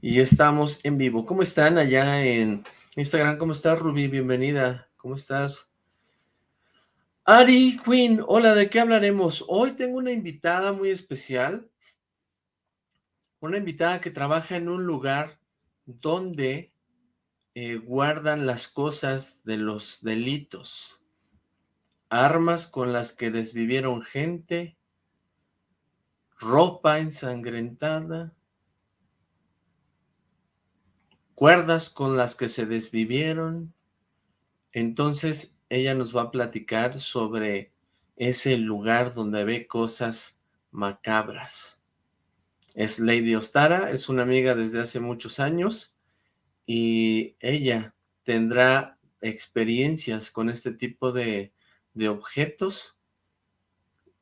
y estamos en vivo. ¿Cómo están allá en Instagram? ¿Cómo estás, Ruby? Bienvenida. ¿Cómo estás? Ari Queen, hola, ¿de qué hablaremos? Hoy tengo una invitada muy especial, una invitada que trabaja en un lugar donde eh, guardan las cosas de los delitos, armas con las que desvivieron gente, ropa ensangrentada, cuerdas con las que se desvivieron. Entonces ella nos va a platicar sobre ese lugar donde ve cosas macabras. Es Lady Ostara, es una amiga desde hace muchos años y ella tendrá experiencias con este tipo de, de objetos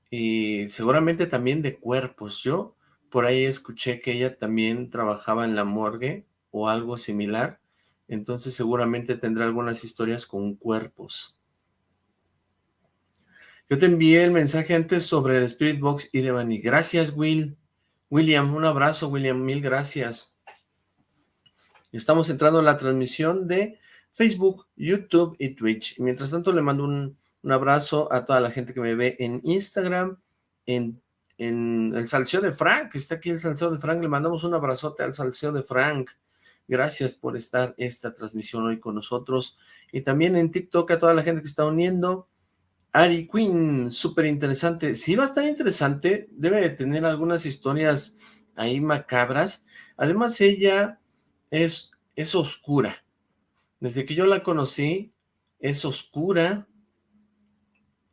y seguramente también de cuerpos. Yo por ahí escuché que ella también trabajaba en la morgue o algo similar, entonces seguramente tendrá algunas historias con cuerpos. Yo te envié el mensaje antes sobre el Spirit Box y Devani. Gracias, Will. William, un abrazo, William, mil gracias. Estamos entrando en la transmisión de Facebook, YouTube y Twitch. Mientras tanto, le mando un, abrazo a toda la gente que me ve en Instagram, en, en el Salseo de Frank, está aquí el Salseo de Frank, le mandamos un abrazote al Salseo de Frank. Gracias por estar esta transmisión hoy con nosotros. Y también en TikTok a toda la gente que está uniendo. Ari Queen, súper interesante. Sí va a estar interesante. Debe de tener algunas historias ahí macabras. Además ella es, es oscura. Desde que yo la conocí, es oscura.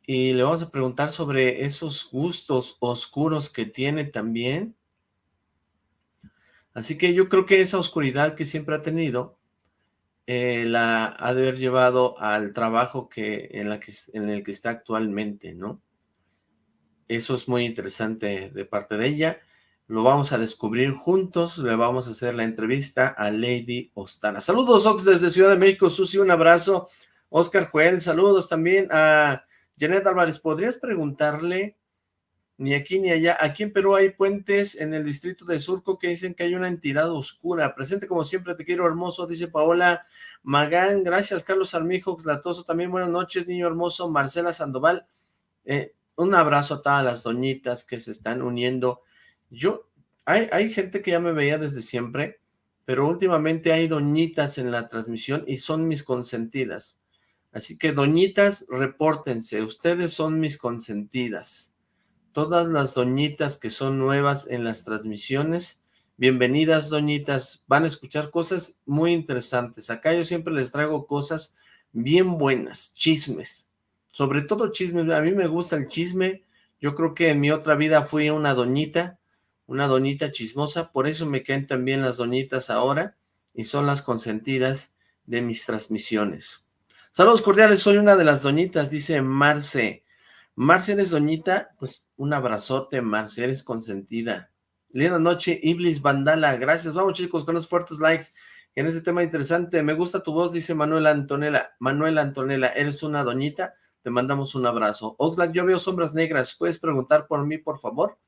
Y le vamos a preguntar sobre esos gustos oscuros que tiene también. Así que yo creo que esa oscuridad que siempre ha tenido, eh, la ha de haber llevado al trabajo que en, en el que está actualmente, ¿no? Eso es muy interesante de parte de ella. Lo vamos a descubrir juntos, le vamos a hacer la entrevista a Lady Ostana. Saludos, Ox, desde Ciudad de México. Susi, un abrazo. Oscar Joel, saludos también a Janet Álvarez. ¿Podrías preguntarle ni aquí ni allá. Aquí en Perú hay puentes en el distrito de Surco que dicen que hay una entidad oscura. Presente como siempre, te quiero hermoso, dice Paola Magán. Gracias, Carlos Armijo, Latoso. También buenas noches, niño hermoso. Marcela Sandoval. Eh, un abrazo a todas las doñitas que se están uniendo. Yo, hay, hay gente que ya me veía desde siempre, pero últimamente hay doñitas en la transmisión y son mis consentidas. Así que doñitas, repórtense, ustedes son mis consentidas todas las doñitas que son nuevas en las transmisiones. Bienvenidas, doñitas. Van a escuchar cosas muy interesantes. Acá yo siempre les traigo cosas bien buenas, chismes. Sobre todo chismes. A mí me gusta el chisme. Yo creo que en mi otra vida fui una doñita, una doñita chismosa. Por eso me caen también las doñitas ahora y son las consentidas de mis transmisiones. Saludos cordiales, soy una de las doñitas, dice Marce. Marcia, ¿eres doñita? Pues un abrazote, Marcia, eres consentida. Linda noche, Iblis Vandala, gracias. Vamos chicos, con los fuertes likes en ese tema interesante. Me gusta tu voz, dice Manuela Antonella. Manuela Antonella, ¿eres una doñita? Te mandamos un abrazo. Oxlack, yo veo sombras negras. ¿Puedes preguntar por mí, por favor?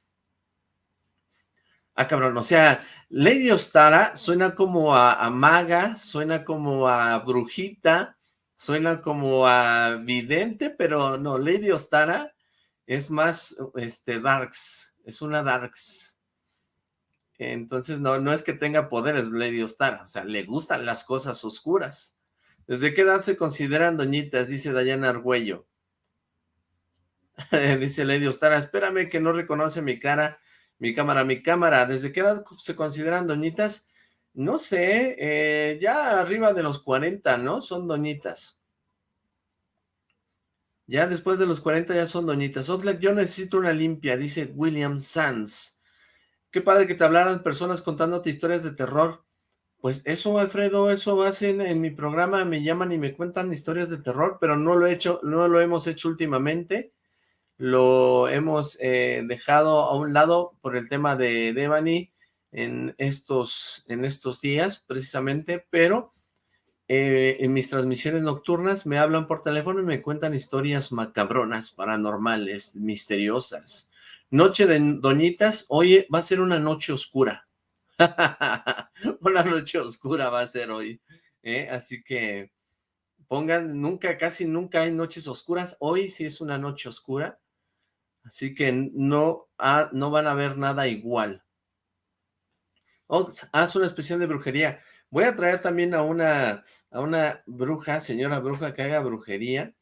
Ah, cabrón, o sea, Lady Ostara suena como a, a maga, suena como a brujita, suena como a vidente, pero no, Lady Ostara es más, este, darks, es una darks. Entonces, no, no es que tenga poderes Lady Ostara, o sea, le gustan las cosas oscuras. ¿Desde qué edad se consideran doñitas? Dice Dayana Argüello. Dice Lady Ostara, espérame que no reconoce mi cara, mi cámara, mi cámara. ¿Desde qué edad se consideran doñitas? No sé, eh, ya arriba de los 40, ¿no? Son doñitas. Ya después de los 40 ya son doñitas. Oxlack, yo necesito una limpia, dice William Sanz. Qué padre que te hablaran personas contándote historias de terror. Pues eso, Alfredo, eso hacen en mi programa, me llaman y me cuentan historias de terror, pero no lo he hecho, no lo hemos hecho últimamente. Lo hemos eh, dejado a un lado por el tema de Devani, en estos, en estos días precisamente, pero eh, en mis transmisiones nocturnas me hablan por teléfono y me cuentan historias macabronas, paranormales, misteriosas. Noche de Doñitas, oye, va a ser una noche oscura. una noche oscura va a ser hoy, ¿eh? Así que pongan, nunca, casi nunca hay noches oscuras, hoy sí es una noche oscura, así que no, no van a ver nada igual. Oh, haz una especial de brujería. Voy a traer también a una, a una bruja, señora bruja, que haga brujería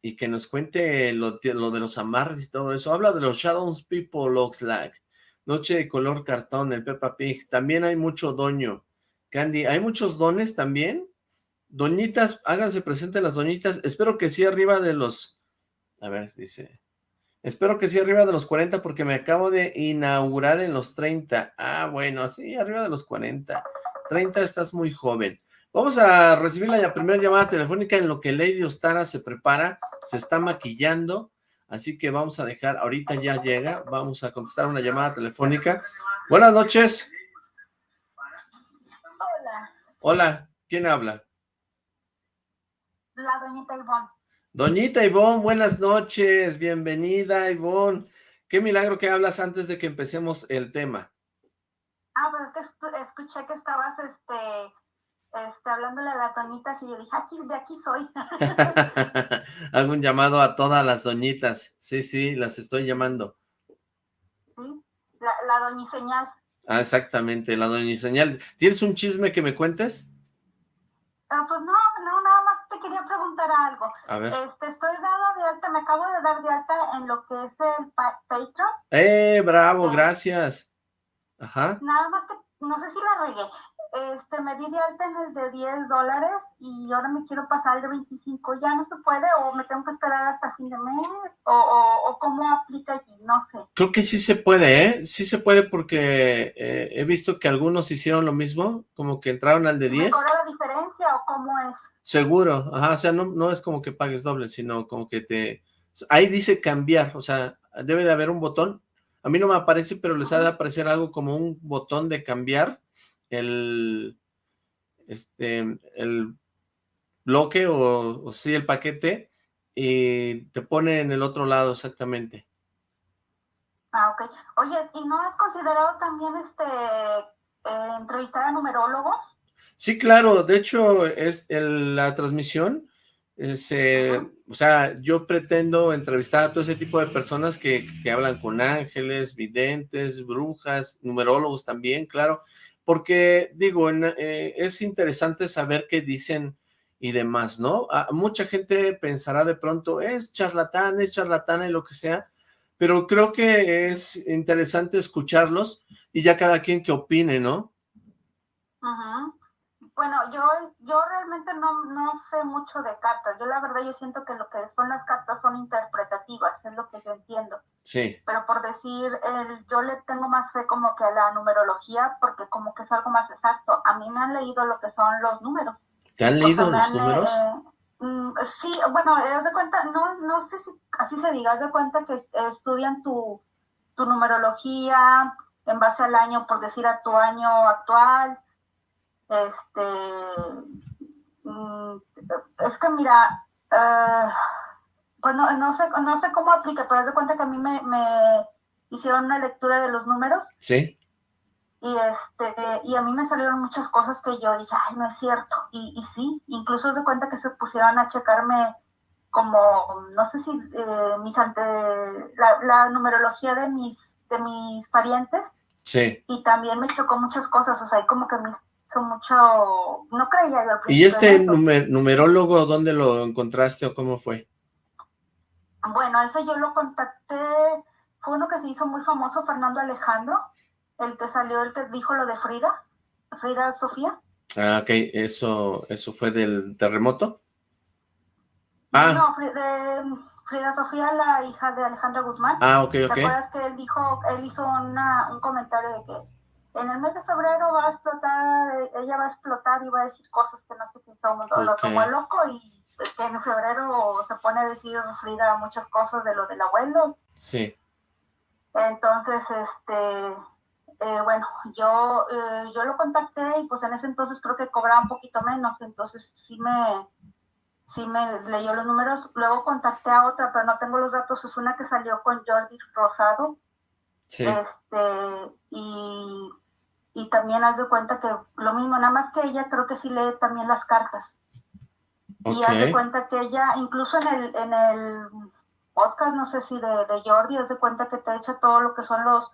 y que nos cuente lo, de los amarres y todo eso. Habla de los Shadows People Looks Like. Noche de color cartón, el Peppa Pig. También hay mucho doño. Candy, ¿hay muchos dones también? Doñitas, háganse presentes las doñitas. Espero que sí arriba de los... A ver, dice... Espero que sí arriba de los 40 porque me acabo de inaugurar en los 30. Ah, bueno, sí, arriba de los 40. 30 estás muy joven. Vamos a recibir la primera llamada telefónica en lo que Lady Ostara se prepara, se está maquillando, así que vamos a dejar, ahorita ya llega, vamos a contestar una llamada telefónica. Buenas noches. Hola. Hola, ¿quién habla? La doñita Ivonne. Doñita Ivonne, buenas noches, bienvenida Ivonne. Qué milagro que hablas antes de que empecemos el tema. Ah, pues es que escuché que estabas este, este, hablándole a la doñitas y yo dije, aquí, de aquí soy. Hago un llamado a todas las doñitas. Sí, sí, las estoy llamando. Sí, la, la doñiseñal. Ah, exactamente, la doñiseñal. ¿Tienes un chisme que me cuentes? Ah, pues no, no, nada más te algo. A ver. Este, estoy dada de alta, me acabo de dar de alta en lo que es el Patreon. ¡Eh, bravo, gracias! Ajá. Nada más que, no sé si la regué. Este, me di de alta en el de 10 dólares y ahora me quiero pasar el de 25. ¿Ya no se puede o me tengo que esperar hasta fin de mes? ¿O, o, cómo aplica allí? No sé. Creo que sí se puede, ¿eh? Sí se puede porque eh, he visto que algunos hicieron lo mismo, como que entraron al de 10. ¿Me cobra la diferencia o cómo es? Seguro, ajá, o sea, no, no es como que pagues doble, sino como que te... Ahí dice cambiar, o sea, debe de haber un botón. A mí no me aparece, pero les ha de aparecer algo como un botón de cambiar el, este, el bloque o, o sí, el paquete y te pone en el otro lado exactamente. Ah, ok. Oye, ¿y no has considerado también este eh, entrevistar a numerólogos? Sí, claro. De hecho, es la transmisión, eh, o sea, yo pretendo entrevistar a todo ese tipo de personas que, que hablan con ángeles, videntes, brujas, numerólogos también, claro porque digo, eh, es interesante saber qué dicen y demás, ¿no? Ah, mucha gente pensará de pronto, es charlatán, es charlatana y lo que sea, pero creo que es interesante escucharlos y ya cada quien que opine, ¿no? Ajá. Bueno, yo, yo realmente no, no sé mucho de cartas. Yo la verdad yo siento que lo que son las cartas son interpretativas, es lo que yo entiendo. Sí. Pero por decir, el, yo le tengo más fe como que a la numerología porque como que es algo más exacto. A mí me han leído lo que son los números. ¿Te han leído los números? Mm, sí, bueno, haz de cuenta, no, no sé si así se diga, haz de cuenta que estudian tu, tu numerología en base al año, por decir a tu año actual, este, mm, es que mira, uh, pues no, sé, no sé cómo aplica, pero haz de cuenta que a mí me, hicieron una lectura de los números. Sí. Y, este, y a mí me salieron muchas cosas que yo dije, ay, no es cierto. Y, y sí, incluso de cuenta que se pusieron a checarme como, no sé si eh, mis ante, la, la, numerología de mis, de mis parientes. Sí. Y también me chocó muchas cosas, o sea, hay como que mis mucho, no creía yo ¿Y este numerólogo dónde lo encontraste o cómo fue? Bueno, ese yo lo contacté, fue uno que se hizo muy famoso, Fernando Alejandro, el que salió, el que dijo lo de Frida, Frida Sofía. Ah, ok, eso, eso fue del terremoto. Ah. No, de Frida Sofía, la hija de Alejandra Guzmán. Ah, ok, ok. ¿Te acuerdas que él dijo, él hizo una, un comentario de que en el mes de febrero va a explotar, ella va a explotar y va a decir cosas que no sé si todo el mundo lo tomó loco y que en febrero se pone a decir Frida muchas cosas de lo del abuelo. Sí. Entonces, este, eh, bueno, yo, eh, yo lo contacté y pues en ese entonces creo que cobraba un poquito menos, entonces sí me, sí me leyó los números. Luego contacté a otra, pero no tengo los datos, es una que salió con Jordi Rosado. Sí. Este, y y también haz de cuenta que lo mismo, nada más que ella creo que sí lee también las cartas. Y haz de cuenta que ella, incluso en el, en el podcast, no sé si de, de Jordi, haz de cuenta que te echa todo lo que son los,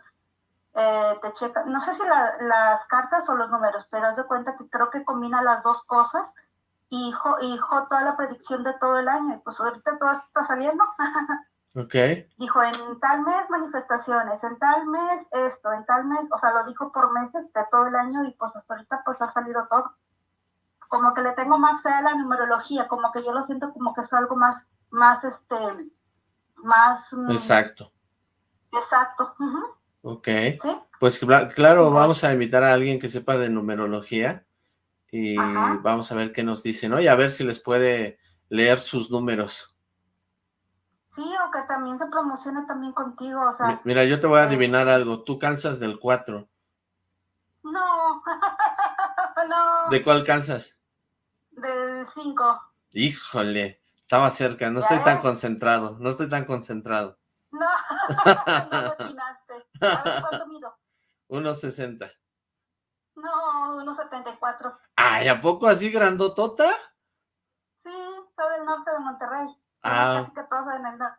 eh, te checa, no sé si las cartas o los números, pero haz de cuenta que creo que combina las dos cosas y hijo, hijo toda la predicción de todo el año. Y pues ahorita todo está saliendo. Ok. Dijo, en tal mes manifestaciones, en tal mes esto, en tal mes, o sea, lo dijo por meses de todo el año y pues hasta ahorita pues ha salido todo. Como que le tengo más fe a la numerología, como que yo lo siento como que es algo más, más este, más... Mm, exacto. Exacto. Ok. Pues claro, vamos a invitar a alguien que sepa de numerología y vamos a ver qué nos dicen, ¿no? Y a ver si les puede leer sus números. Sí, o que también se promocione también contigo, o sea... Mira, yo te voy a adivinar algo, tú calzas del 4. No, no. ¿De cuál calzas? Del 5. Híjole, estaba cerca, no estoy tan concentrado, no estoy tan concentrado. No, no atinaste. A ver, ¿cuánto mido? 1.60. No, 1.74. Ay, ¿a poco así grandotota? Sí, soy del norte de Monterrey. Ah,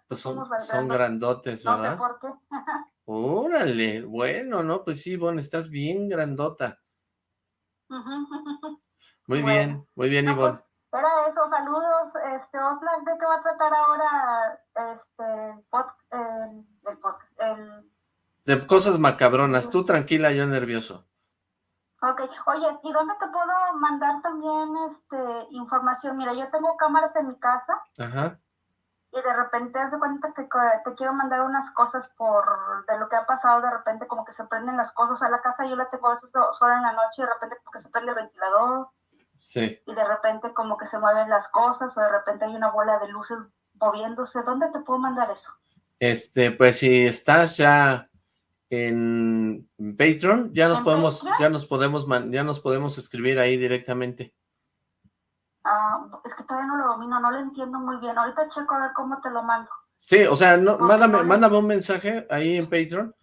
pues son, son grandotes, ¿verdad? No sé por qué. Órale, bueno, ¿no? Pues sí, bueno, estás bien grandota. Muy bien, muy bien, Ivonne. Pues, era eso, saludos, este, Oslan, ¿de qué va a tratar ahora este, el, el, De cosas macabronas, tú tranquila, yo nervioso. Ok, oye, ¿y dónde te puedo mandar también este información? Mira, yo tengo cámaras en mi casa. Ajá y de repente haz de cuenta que te quiero mandar unas cosas por de lo que ha pasado, de repente como que se prenden las cosas a la casa, yo la tengo a veces sola en la noche y de repente como que se prende el ventilador. Sí. Y de repente como que se mueven las cosas o de repente hay una bola de luces moviéndose. ¿Dónde te puedo mandar eso? Este, pues si estás ya en Patreon, ya nos podemos, ya nos podemos, ya nos podemos escribir ahí directamente. Ah, es que todavía no lo domino, no lo entiendo muy bien. Ahorita checo a ver cómo te lo mando. Sí, o sea, no, mándame, mándame un mensaje ahí en Patreon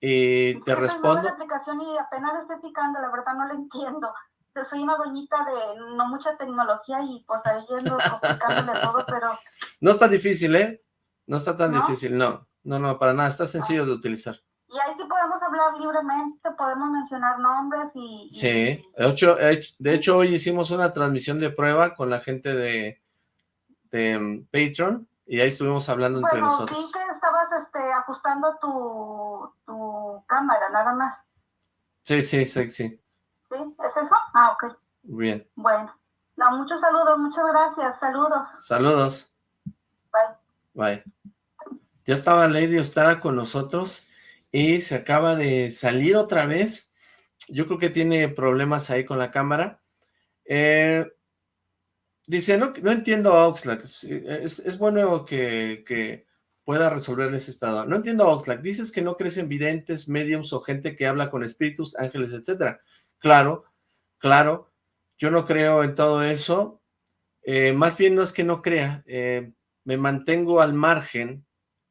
y te respondo. la aplicación y apenas estoy picando, la verdad no lo entiendo. Soy una doñita de no mucha tecnología y pues ahí yendo complicándole todo, pero... No está difícil, ¿eh? No está tan difícil, no. No, no, para nada, está sencillo de utilizar. Y ahí sí podemos hablar libremente, podemos mencionar nombres y... sí, De, hecho, de hecho hoy hicimos una transmisión de prueba con la gente de, de um, Patreon y ahí estuvimos hablando entre nosotros. Bueno, que estabas este, ajustando tu, tu cámara, nada más. Sí, sí, sí, sí. ¿Sí? ¿Es eso? Ah, ok. Bien. Bueno. No, muchos saludos, muchas gracias, saludos. Saludos. Bye. Bye. Ya estaba Lady Ostara con nosotros y se acaba de salir otra vez. Yo creo que tiene problemas ahí con la cámara. Eh, dice, no, no entiendo a Oxlack. Es, bueno que, que, pueda resolver ese estado. No entiendo a Oxlack. Dices que no crecen videntes, mediums o gente que habla con espíritus, ángeles, etcétera. Claro, claro. Yo no creo en todo eso. Eh, más bien no es que no crea. Eh, me mantengo al margen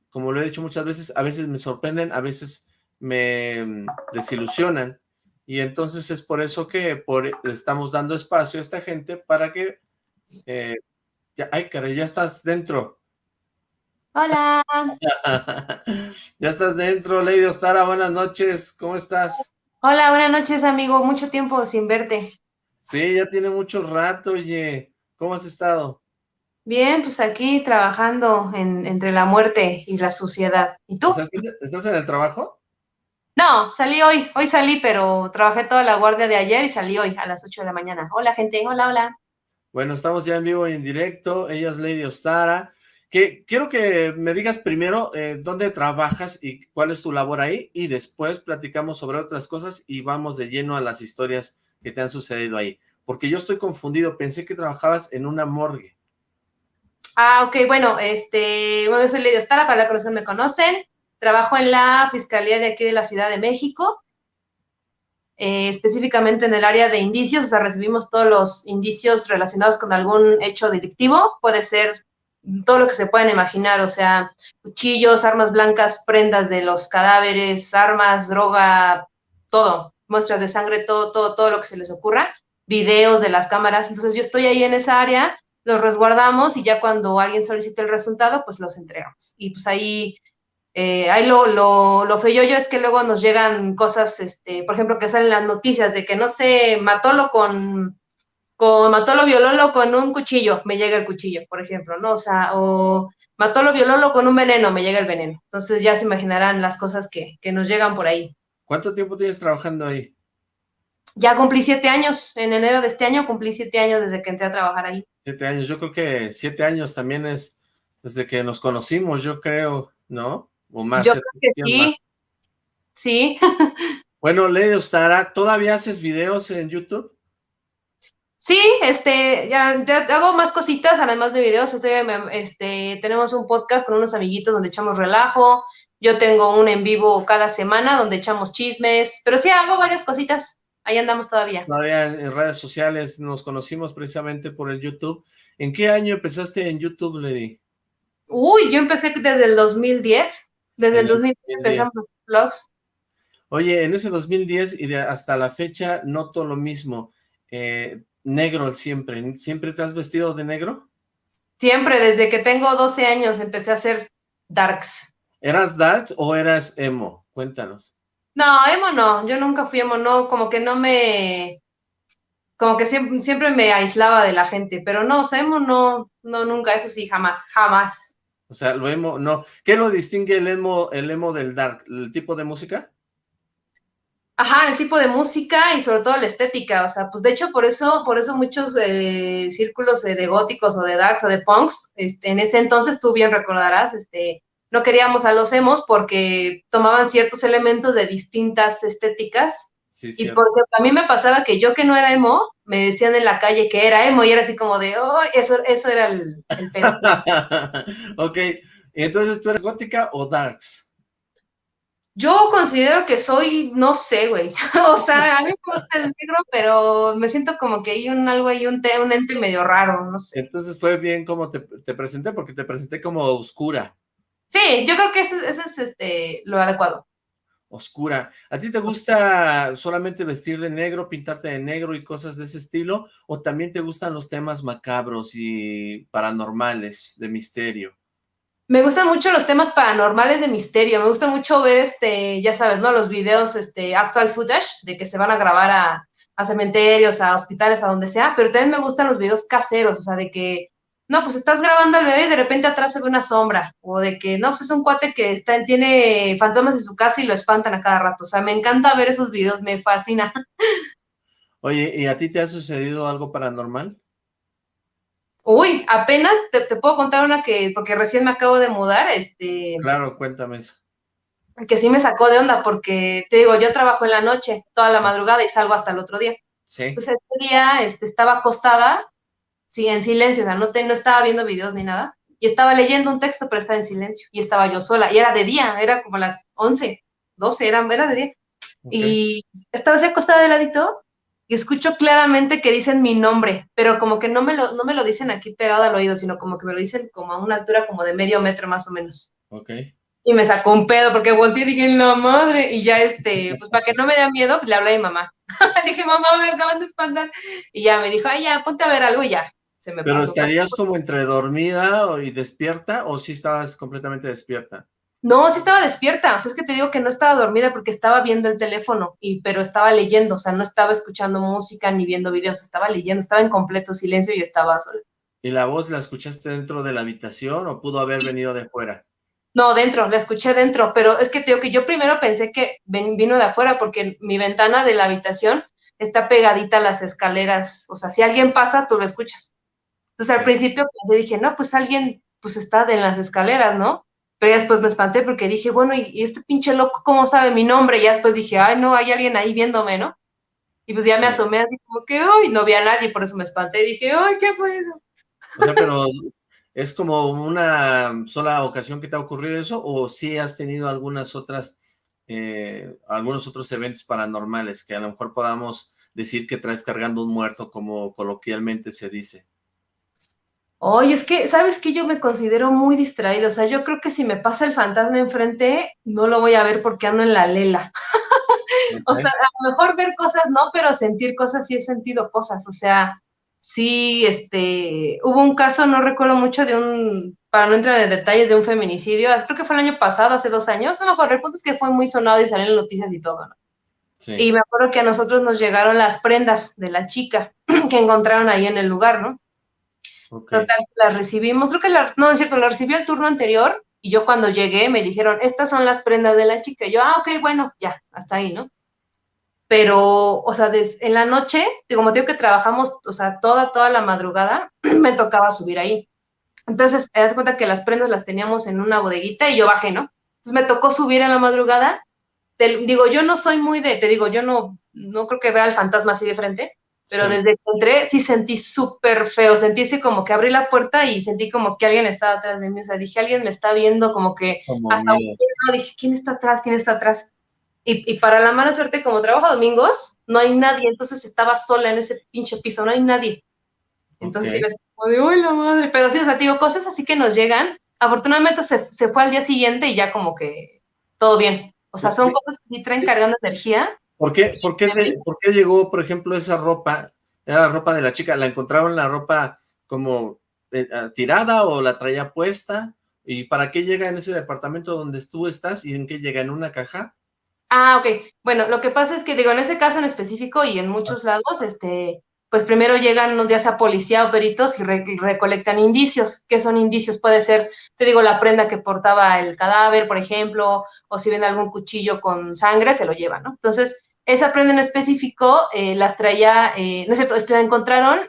como lo he dicho muchas veces, a veces me sorprenden, a veces me mm, desilusionan, y entonces es por eso que por, le estamos dando espacio a esta gente para que... Eh, ya, ay, caray, ya estás dentro. Hola. ya estás dentro, Lady Ostara, buenas noches, ¿cómo estás? Hola, buenas noches, amigo, mucho tiempo sin verte. Sí, ya tiene mucho rato, oye, ¿cómo has estado? Bien, pues aquí trabajando en, entre la muerte y la suciedad. ¿Y tú? ¿estás, en el trabajo? No, salí hoy, hoy salí, pero trabajé toda la guardia de ayer y salí hoy a las 8 de la mañana. Hola, gente, hola, hola. Bueno, estamos ya en vivo y en directo, ella es Lady Ostara. Que, quiero que me digas primero eh, dónde trabajas y cuál es tu labor ahí, y después platicamos sobre otras cosas y vamos de lleno a las historias que te han sucedido ahí. Porque yo estoy confundido, pensé que trabajabas en una morgue. Ah, ok, bueno, este, bueno, yo soy Lidia Ostara, para los que me conocen. Trabajo en la Fiscalía de aquí de la Ciudad de México, eh, específicamente en el área de indicios, o sea, recibimos todos los indicios relacionados con algún hecho delictivo, puede ser todo lo que se puedan imaginar, o sea, cuchillos, armas blancas, prendas de los cadáveres, armas, droga, todo, muestras de sangre, todo, todo, todo lo que se les ocurra, videos de las cámaras. Entonces yo estoy ahí en esa área, los resguardamos y ya cuando alguien solicite el resultado, pues los entregamos. Y pues ahí, eh, ahí lo, lo, lo yo es que luego nos llegan cosas, este, por ejemplo, que salen las noticias de que no sé, matólo con, con matólo viololo con un cuchillo, me llega el cuchillo, por ejemplo, ¿no? O sea, o matólo viololo con un veneno, me llega el veneno. Entonces ya se imaginarán las cosas que, que nos llegan por ahí. ¿Cuánto tiempo tienes trabajando ahí? Ya cumplí siete años, en enero de este año cumplí siete años desde que entré a trabajar ahí. Siete años, yo creo que siete años también es desde que nos conocimos, yo creo, ¿no? O más. Yo creo que sí, sí. bueno, Lady Ostara, ¿todavía haces videos en YouTube? Sí, este, ya, hago más cositas, además de videos, este, este, tenemos un podcast con unos amiguitos donde echamos relajo, yo tengo un en vivo cada semana donde echamos chismes, pero sí hago varias cositas. Ahí andamos todavía. Todavía en redes sociales nos conocimos precisamente por el YouTube. ¿En qué año empezaste en YouTube, Lady? Uy, yo empecé desde el 2010. Desde el 2010, empezamos los vlogs. Oye, en ese 2010 y hasta la fecha noto lo mismo. Eh, negro siempre. ¿Siempre te has vestido de negro? Siempre, desde que tengo 12 años empecé a hacer darks. ¿Eras dark o eras emo? Cuéntanos. No, emo no, yo nunca fui emo, no, como que no me, como que siempre, siempre me aislaba de la gente, pero no, o sea, emo no, no, nunca, eso sí, jamás, jamás. O sea, lo emo, no. ¿Qué lo distingue el emo, el emo del dark? ¿El tipo de música? Ajá, el tipo de música y sobre todo la estética, o sea, pues de hecho por eso, por eso muchos eh, círculos de góticos o de darks o de punks, este, en ese entonces tú bien recordarás, este, no queríamos a los emos porque tomaban ciertos elementos de distintas estéticas. y porque a mí me pasaba que yo que no era emo, me decían en la calle que era emo y era así como de, oh, eso, eso era el, el pedo. ok, entonces tú eres gótica o darks? Yo considero que soy, no sé, güey. o sea, a mí me gusta el negro, pero me siento como que hay un algo ahí, un, un ente medio raro, no sé. Entonces fue bien como te, te presenté, porque te presenté como oscura. Sí, yo creo que ese, es este, lo adecuado. Oscura. ¿A ti te gusta solamente vestir de negro, pintarte de negro y cosas de ese estilo? ¿O también te gustan los temas macabros y paranormales, de misterio? Me gustan mucho los temas paranormales de misterio. Me gusta mucho ver, este, ya sabes, ¿no? Los videos, este, actual footage, de que se van a grabar a, a cementerios, a hospitales, a donde sea. Pero también me gustan los videos caseros, o sea, de que no, pues estás grabando al bebé y de repente atrás se ve una sombra, o de que, no, pues es un cuate que está, tiene fantasmas en su casa y lo espantan a cada rato. O sea, me encanta ver esos videos, me fascina. Oye, ¿y a ti te ha sucedido algo paranormal? Uy, apenas te, puedo contar una que, porque recién me acabo de mudar, este... Claro, cuéntame eso. Que sí me sacó de onda, porque, te digo, yo trabajo en la noche, toda la madrugada y salgo hasta el otro día. Sí. Entonces, ese día este, estaba acostada sí, en silencio, o sea, no, te, no estaba viendo videos ni nada, y estaba leyendo un texto, pero estaba en silencio, y estaba yo sola, y era de día, era como las 11, 12, era, era de día, y estaba así acostada de ladito, y escucho claramente que dicen mi nombre, pero como que no me lo, no me lo dicen aquí pegado al oído, sino como que me lo dicen como a una altura como de medio metro más o menos. Ok. Y me sacó un pedo porque volteé y dije, la madre, y ya este, pues para que no me dé miedo, le hablé a mi mamá. dije, mamá, me acaban de espantar. Y ya me dijo, ay, ya, ponte a ver algo y ya. ¿Pero estarías como entre dormida y despierta o sí estabas completamente despierta? No, sí estaba despierta, o sea, es que te digo que no estaba dormida porque estaba viendo el teléfono, y, pero estaba leyendo, o sea, no estaba escuchando música ni viendo videos, estaba leyendo, estaba en completo silencio y estaba sola. ¿Y la voz la escuchaste dentro de la habitación o pudo haber venido de fuera? No, dentro, la escuché dentro, pero es que te digo que yo primero pensé que vino de afuera porque mi ventana de la habitación está pegadita a las escaleras, o sea, si alguien pasa, tú lo escuchas. Entonces al principio dije, no, pues alguien pues está en las escaleras, ¿no? Pero ya después me espanté porque dije, bueno, ¿y, este pinche loco cómo sabe mi nombre? Y ya después dije, ay, no, hay alguien ahí viéndome, ¿no? Y pues ya me asomé así como que, ay, no vi a nadie, por eso me espanté. Y dije, ay, ¿qué fue eso? O sea, pero ¿es como una sola ocasión que te ha ocurrido eso? ¿O sí has tenido algunas otras, eh, algunos otros eventos paranormales que a lo mejor podamos decir que traes cargando un muerto, como coloquialmente se dice? Oye, es que, ¿sabes que Yo me considero muy distraído, o sea, yo creo que si me pasa el fantasma enfrente, no lo voy a ver porque ando en la lela. O sea, a lo mejor ver cosas no, pero sentir cosas sí he sentido cosas. O sea, sí, este, hubo un caso, no recuerdo mucho de un, para no entrar en detalles, de un feminicidio, creo que fue el año pasado, hace dos años, no me acuerdo, el punto es que fue muy sonado y salieron noticias y todo, ¿no? Y me acuerdo que a nosotros nos llegaron las prendas de la chica que encontraron ahí en el lugar, ¿no? Total, las recibimos, creo que la, no, es cierto, la recibí el turno anterior y yo cuando llegué me dijeron, estas son las prendas de la chica. Yo, ah, ok, bueno, ya, hasta ahí, ¿no? Pero, o sea, en la noche, como te digo que trabajamos, o sea, toda, toda la madrugada, me tocaba subir ahí. Entonces, te das cuenta que las prendas las teníamos en una bodeguita y yo bajé, ¿no? Entonces me tocó subir en la madrugada. digo, yo no soy muy de, te digo, yo no, no creo que vea al fantasma así de frente, pero desde que entré sí sentí súper feo, sentí así como que abrí la puerta y sentí como que alguien estaba atrás de mí, o sea, dije, alguien me está viendo, como que hasta dije, ¿quién está atrás? ¿quién está atrás? Y, y, para la mala suerte, como trabajo domingos, no hay nadie, entonces estaba sola en ese pinche piso, no hay nadie. Entonces, okay. como de, uy, la madre! Pero sí, o sea, digo, cosas así que nos llegan, afortunadamente se, se fue al día siguiente y ya como que todo bien. O sea, son cosas que traen cargando energía, ¿Por qué, por, qué ¿Por qué llegó, por ejemplo, esa ropa? Era la ropa de la chica, ¿la encontraron la ropa como eh, ah, tirada o la traía puesta? ¿Y para qué llega en ese departamento donde tú estás y en qué llega? ¿En una caja? Ah, ok. Bueno, lo que pasa es que, digo, en ese caso en específico y en muchos ah. lados, este, pues primero llegan unos días a policía o peritos y, recolectan indicios. ¿Qué son indicios? Puede ser, te digo, la prenda que portaba el cadáver, por ejemplo, o si ven algún cuchillo con sangre, se lo llevan, ¿no? Entonces, esa prenda en específico eh, las traía, eh, no es cierto, la encontraron,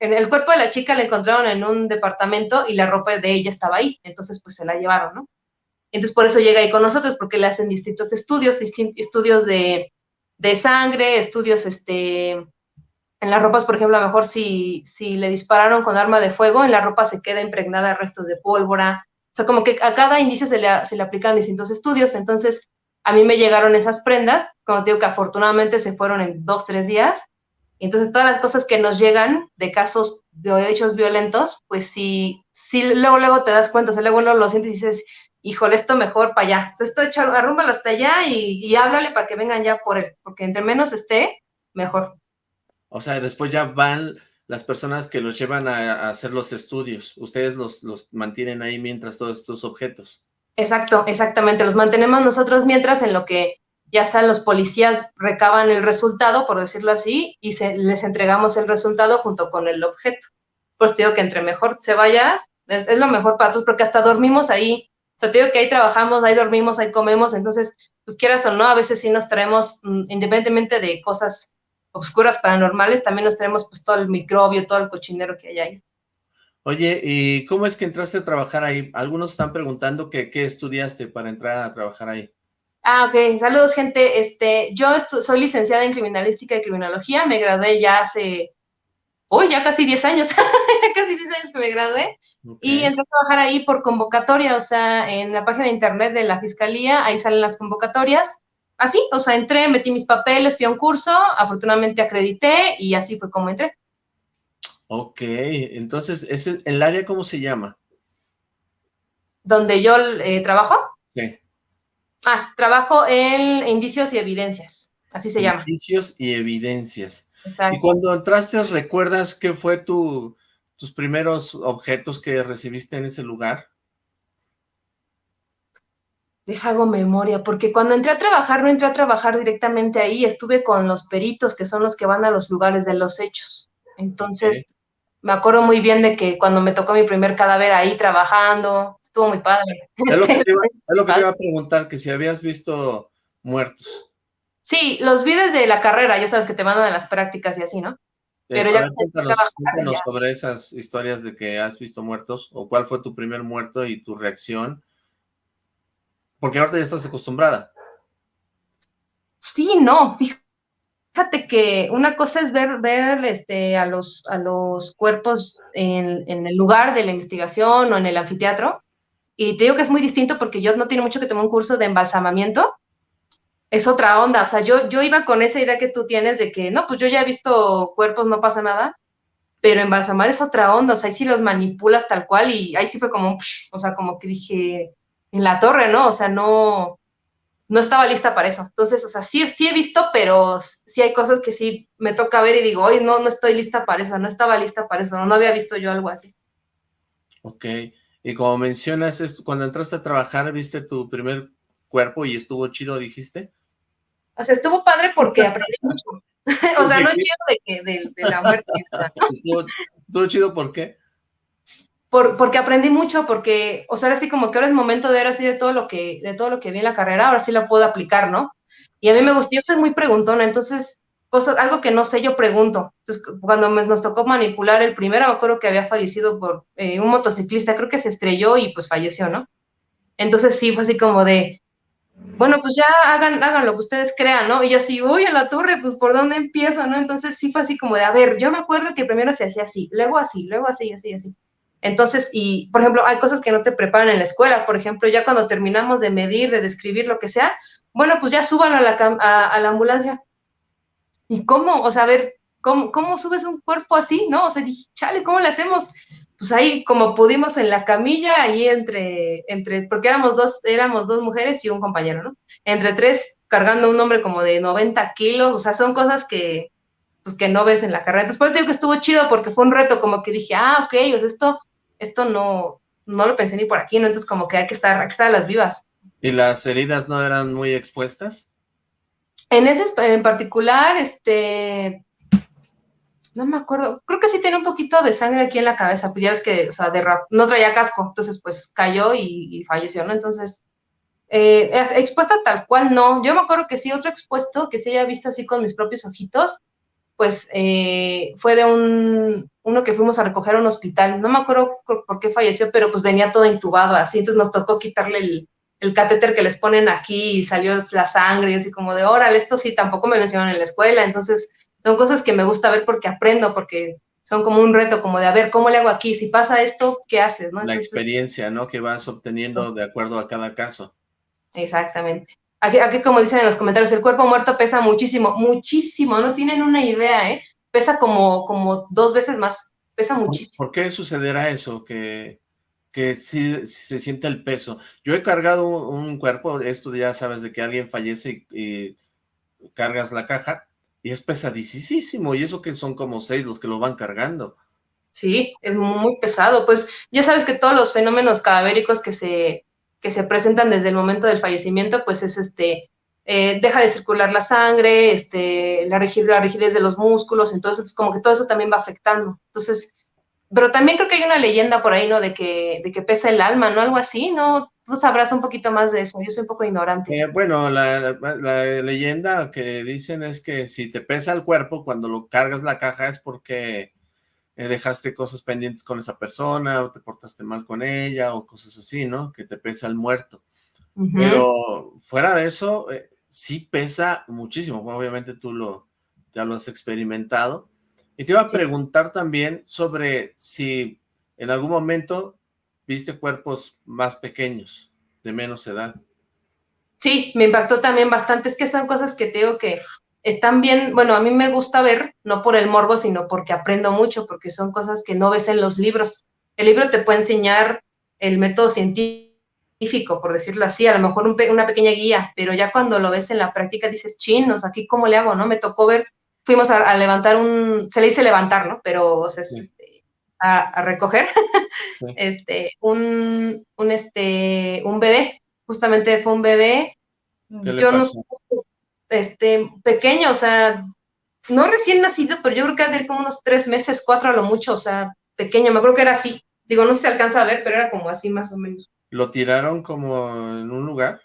en el cuerpo de la chica la encontraron en un departamento y la ropa de ella estaba ahí, entonces pues se la llevaron, ¿no? Entonces por eso llega ahí con nosotros, porque le hacen distintos estudios, distintos estudios de, de, sangre, estudios, este, en las ropas, por ejemplo, a lo mejor si, si le dispararon con arma de fuego, en la ropa se queda impregnada restos de pólvora, o sea, como que a cada indicio se le, se le aplican distintos estudios, entonces a mí me llegaron esas prendas, como te digo que afortunadamente se fueron en dos, tres días. Entonces, todas las cosas que nos llegan de casos de hechos violentos, pues sí, sí, luego, luego te das cuenta, o sea, luego uno lo sientes y dices, híjole, esto mejor para allá. Entonces, esto hecho, arrúmbalo hasta allá y, y háblale para que vengan ya por él, porque entre menos esté, mejor. O sea, después ya van las personas que los llevan a, a hacer los estudios. Ustedes los, los mantienen ahí mientras todos estos objetos. Exacto, exactamente. Los mantenemos nosotros mientras en lo que ya sean los policías recaban el resultado, por decirlo así, y se, les entregamos el resultado junto con el objeto. Pues te digo que entre mejor se vaya, es, lo mejor para todos, porque hasta dormimos ahí. O sea, te digo que ahí trabajamos, ahí dormimos, ahí comemos, entonces, pues quieras o no, a veces sí nos traemos, mm, independientemente de cosas oscuras paranormales, también nos traemos pues todo el microbio, todo el cochinero que hay ahí. Oye, ¿y cómo es que entraste a trabajar ahí? Algunos están preguntando que qué estudiaste para entrar a trabajar ahí. Ah, ok. Saludos, gente. Este, yo soy licenciada en Criminalística y Criminología. Me gradué ya hace, uy, ya casi 10 años. ya casi 10 años que me gradué. Y entré a trabajar ahí por convocatoria, o sea, en la página de internet de la Fiscalía, ahí salen las convocatorias. Así, o sea, entré, metí mis papeles, fui a un curso, afortunadamente acredité y así fue como entré. Ok, entonces, ¿ese, ¿el área cómo se llama? ¿Donde yo eh, trabajo? Sí. Ah, trabajo en indicios y evidencias, así se llama. Indicios y evidencias. Y cuando entraste, ¿recuerdas qué fue tu, tus primeros objetos que recibiste en ese lugar? Deja hago memoria, porque cuando entré a trabajar, no entré a trabajar directamente ahí, estuve con los peritos, que son los que van a los lugares de los hechos. Entonces, me acuerdo muy bien de que cuando me tocó mi primer cadáver ahí trabajando, estuvo muy padre. Es lo que te iba, a preguntar, que si habías visto muertos. Sí, los vi desde la carrera, ya sabes que te mandan a las prácticas y así, ¿no? Eh, Pero ya cuéntanos, sobre esas historias de que has visto muertos, o cuál fue tu primer muerto y tu reacción. Porque ahorita ya estás acostumbrada. Sí, no, fíjate Fíjate que una cosa es ver, ver este, a, los, a los cuerpos en, en, el lugar de la investigación o en el anfiteatro, y te digo que es muy distinto porque yo no tiene mucho que tomar un curso de embalsamamiento, es otra onda, o sea, yo, yo iba con esa idea que tú tienes de que, no, pues yo ya he visto cuerpos, no pasa nada, pero embalsamar es otra onda, o sea, ahí sí los manipulas tal cual y ahí sí fue como, o sea, como que dije, en la torre, ¿no? O sea, no, no estaba lista para eso. Entonces, o sea, sí, sí he visto, pero sí hay cosas que sí me toca ver y digo, hoy no, no estoy lista para eso, no estaba lista para eso, no, había visto yo algo así. Ok, y como mencionas, cuando entraste a trabajar, ¿viste tu primer cuerpo y estuvo chido, dijiste? O sea, estuvo padre porque aprendí mucho. o sea, no entiendo de, que, de, la muerte. ¿Estuvo, chido por qué? Porque aprendí mucho, porque, o sea, así como que ahora es momento de ver así de todo lo que, de todo lo que vi en la carrera, ahora sí la puedo aplicar, ¿no? Y a mí me gustó, yo soy muy preguntona, entonces, cosas, algo que no sé, yo pregunto. Entonces, cuando nos tocó manipular el primero, me acuerdo que había fallecido por eh, un motociclista, creo que se estrelló y pues falleció, ¿no? Entonces sí, fue así como de, bueno, pues ya hagan, hagan lo que ustedes crean, ¿no? Y yo así, uy, a la torre, pues por dónde empiezo, ¿no? Entonces sí fue así como de, a ver, yo me acuerdo que primero se hacía así, luego así, luego así, así, así. Entonces, y por ejemplo, hay cosas que no te preparan en la escuela, por ejemplo, ya cuando terminamos de medir, de describir lo que sea, bueno, pues ya súbalo a la, a, la ambulancia. ¿Y cómo? O sea, a ver, ¿cómo, ¿cómo subes un cuerpo así? ¿No? O sea, dije, chale, ¿cómo le hacemos? Pues ahí como pudimos en la camilla, ahí entre, entre, porque éramos dos, éramos dos mujeres y un compañero, ¿no? Entre tres, cargando un hombre como de 90 kilos, o sea, son cosas que, pues, que no ves en la carrera. Entonces, por eso digo que estuvo chido porque fue un reto, como que dije, ah, ok, o sea, esto esto no, no lo pensé ni por aquí, ¿no? Entonces como que hay que estar, hay que estar a las vivas. ¿Y las heridas no eran muy expuestas? En ese en particular, este, no me acuerdo, creo que sí tiene un poquito de sangre aquí en la cabeza, pues ya ves que, o sea, de no traía casco, entonces pues cayó y, falleció, ¿no? Entonces, eh, expuesta tal cual no, yo me acuerdo que sí, otro expuesto que sí haya visto así con mis propios ojitos, pues eh, fue de un, uno que fuimos a recoger a un hospital, no me acuerdo por, qué falleció, pero pues venía todo intubado así, entonces nos tocó quitarle el, el catéter que les ponen aquí y salió la sangre y así como de, órale, esto sí, tampoco me lo enseñaron en la escuela, entonces son cosas que me gusta ver porque aprendo, porque son como un reto, como de, a ver, ¿cómo le hago aquí? Si pasa esto, ¿qué haces? la experiencia, ¿no? Que vas obteniendo de acuerdo a cada caso. Exactamente. Aquí, aquí, como dicen en los comentarios, el cuerpo muerto pesa muchísimo, muchísimo, no tienen una idea, ¿eh? Pesa como, como dos veces más, pesa muchísimo. ¿Por qué sucederá eso? Que, que si, se siente el peso. Yo he cargado un, cuerpo, esto ya sabes, de que alguien fallece y, cargas la caja, y es pesadísimo, y eso que son como seis los que lo van cargando. Sí, es muy pesado, pues ya sabes que todos los fenómenos cadavéricos que se, que se presentan desde el momento del fallecimiento, pues es este, eh, deja de circular la sangre, este, la rigidez, la de los músculos, entonces como que todo eso también va afectando. Entonces, pero también creo que hay una leyenda por ahí, ¿no? De que, de que pesa el alma, ¿no? Algo así, ¿no? Tú sabrás un poquito más de eso, yo soy un poco ignorante. Eh, bueno, la, la, leyenda que dicen es que si te pesa el cuerpo, cuando lo cargas la caja es porque eh, dejaste cosas pendientes con esa persona, o te portaste mal con ella, o cosas así, ¿no? Que te pesa el muerto. Pero fuera de eso, eh, sí pesa muchísimo. obviamente tú lo, ya lo has experimentado. Y te iba a preguntar también sobre si en algún momento viste cuerpos más pequeños, de menos edad. Sí, me impactó también bastante. Es que son cosas que tengo que están bien, bueno, a mí me gusta ver, no por el morbo, sino porque aprendo mucho, porque son cosas que no ves en los libros. El libro te puede enseñar el método científico, por decirlo así, a lo mejor una pequeña guía, pero ya cuando lo ves en la práctica dices, chinos, aquí cómo le hago, ¿no? Me tocó ver, fuimos a, levantar un, se le dice levantar, ¿no? Pero, o sea, este, a, recoger, este, un, un, este, un bebé, justamente fue un bebé, yo no este, pequeño, o sea, no recién nacido, pero yo creo que ha como unos tres meses, cuatro a lo mucho, o sea, pequeño, me acuerdo que era así. Digo, no se alcanza a ver, pero era como así más o menos. ¿Lo tiraron como en un lugar?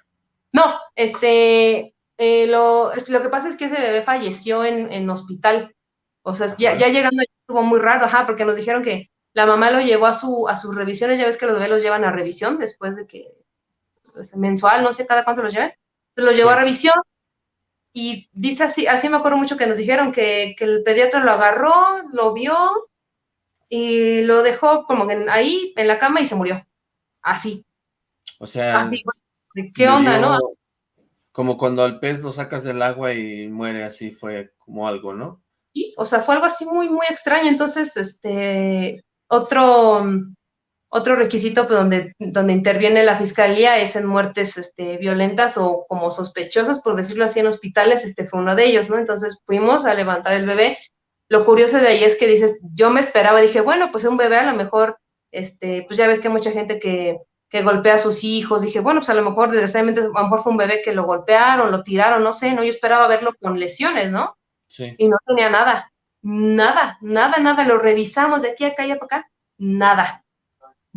No, este, eh, lo, lo que pasa es que ese bebé falleció en, en hospital. O sea, ya, ya, llegando estuvo muy raro, ajá, porque nos dijeron que la mamá lo llevó a, su, a sus revisiones, ya ves que los bebés los llevan a revisión después de que, pues, mensual, no sé cada cuánto los lleven. Lo llevó a revisión, y dice así, así me acuerdo mucho que nos dijeron que, el pediatra lo agarró, lo vio y lo dejó como ahí en la cama y se murió. Así. O sea, ¿qué onda, no? Como cuando al pez lo sacas del agua y muere, así fue como algo, ¿no? Sí, o sea, fue algo así muy, muy extraño. Entonces, este, otro, otro requisito pues, donde, donde interviene la fiscalía es en muertes este, violentas o como sospechosas, por decirlo así, en hospitales, este fue uno de ellos, ¿no? Entonces fuimos a levantar el bebé. Lo curioso de ahí es que dices, yo me esperaba, dije, bueno, pues un bebé a lo mejor, este, pues ya ves que hay mucha gente que, que golpea a sus hijos, dije, bueno, pues a lo mejor, desgraciadamente, a lo mejor fue un bebé que lo golpearon, lo tiraron, no sé, ¿no? Yo esperaba verlo con lesiones, ¿no? Sí. Y no tenía nada, nada, nada, nada, lo revisamos de aquí a acá y para acá, nada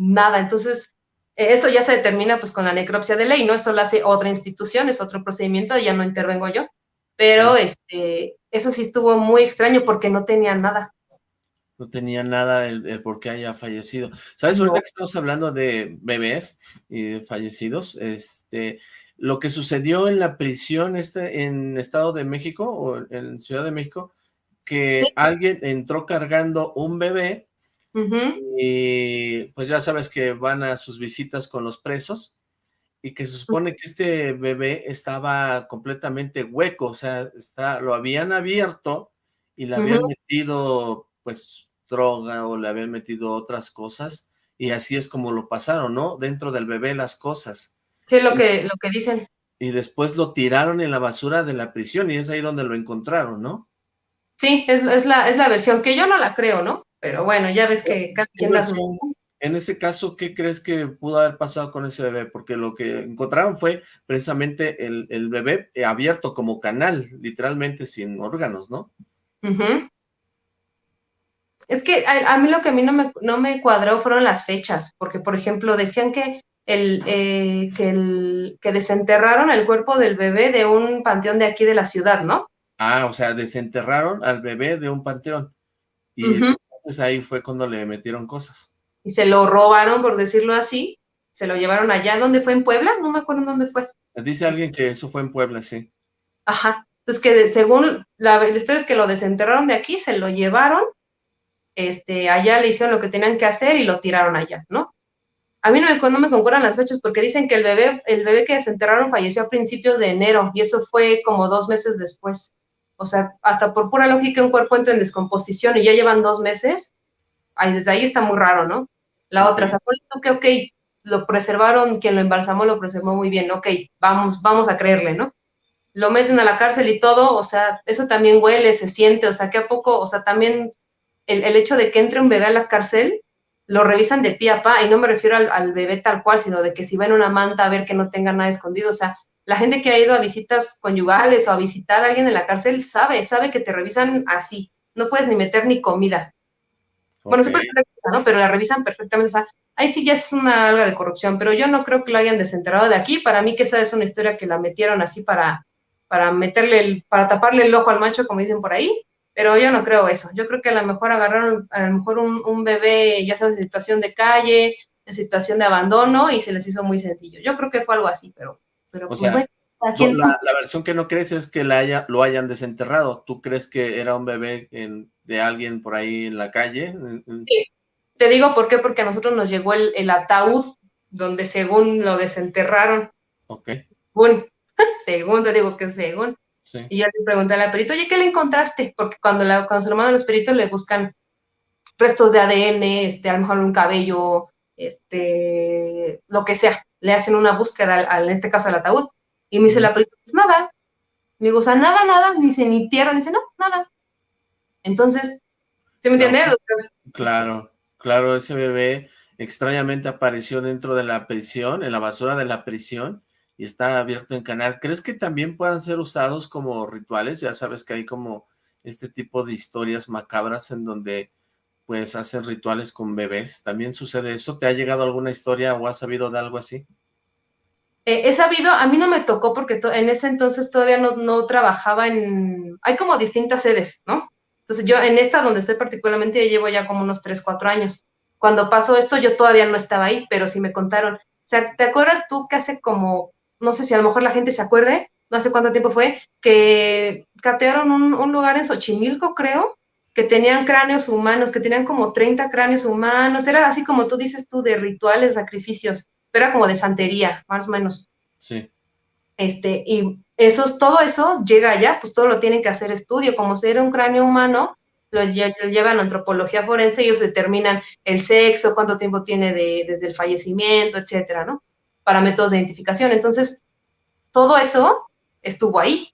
nada. Entonces, e, eso ya se determina pues con la necropsia de ley, ¿no? Eso lo hace otra institución, es otro procedimiento, ya no intervengo yo. Pero este, eso sí estuvo muy extraño porque no tenía nada. No tenía nada el, por qué haya fallecido. ¿Sabes? Ahorita que estamos hablando de bebés y de fallecidos, este, lo que sucedió en la prisión este, en Estado de México o en Ciudad de México, que alguien entró cargando un bebé y pues ya sabes que van a sus visitas con los presos y que se supone que este bebé estaba completamente hueco, o sea, está, lo habían abierto y le habían metido pues droga o le habían metido otras cosas y así es como lo pasaron, ¿no? Dentro del bebé las cosas. Sí, lo que, lo que dicen. Y después lo tiraron en la basura de la prisión y es ahí donde lo encontraron, ¿no? Sí, es, es, la, es la versión que yo no la creo, ¿no? Pero bueno, ya ves que cada quien En ese caso, ¿qué crees que pudo haber pasado con ese bebé? Porque lo que encontraron fue precisamente el, el bebé abierto como canal, literalmente sin órganos, ¿no? Es que a, mí lo que a mí no me, no me cuadró fueron las fechas, porque por ejemplo decían que el, eh, que el que desenterraron el cuerpo del bebé de un panteón de aquí de la ciudad, ¿no? Ah, o sea, desenterraron al bebé de un panteón. Y entonces ahí fue cuando le metieron cosas. Y se lo robaron, por decirlo así, se lo llevaron allá, ¿dónde fue? ¿En Puebla? No me acuerdo dónde fue. Dice alguien que eso fue en Puebla, sí. Ajá, entonces que según la, historia es que lo desenterraron de aquí, se lo llevaron, este, allá le hicieron lo que tenían que hacer y lo tiraron allá, ¿no? A mí no me, no me concuerdan las fechas porque dicen que el bebé, el bebé que desenterraron falleció a principios de enero y eso fue como dos meses después. O sea, hasta por pura lógica un cuerpo entra en descomposición y ya llevan dos meses, ahí, desde ahí está muy raro, ¿no? La otra, o sea, que, ok, lo preservaron, quien lo embalsamó lo preservó muy bien, ok, vamos, vamos a creerle, ¿no? Lo meten a la cárcel y todo, o sea, eso también huele, se siente, o sea, que a poco, o sea, también el, hecho de que entre un bebé a la cárcel, lo revisan de pie a pa, y no me refiero al, al, bebé tal cual, sino de que si va en una manta a ver que no tenga nada escondido, o sea, la gente que ha ido a visitas conyugales o a visitar a alguien en la cárcel sabe, sabe que te revisan así. No puedes ni meter ni comida. Bueno, se puede ¿no? Pero la revisan perfectamente. O sea, ahí sí ya es una alga de corrupción, pero yo no creo que lo hayan desenterrado de aquí. Para mí que esa es una historia que la metieron así para, para meterle, el, para taparle el ojo al macho, como dicen por ahí. Pero yo no creo eso. Yo creo que a lo mejor agarraron a lo mejor un, un bebé, ya sabes, en situación de calle, en situación de abandono y se les hizo muy sencillo. Yo creo que fue algo así, pero o pues sea, la, versión que no crees es que la haya, lo hayan desenterrado. ¿Tú crees que era un bebé de alguien por ahí en la calle? Te digo por qué, porque a nosotros nos llegó el, ataúd donde según lo desenterraron. Ok. Según, te digo que según. Y yo le pregunté a la perito, oye, ¿qué le encontraste? Porque cuando, la, cuando se lo mandan los peritos le buscan restos de ADN, este, a lo mejor un cabello, este, lo que sea le hacen una búsqueda, en este caso al ataúd, y me dice la película, pues nada. Me digo, o sea, nada, nada, ni dice ni tierra, ni dice, no, nada. Entonces, ¿se me entiende? Claro, claro, ese bebé extrañamente apareció dentro de la prisión, en la basura de la prisión, y está abierto en canal. ¿Crees que también puedan ser usados como rituales? Ya sabes que hay como este tipo de historias macabras en donde pues hacen rituales con bebés. ¿También sucede eso? ¿Te ha llegado alguna historia o has sabido de algo así? Eh, he sabido, a mí no me tocó porque en ese entonces todavía no, no, trabajaba en... Hay como distintas sedes, ¿no? Entonces yo en esta donde estoy particularmente ya llevo ya como unos 3, 4 años. Cuando pasó esto yo todavía no estaba ahí, pero sí me contaron. O sea, ¿te acuerdas tú que hace como, no sé si a lo mejor la gente se acuerde, no sé cuánto tiempo fue, que catearon un, un lugar en Xochimilco, creo, que tenían cráneos humanos, que tenían como 30 cráneos humanos, era así como tú dices tú, de rituales, sacrificios, pero era como de santería, más o menos. Sí. Este, y eso, todo eso llega allá, pues todo lo tienen que hacer estudio, como si era un cráneo humano, lo, llevan a antropología forense y ellos determinan el sexo, cuánto tiempo tiene desde el fallecimiento, etcétera, ¿no? Para métodos de identificación. Entonces, todo eso estuvo ahí.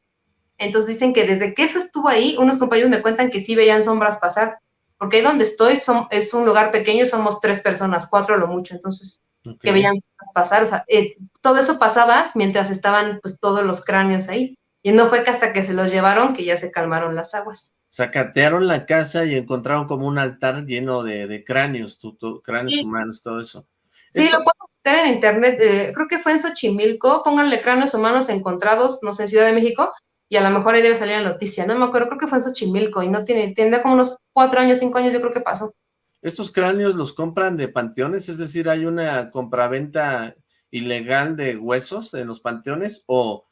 Entonces dicen que desde que eso estuvo ahí, unos compañeros me cuentan que sí veían sombras pasar, porque ahí donde estoy es un lugar pequeño, somos tres personas, cuatro lo mucho, entonces que veían pasar, o sea, eh, todo eso pasaba mientras estaban pues todos los cráneos ahí, y no fue que hasta que se los llevaron que ya se calmaron las aguas. O sea, catearon la casa y encontraron como un altar lleno de, cráneos, cráneos humanos, todo eso. Sí, lo puedo meter en internet, eh, creo que fue en Xochimilco, pónganle cráneos humanos encontrados, no sé, en Ciudad de México, y a lo mejor ahí debe salir la noticia, no me acuerdo, creo que fue en Xochimilco, y no tiene, tiene como unos cuatro años, cinco años, yo creo que pasó. ¿Estos cráneos los compran de panteones? Es decir, ¿hay una compraventa ilegal de huesos en los panteones o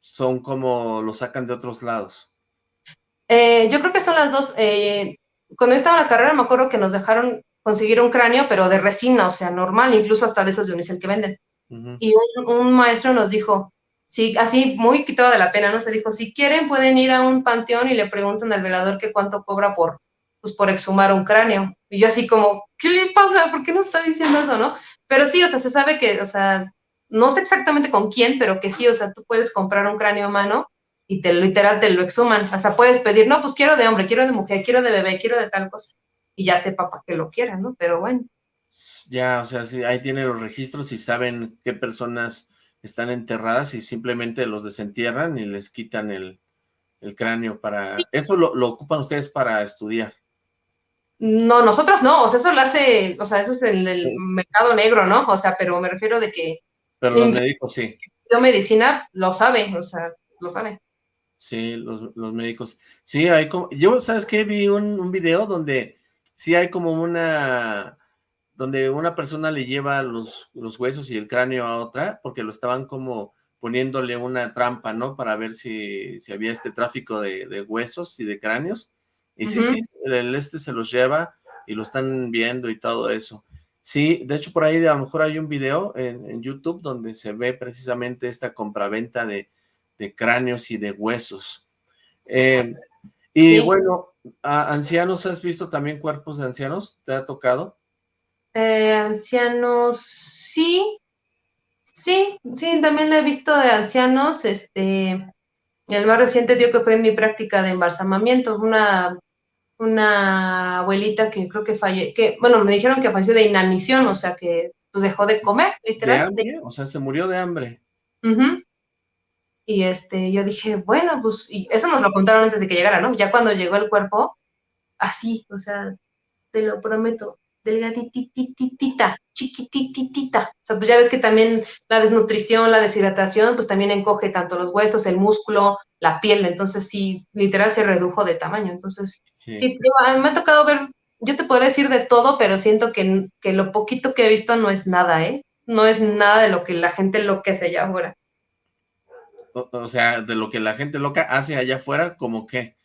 son como los sacan de otros lados? Eh, yo creo que son las dos. Eh, cuando yo estaba en la carrera me acuerdo que nos dejaron conseguir un cráneo, pero de resina, o sea, normal, incluso hasta de esos de unicel que venden. Y un, maestro nos dijo, sí, así muy quitado de la pena, ¿no? Se dijo, si quieren pueden ir a un panteón y le preguntan al velador que cuánto cobra por, pues, por exhumar un cráneo. Y yo así como, ¿qué le pasa? ¿Por qué no está diciendo eso, no? Pero sí, o sea, se sabe que, o sea, no sé exactamente con quién, pero que sí, o sea, tú puedes comprar un cráneo humano y te literal te lo exhuman. Hasta puedes pedir, no, pues quiero de hombre, quiero de mujer, quiero de bebé, quiero de tal cosa. Y ya sepa para qué lo quieran, ¿no? Pero bueno. Ya, o sea, sí, ahí tienen los registros y saben qué personas están enterradas y simplemente los desentierran y les quitan el, cráneo para... ¿Eso lo, ocupan ustedes para estudiar? No, nosotros no, o sea, eso lo hace, o sea, eso es el, el mercado negro, ¿no? O sea, pero me refiero de que... Pero los médicos sí. Yo medicina lo sabe, o sea, lo sabe. Sí, los, médicos. Sí, hay como... Yo, ¿sabes qué? Vi un, un, video donde sí hay como una... Donde una persona le lleva los, los huesos y el cráneo a otra, porque lo estaban como poniéndole una trampa, ¿no? Para ver si, si había este tráfico de, de, huesos y de cráneos. Y sí, sí, el este se los lleva y lo están viendo y todo eso. Sí, de hecho por ahí a lo mejor hay un video en, en YouTube donde se ve precisamente esta compraventa de, de cráneos y de huesos. Eh, y bueno, ancianos, ¿has visto también cuerpos de ancianos? ¿Te ha tocado? Eh, ancianos, sí, sí, sí, también lo he visto de ancianos, este, el más reciente tío que fue en mi práctica de embalsamamiento, una, una abuelita que creo que falle, que, bueno, me dijeron que falleció de inanición, o sea que pues dejó de comer, literalmente. ¿De O sea, se murió de hambre. Y este, yo dije, bueno, pues, y eso nos lo contaron antes de que llegara, ¿no? Ya cuando llegó el cuerpo, así, o sea, te lo prometo, delgaditititita, chiquitititita. O sea, pues ya ves que también la desnutrición, la deshidratación, pues también encoge tanto los huesos, el músculo, la piel, entonces sí, literal se redujo de tamaño. Entonces, sí, me ha tocado ver, yo te podría decir de todo, pero siento que, que lo poquito que he visto no es nada, ¿eh? No es nada de lo que la gente lo que se allá afuera o, sea, de lo que la gente loca hace allá afuera, como que...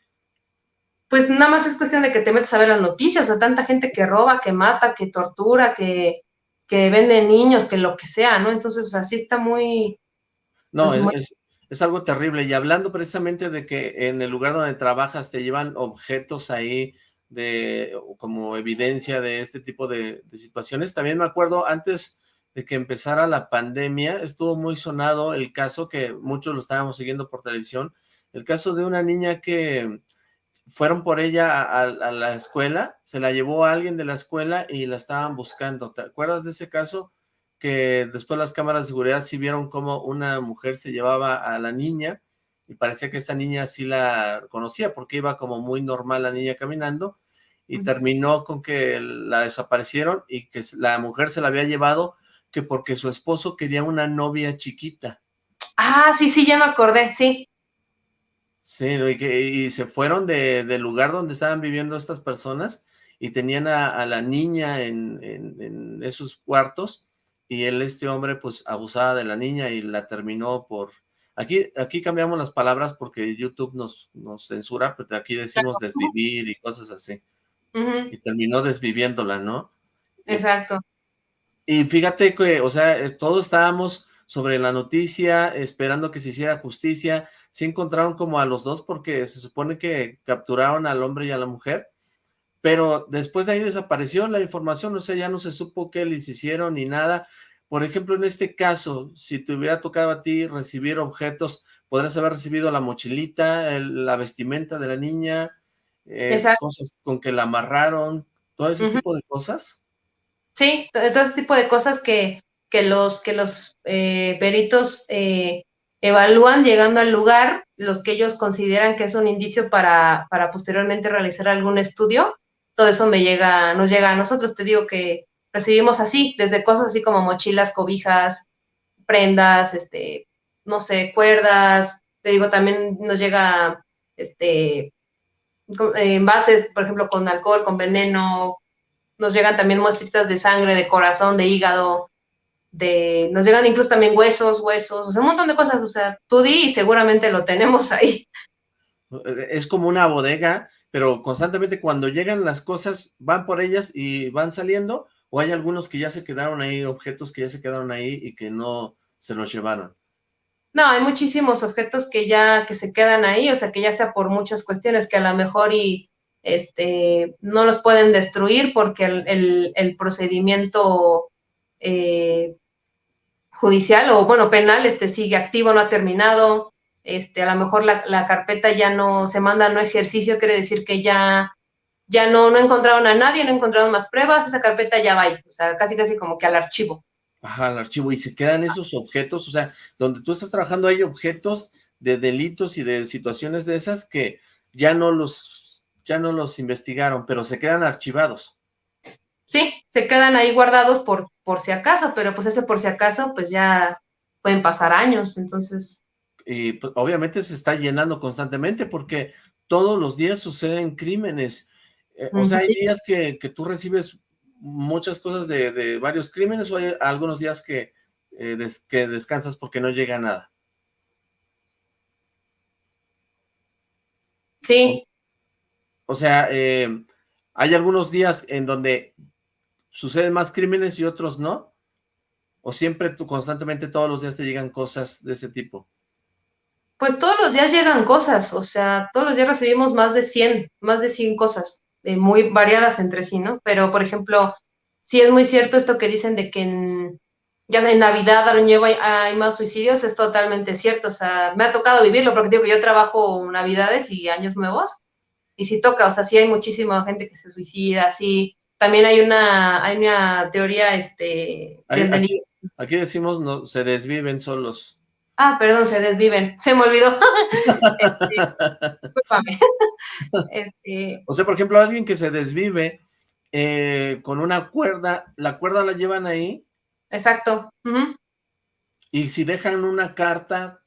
Pues nada más es cuestión de que te metas a ver las noticias, o sea, tanta gente que roba, que mata, que tortura, que, que vende niños, que lo que sea, ¿no? Entonces, así está muy... No, pues, es, algo terrible. Y hablando precisamente de que en el lugar donde trabajas te llevan objetos ahí de como evidencia de este tipo de, de situaciones, también me acuerdo antes de que empezara la pandemia, estuvo muy sonado el caso que muchos lo estábamos siguiendo por televisión, el caso de una niña que fueron por ella a, la escuela, se la llevó a alguien de la escuela y la estaban buscando. ¿Te acuerdas de ese caso? Que después las cámaras de seguridad sí vieron cómo una mujer se llevaba a la niña y parecía que esta niña sí la conocía porque iba como muy normal la niña caminando y terminó con que la desaparecieron y que la mujer se la había llevado que porque su esposo quería una novia chiquita. Ah, sí, sí, ya me acordé, sí. Sí, y, que, y se fueron de, del lugar donde estaban viviendo estas personas y tenían a, la niña en, en, esos cuartos y él, este hombre, pues abusaba de la niña y la terminó por... Aquí, aquí cambiamos las palabras porque YouTube nos, nos censura, pero aquí decimos desvivir y cosas así. Y terminó desviviéndola, ¿no? Exacto. Y fíjate que, o sea, todos estábamos sobre la noticia, esperando que se hiciera justicia, sí encontraron como a los dos porque se supone que capturaron al hombre y a la mujer, pero después de ahí desapareció la información, o sea, ya no se supo qué les hicieron ni nada. Por ejemplo, en este caso, si te hubiera tocado a ti recibir objetos, podrías haber recibido la mochilita, la vestimenta de la niña, eh, cosas con que la amarraron, todo ese tipo de cosas. Sí, todo ese tipo de cosas que, que los, que los eh, peritos eh, evalúan llegando al lugar, los que ellos consideran que es un indicio para, para posteriormente realizar algún estudio, todo eso me llega, nos llega a nosotros. Te digo que recibimos así, desde cosas así como mochilas, cobijas, prendas, este, no sé, cuerdas. Te digo, también nos llega, este, envases, por ejemplo, con alcohol, con veneno. Nos llegan también muestritas de sangre, de corazón, de hígado, de, nos llegan incluso también huesos, huesos, o sea, un montón de cosas, o sea, tú di y seguramente lo tenemos ahí. Es como una bodega pero constantemente cuando llegan las cosas, van por ellas y van saliendo, o hay algunos que ya se quedaron ahí, objetos que ya se quedaron ahí y que no se los llevaron. No, hay muchísimos objetos que ya, que se quedan ahí, o sea, que ya sea por muchas cuestiones que a lo mejor y, este, no los pueden destruir porque el, procedimiento eh, judicial o, bueno, penal, este, sigue activo, no ha terminado, este, a lo mejor la, carpeta ya no se manda no ejercicio, quiere decir que ya, ya no, no encontraron a nadie, no encontraron más pruebas, esa carpeta ya va ahí, o sea, casi casi como que al archivo. Ajá, al archivo, y se quedan esos objetos, o sea, donde tú estás trabajando hay objetos de delitos y de situaciones de esas que ya no los, ya no los investigaron, pero se quedan archivados. Sí, se quedan ahí guardados por, por si acaso, pero pues ese por si acaso, pues ya pueden pasar años, entonces y pues, obviamente se está llenando constantemente porque todos los días suceden crímenes. Eh, o sea, hay días que, tú recibes muchas cosas de, varios crímenes o hay algunos días que, eh, que descansas porque no llega nada. Sí. O, sea, eh, hay algunos días en donde suceden más crímenes y otros no. ¿O siempre tú constantemente todos los días te llegan cosas de ese tipo? Pues todos los días llegan cosas, o sea, todos los días recibimos más de 100, más de 100 cosas, eh, muy variadas entre sí, ¿no? Pero, por ejemplo, sí es muy cierto esto que dicen de que en, ya en Navidad, Año hay, hay más suicidios, es totalmente cierto, o sea, me ha tocado vivirlo, porque digo que yo trabajo Navidades y Años Nuevos, y sí toca, o sea, sí hay muchísima gente que se suicida, sí, también hay una, hay una teoría, este... aquí, aquí, decimos, no, se desviven solos. Ah, perdón, se desviven. Se me olvidó. Este, o sea, por ejemplo, alguien que se desvive eh, con una cuerda, ¿la cuerda la llevan ahí? Exacto. Y si dejan una carta.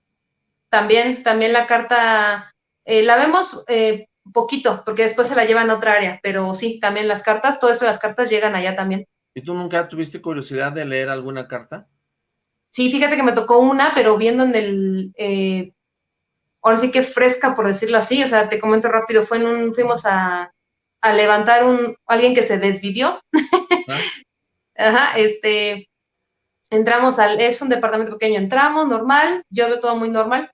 También, también la carta, eh, la vemos eh, poquito, porque después se la llevan a otra área, pero sí, también las cartas, todo esto, las cartas llegan allá también. ¿Y tú nunca tuviste curiosidad de leer alguna carta? Sí, fíjate que me tocó una, pero viendo en el, eh, ahora sí que fresca, por decirlo así, o sea, te comento rápido, fue en un, fuimos a, levantar un, alguien que se desvivió. Ah. Ajá, este, entramos al, es un departamento pequeño, entramos, normal, yo veo todo muy normal,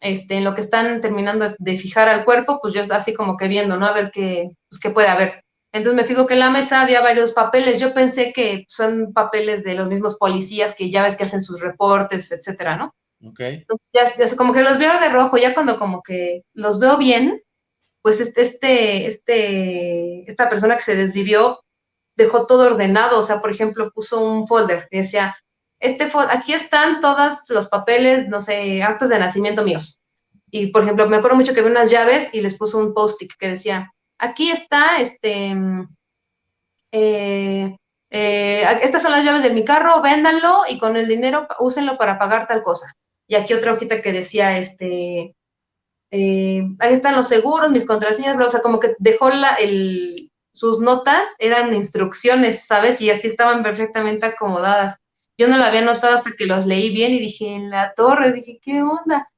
este, en lo que están terminando de fijar al cuerpo, pues yo así como que viendo, ¿no? A ver qué, pues qué puede haber. Entonces me fijo que en la mesa había varios papeles. Yo pensé que son papeles de los mismos policías que ya ves que hacen sus reportes, etcétera, ¿no? Ok. Ya, como que los veo de rojo, ya cuando como que los veo bien, pues este, este, este, esta persona que se desvivió dejó todo ordenado. O sea, por ejemplo, puso un folder que decía, este aquí están todos los papeles, no sé, actos de nacimiento míos. Y, por ejemplo, me acuerdo mucho que vi unas llaves y les puso un post-it que decía, aquí está, este, eh, eh, estas son las llaves de mi carro, véndanlo y con el dinero úsenlo para pagar tal cosa. Y aquí otra hojita que decía, este, eh, ahí están los seguros, mis contraseñas, o sea, como que dejó la, el, sus notas, eran instrucciones, ¿sabes? Y así estaban perfectamente acomodadas. Yo no lo había notado hasta que los leí bien y dije, en la torre, dije, ¿qué onda?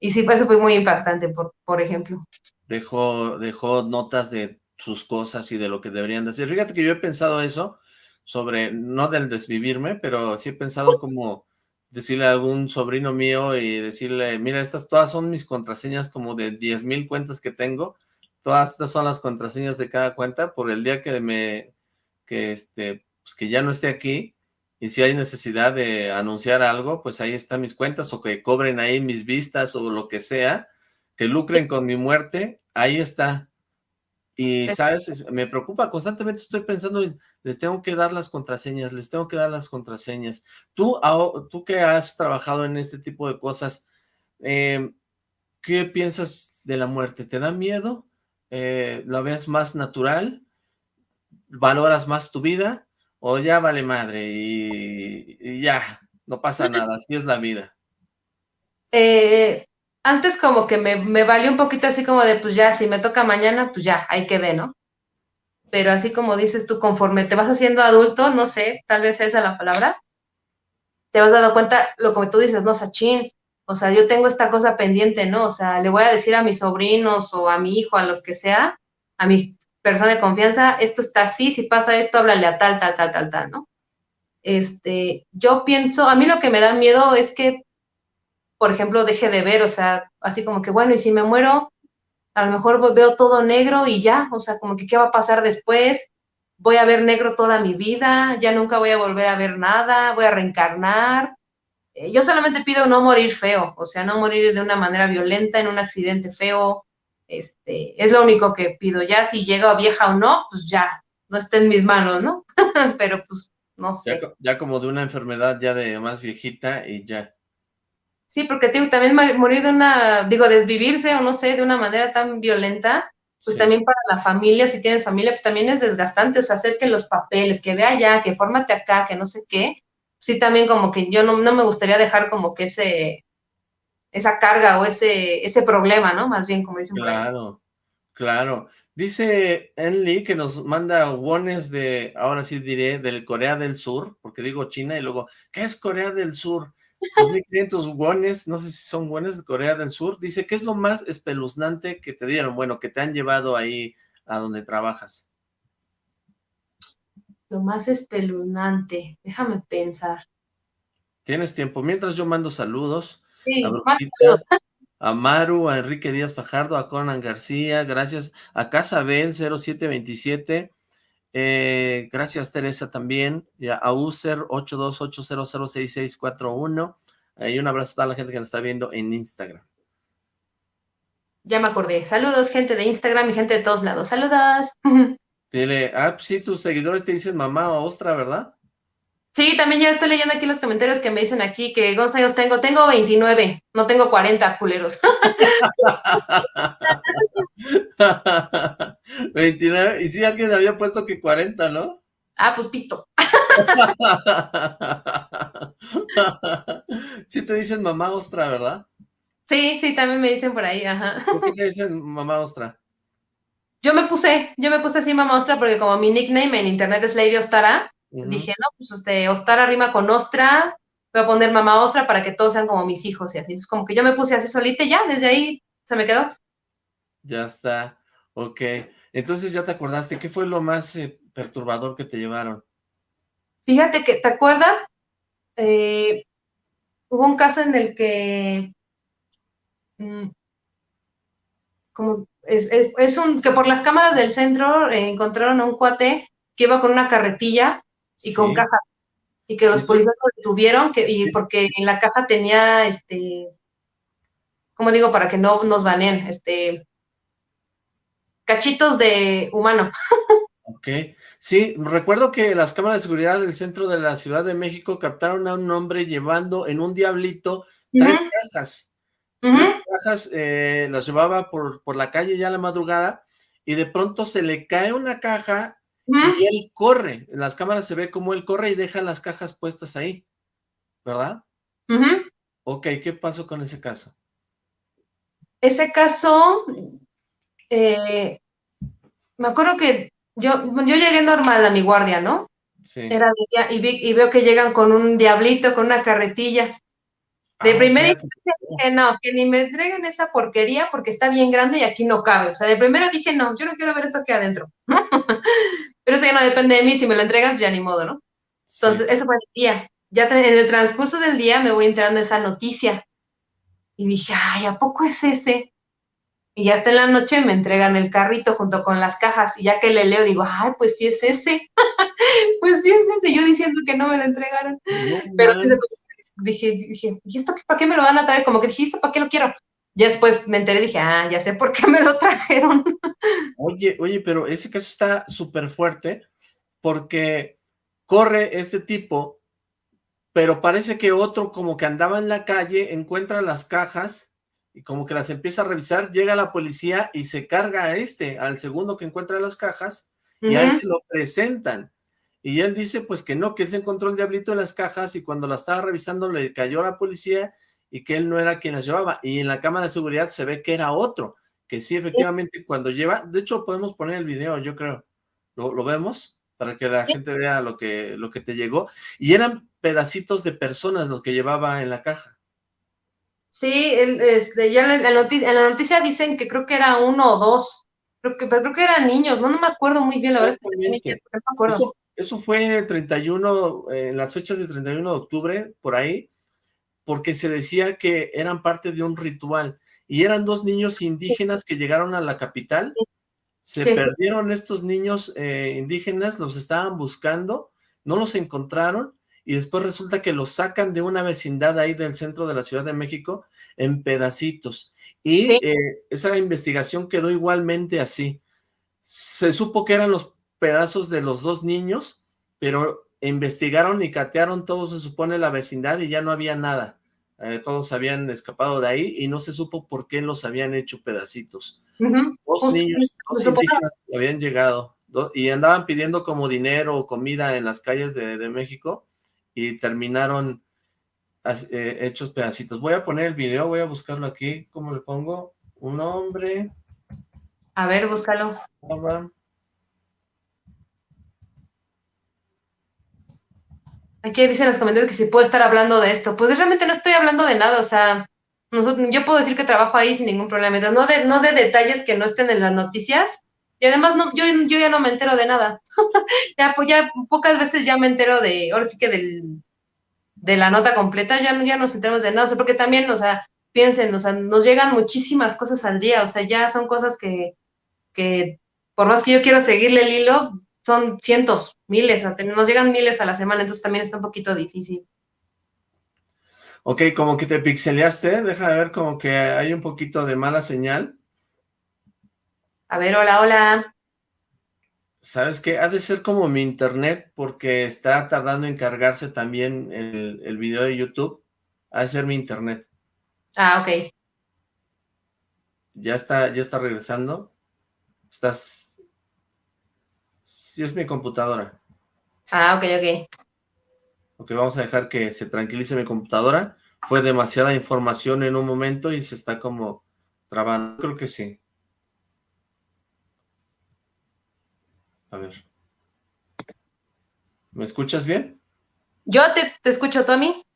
Y sí, eso fue muy impactante, por, por ejemplo. Dejó, dejó notas de sus cosas y de lo que deberían decir. Fíjate que yo he pensado eso sobre, no del desvivirme, pero sí he pensado como decirle a algún sobrino mío y decirle, mira, estas todas son mis contraseñas como de 10 mil cuentas que tengo, todas estas son las contraseñas de cada cuenta, por el día que me, que este, pues que ya no esté aquí, y si hay necesidad de anunciar algo, pues ahí están mis cuentas, o que cobren ahí mis vistas, o lo que sea, que lucren con mi muerte, ahí está. Y, ¿sabes? Me preocupa, constantemente estoy pensando, les tengo que dar las contraseñas, les tengo que dar las contraseñas. Tú, tú que has trabajado en este tipo de cosas, eh, ¿qué piensas de la muerte? ¿Te da miedo? Eh, ¿La ves más natural? ¿Valoras más tu vida? ¿O ya vale madre y, ya, no pasa nada, así es la vida? Eh, antes como que me, me valió un poquito así como de, pues ya, si me toca mañana, pues ya, ahí quedé, ¿no? Pero así como dices tú, conforme te vas haciendo adulto, no sé, tal vez esa es la palabra, te vas dando cuenta, lo que tú dices, no, Sachin, o sea, yo tengo esta cosa pendiente, ¿no? O sea, le voy a decir a mis sobrinos o a mi hijo, a los que sea, a mi persona de confianza, esto está así, si pasa esto, háblale a tal, tal, tal, tal, tal, ¿no? Este, yo pienso, a mí lo que me da miedo es que por ejemplo, deje de ver, o sea, así como que, bueno, y si me muero, a lo mejor veo todo negro y ya, o sea, como que, ¿qué va a pasar después? Voy a ver negro toda mi vida, ya nunca voy a volver a ver nada, voy a reencarnar. Eh, yo solamente pido no morir feo, o sea, no morir de una manera violenta, en un accidente feo, este, es lo único que pido. Ya si llego vieja o no, pues ya, no está en mis manos, ¿no? Pero pues, no sé. ya, como de una enfermedad ya de más viejita y ya. Sí, porque también morir de una, digo, desvivirse o no sé, de una manera tan violenta, pues también para la familia, si tienes familia, pues también es desgastante, o sea, hacer que los papeles, que vea ya, que fórmate acá, que no sé qué, sí también como que yo no, me gustaría dejar como que ese, esa carga o ese, ese problema, ¿no? Más bien, como dicen Claro, claro. Dice Enli que nos manda wones de, ahora sí diré, del Corea del Sur, porque digo China y luego, ¿qué es Corea del Sur? 2.500 wones, no sé si son wones de Corea del Sur. Dice, ¿qué es lo más espeluznante que te dieron? Bueno, que te han llevado ahí a donde trabajas. Lo más espeluznante, déjame pensar. Tienes tiempo. Mientras yo mando saludos a, Maru, a Enrique Díaz Fajardo, a Conan García, gracias a Casa Ben 0727, eh, gracias Teresa también, y a User 828006641. Y un abrazo a toda la gente que nos está viendo en Instagram. Ya me acordé. Saludos, gente de Instagram y gente de todos lados. Saludos. Dile, ah, sí, tus seguidores te dicen mamá o ostra, ¿verdad? Sí, también ya estoy leyendo aquí los comentarios que me dicen aquí que ¿cuántos años tengo? Tengo 29, no tengo 40, culeros. 29, y sí, alguien había puesto que 40, ¿no? Ah, pupito. sí te dicen mamá ostra, ¿verdad? Sí, sí, también me dicen por ahí, ajá. ¿Por qué te dicen mamá ostra? Yo me puse, yo me puse así mamá ostra porque como mi nickname en internet es Lady Ostara, Dije, no, pues este, Ostara rima con Ostra, voy a poner mamá Ostra para que todos sean como mis hijos y así. Entonces, como que yo me puse así solita y ya, desde ahí se me quedó. Ya está, ok. Entonces, ¿ya te acordaste? ¿Qué fue lo más eh, perturbador que te llevaron? Fíjate que, ¿te acuerdas? Eh, hubo un caso en el que... Mm, como es, es, un que por las cámaras del centro eh, encontraron a un cuate que iba con una carretilla y con caja. Y que los policías lo detuvieron, que, y porque en la caja tenía, este, ¿cómo digo? Para que no nos baneen, este, cachitos de humano. Ok, sí, recuerdo que las cámaras de seguridad del centro de la Ciudad de México captaron a un hombre llevando en un diablito tres cajas. Tres cajas eh, las llevaba por, por la calle ya a la madrugada y de pronto se le cae una caja y él corre, en las cámaras se ve como él corre y deja las cajas puestas ahí, ¿verdad? Ok, ¿qué pasó con ese caso? Ese caso, eh, me acuerdo que yo, yo llegué normal a mi guardia, ¿no? Sí. Era y, y, veo que llegan con un diablito, con una carretilla. De ah, primera dije, no, que ni me entreguen esa porquería porque está bien grande y aquí no cabe. O sea, de primero dije, no, yo no quiero ver esto aquí adentro. Pero eso ya no depende de mí, si me lo entregan, ya ni modo, ¿no? Entonces, eso fue el día. ya en el transcurso del día me voy enterando de esa noticia. Y dije, ay, ¿a poco es ese? Y ya hasta en la noche me entregan el carrito junto con las cajas. Y ya que le leo, digo, ay, pues sí es ese. pues sí es ese. Yo diciendo que no me lo entregaron. Pero dije, dije, ¿y esto para qué me lo van a traer? Como que dije, ¿esto para qué lo quiero? Ya después me enteré y dije, ah, ya sé por qué me lo trajeron. oye, oye, pero ese caso está súper fuerte porque corre ese tipo, pero parece que otro como que andaba en la calle, encuentra las cajas y como que las empieza a revisar, llega la policía y se carga a este, al segundo que encuentra las cajas, y a él se lo presentan. Y él dice pues que no, que se encontró el diablito en las cajas y cuando la estaba revisando le cayó a la policía y que él no era quien las llevaba. Y en la cámara de seguridad se ve que era otro, que sí, efectivamente, cuando lleva, de hecho podemos poner el video, yo creo, ¿lo, vemos? Para que la gente vea lo que, lo que te llegó. Y eran pedacitos de personas lo que llevaba en la caja. Sí, este, ya en la, noticia, en la noticia dicen que creo que era uno o dos, creo que, pero creo que eran niños, no, no me acuerdo muy bien, la verdad. Eso, fue el 31, en las fechas del 31 de octubre, por ahí, porque se decía que eran parte de un ritual, y eran dos niños indígenas que llegaron a la capital, se perdieron estos niños eh, indígenas, los estaban buscando, no los encontraron, y después resulta que los sacan de una vecindad ahí del centro de la Ciudad de México en pedacitos. Y eh, esa investigación quedó igualmente así. Se supo que eran los pedazos de los dos niños, pero investigaron y catearon todo, se supone, la vecindad y ya no había nada. Eh, todos habían escapado de ahí y no se supo por qué los habían hecho pedacitos. Dos niños, dos indígenas habían llegado y andaban pidiendo como dinero o comida en las calles de, de México y terminaron eh, hechos pedacitos. Voy a poner el video, voy a buscarlo aquí. ¿Cómo le pongo? Un hombre. A ver, búscalo. Aquí dicen los comentarios que si puedo estar hablando de esto. Pues realmente no estoy hablando de nada, o sea, nosotros, yo puedo decir que trabajo ahí sin ningún problema, no de, no de detalles que no estén en las noticias, y además no, yo, yo ya no me entero de nada. ya, pues ya pocas veces ya me entero de, ahora sí que del, de la nota completa, ya, ya nos enteramos de nada, o sea, porque también, o sea, piensen, o sea, nos llegan muchísimas cosas al día, o sea, ya son cosas que, que por más que yo quiero seguirle el hilo, son cientos, miles, nos llegan miles a la semana, entonces también está un poquito difícil. Ok, como que te pixeleaste, deja de ver como que hay un poquito de mala señal. A ver, hola, hola. ¿Sabes qué? Ha de ser como mi internet porque está tardando en cargarse también el, el video de YouTube. Ha de ser mi internet. Ah, ok. Ya está, ya está regresando. Estás... Sí, es mi computadora. Ah, ok, ok. Ok, vamos a dejar que se tranquilice mi computadora. Fue demasiada información en un momento y se está como trabando. Creo que sí. A ver. ¿Me escuchas bien? Yo te, te escucho, Tommy.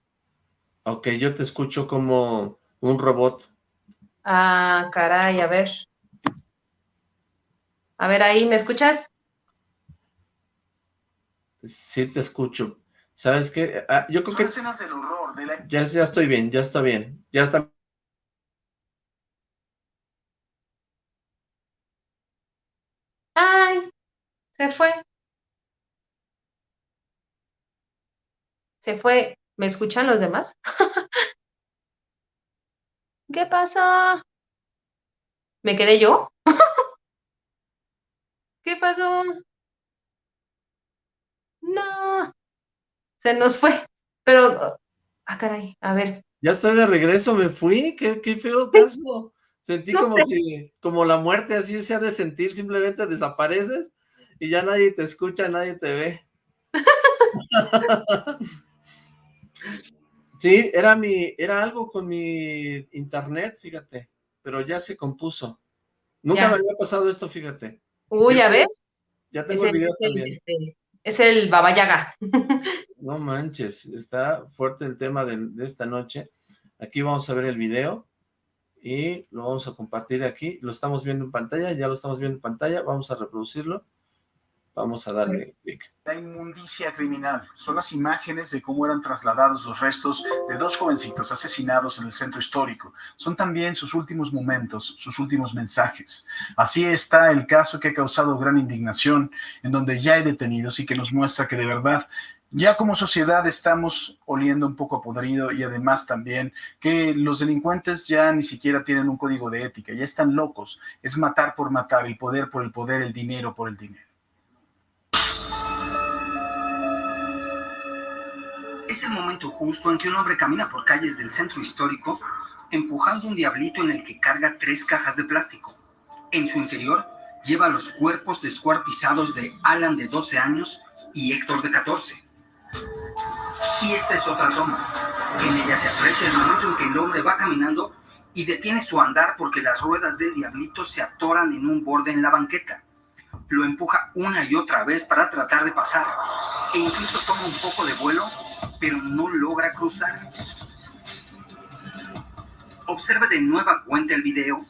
Ok, yo te escucho como un robot. Ah, caray, a ver. A ver, ahí, ¿me escuchas? Sí, te escucho. ¿Sabes qué? Ah, yo creo que... Ya, ya estoy bien, ya está bien. Ya está... Ay, se fue. Se fue. ¿Me escuchan los demás? ¿Qué pasa? ¿Me quedé yo? ¿Qué pasó? No. Se nos fue. Pero, ah, caray, a ver. Ya estoy de regreso, me fui. Qué, qué feo caso. Sentí como si, como la muerte así se ha de sentir, simplemente desapareces y ya nadie te escucha, nadie te ve. sí, era mi, era algo con mi internet, fíjate, pero ya se compuso. Nunca me había pasado esto, fíjate. Uy, a ver. Ya tengo el video también. Es el Babayaga. no manches, está fuerte el tema de esta noche. Aquí vamos a ver el video y lo vamos a compartir aquí. Lo estamos viendo en pantalla, ya lo estamos viendo en pantalla. Vamos a reproducirlo Vamos a darle clic. La inmundicia criminal son las imágenes de cómo eran trasladados los restos de dos jovencitos asesinados en el centro histórico. Son también sus últimos momentos, sus últimos mensajes. Así está el caso que ha causado gran indignación, en donde ya hay detenidos y que nos muestra que de verdad ya como sociedad estamos oliendo un poco a podrido y además también que los delincuentes ya ni siquiera tienen un código de ética, ya están locos. Es matar por matar, el poder por el poder, el dinero por el dinero. Es el momento justo en que un hombre camina por calles del centro histórico empujando un diablito en el que carga tres cajas de plástico. En su interior lleva los cuerpos descuartizados de Alan de 12 años y Héctor de 14. Y esta es otra toma. En ella se aprecia el momento en que el hombre va caminando y detiene su andar porque las ruedas del diablito se atoran en un borde en la banqueta. Lo empuja una y otra vez para tratar de pasar e incluso toma un poco de vuelo pero no logra cruzar. Observe de nueva cuenta el video,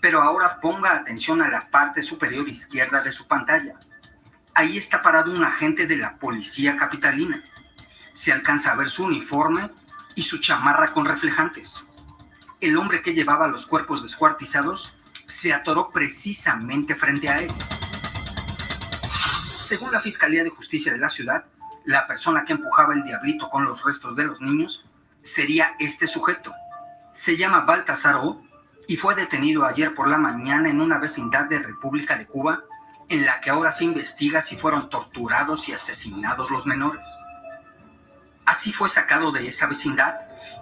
pero ahora ponga atención a la parte superior izquierda de su pantalla. Ahí está parado un agente de la policía capitalina. Se alcanza a ver su uniforme y su chamarra con reflejantes. El hombre que llevaba los cuerpos descuartizados se atoró precisamente frente a él. Según la Fiscalía de Justicia de la ciudad, la persona que empujaba el diablito con los restos de los niños sería este sujeto. Se llama Baltasar O y fue detenido ayer por la mañana en una vecindad de República de Cuba en la que ahora se investiga si fueron torturados y asesinados los menores. Así fue sacado de esa vecindad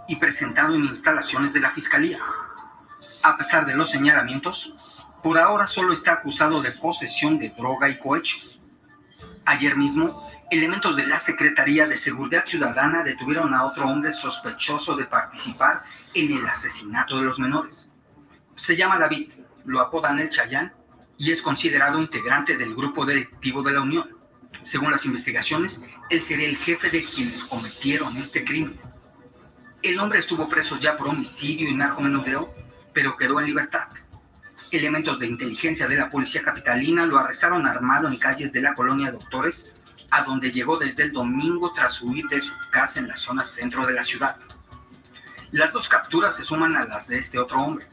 y presentado en instalaciones de la Fiscalía. A pesar de los señalamientos, por ahora solo está acusado de posesión de droga y cohecho. Ayer mismo, elementos de la Secretaría de Seguridad Ciudadana detuvieron a otro hombre sospechoso de participar en el asesinato de los menores. Se llama David, lo apodan el Chayán y es considerado integrante del grupo delictivo de la Unión. Según las investigaciones, él sería el jefe de quienes cometieron este crimen. El hombre estuvo preso ya por homicidio y narcomenudeo, pero quedó en libertad. Elementos de inteligencia de la policía capitalina lo arrestaron armado en calles de la colonia Doctores a donde llegó desde el domingo tras huir de su casa en la zona centro de la ciudad. Las dos capturas se suman a las de este otro hombre.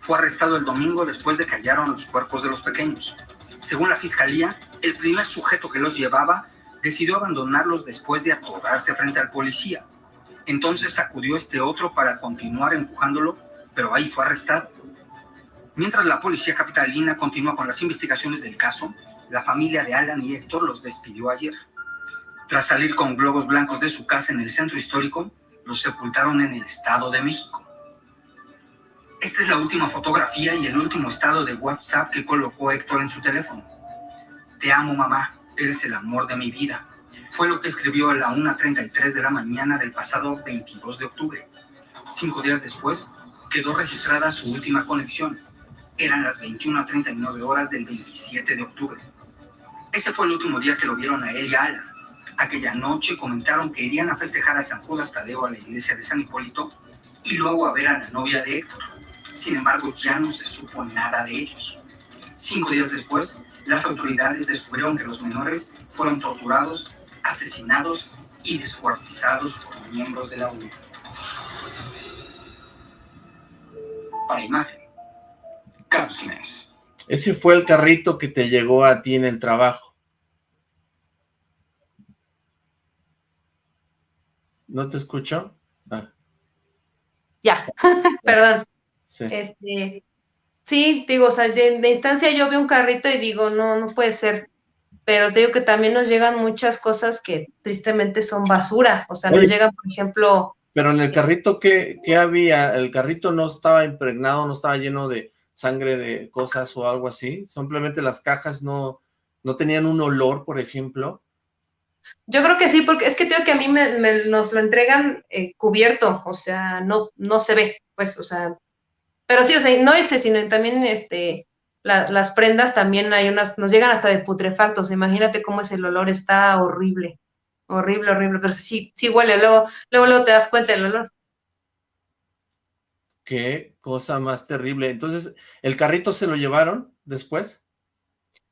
Fue arrestado el domingo después de que hallaron los cuerpos de los pequeños. Según la fiscalía, el primer sujeto que los llevaba decidió abandonarlos después de atorarse frente al policía. Entonces acudió este otro para continuar empujándolo, pero ahí fue arrestado. Mientras la policía capitalina continúa con las investigaciones del caso, la familia de Alan y Héctor los despidió ayer. Tras salir con globos blancos de su casa en el centro histórico, los sepultaron en el Estado de México. Esta es la última fotografía y el último estado de WhatsApp que colocó Héctor en su teléfono. Te amo, mamá, eres el amor de mi vida. Fue lo que escribió a la 1.33 de la mañana del pasado 22 de octubre. Cinco días después, quedó registrada su última conexión. Eran las 21.39 horas del 27 de octubre. Ese fue el último día que lo vieron a él y a Alan. Aquella noche comentaron que irían a festejar a San Judas Tadeo a la iglesia de San Hipólito y luego a ver a la novia de Héctor. Sin embargo, ya no se supo nada de ellos. Cinco días después, las autoridades descubrieron que los menores fueron torturados, asesinados y descuartizados por miembros de la UNED. Para imagen, Ese fue el carrito que te llegó a ti en el trabajo. ¿No te escucho? Ah. Ya, perdón. Sí. Este, sí, digo, o sea, de, de, instancia yo veo un carrito y digo, no, no puede ser. Pero te digo que también nos llegan muchas cosas que tristemente son basura. O sea, Oye, nos llegan, por ejemplo... Pero en el carrito, ¿qué, ¿qué había? El carrito no estaba impregnado, no estaba lleno de sangre de cosas o algo así? Simplemente las cajas no, no tenían un olor, por ejemplo. Yo creo que sí, porque es que tengo que a mí me, me, nos lo entregan eh, cubierto, o sea, no, no se ve, pues, o sea, pero sí, o sea, no ese, sino también este, la, las prendas también hay unas, nos llegan hasta de putrefactos, imagínate cómo es el olor, está horrible, horrible, horrible, pero sí, sí huele, luego, luego, luego te das cuenta del olor. Qué cosa más terrible. Entonces, ¿el carrito se lo llevaron después?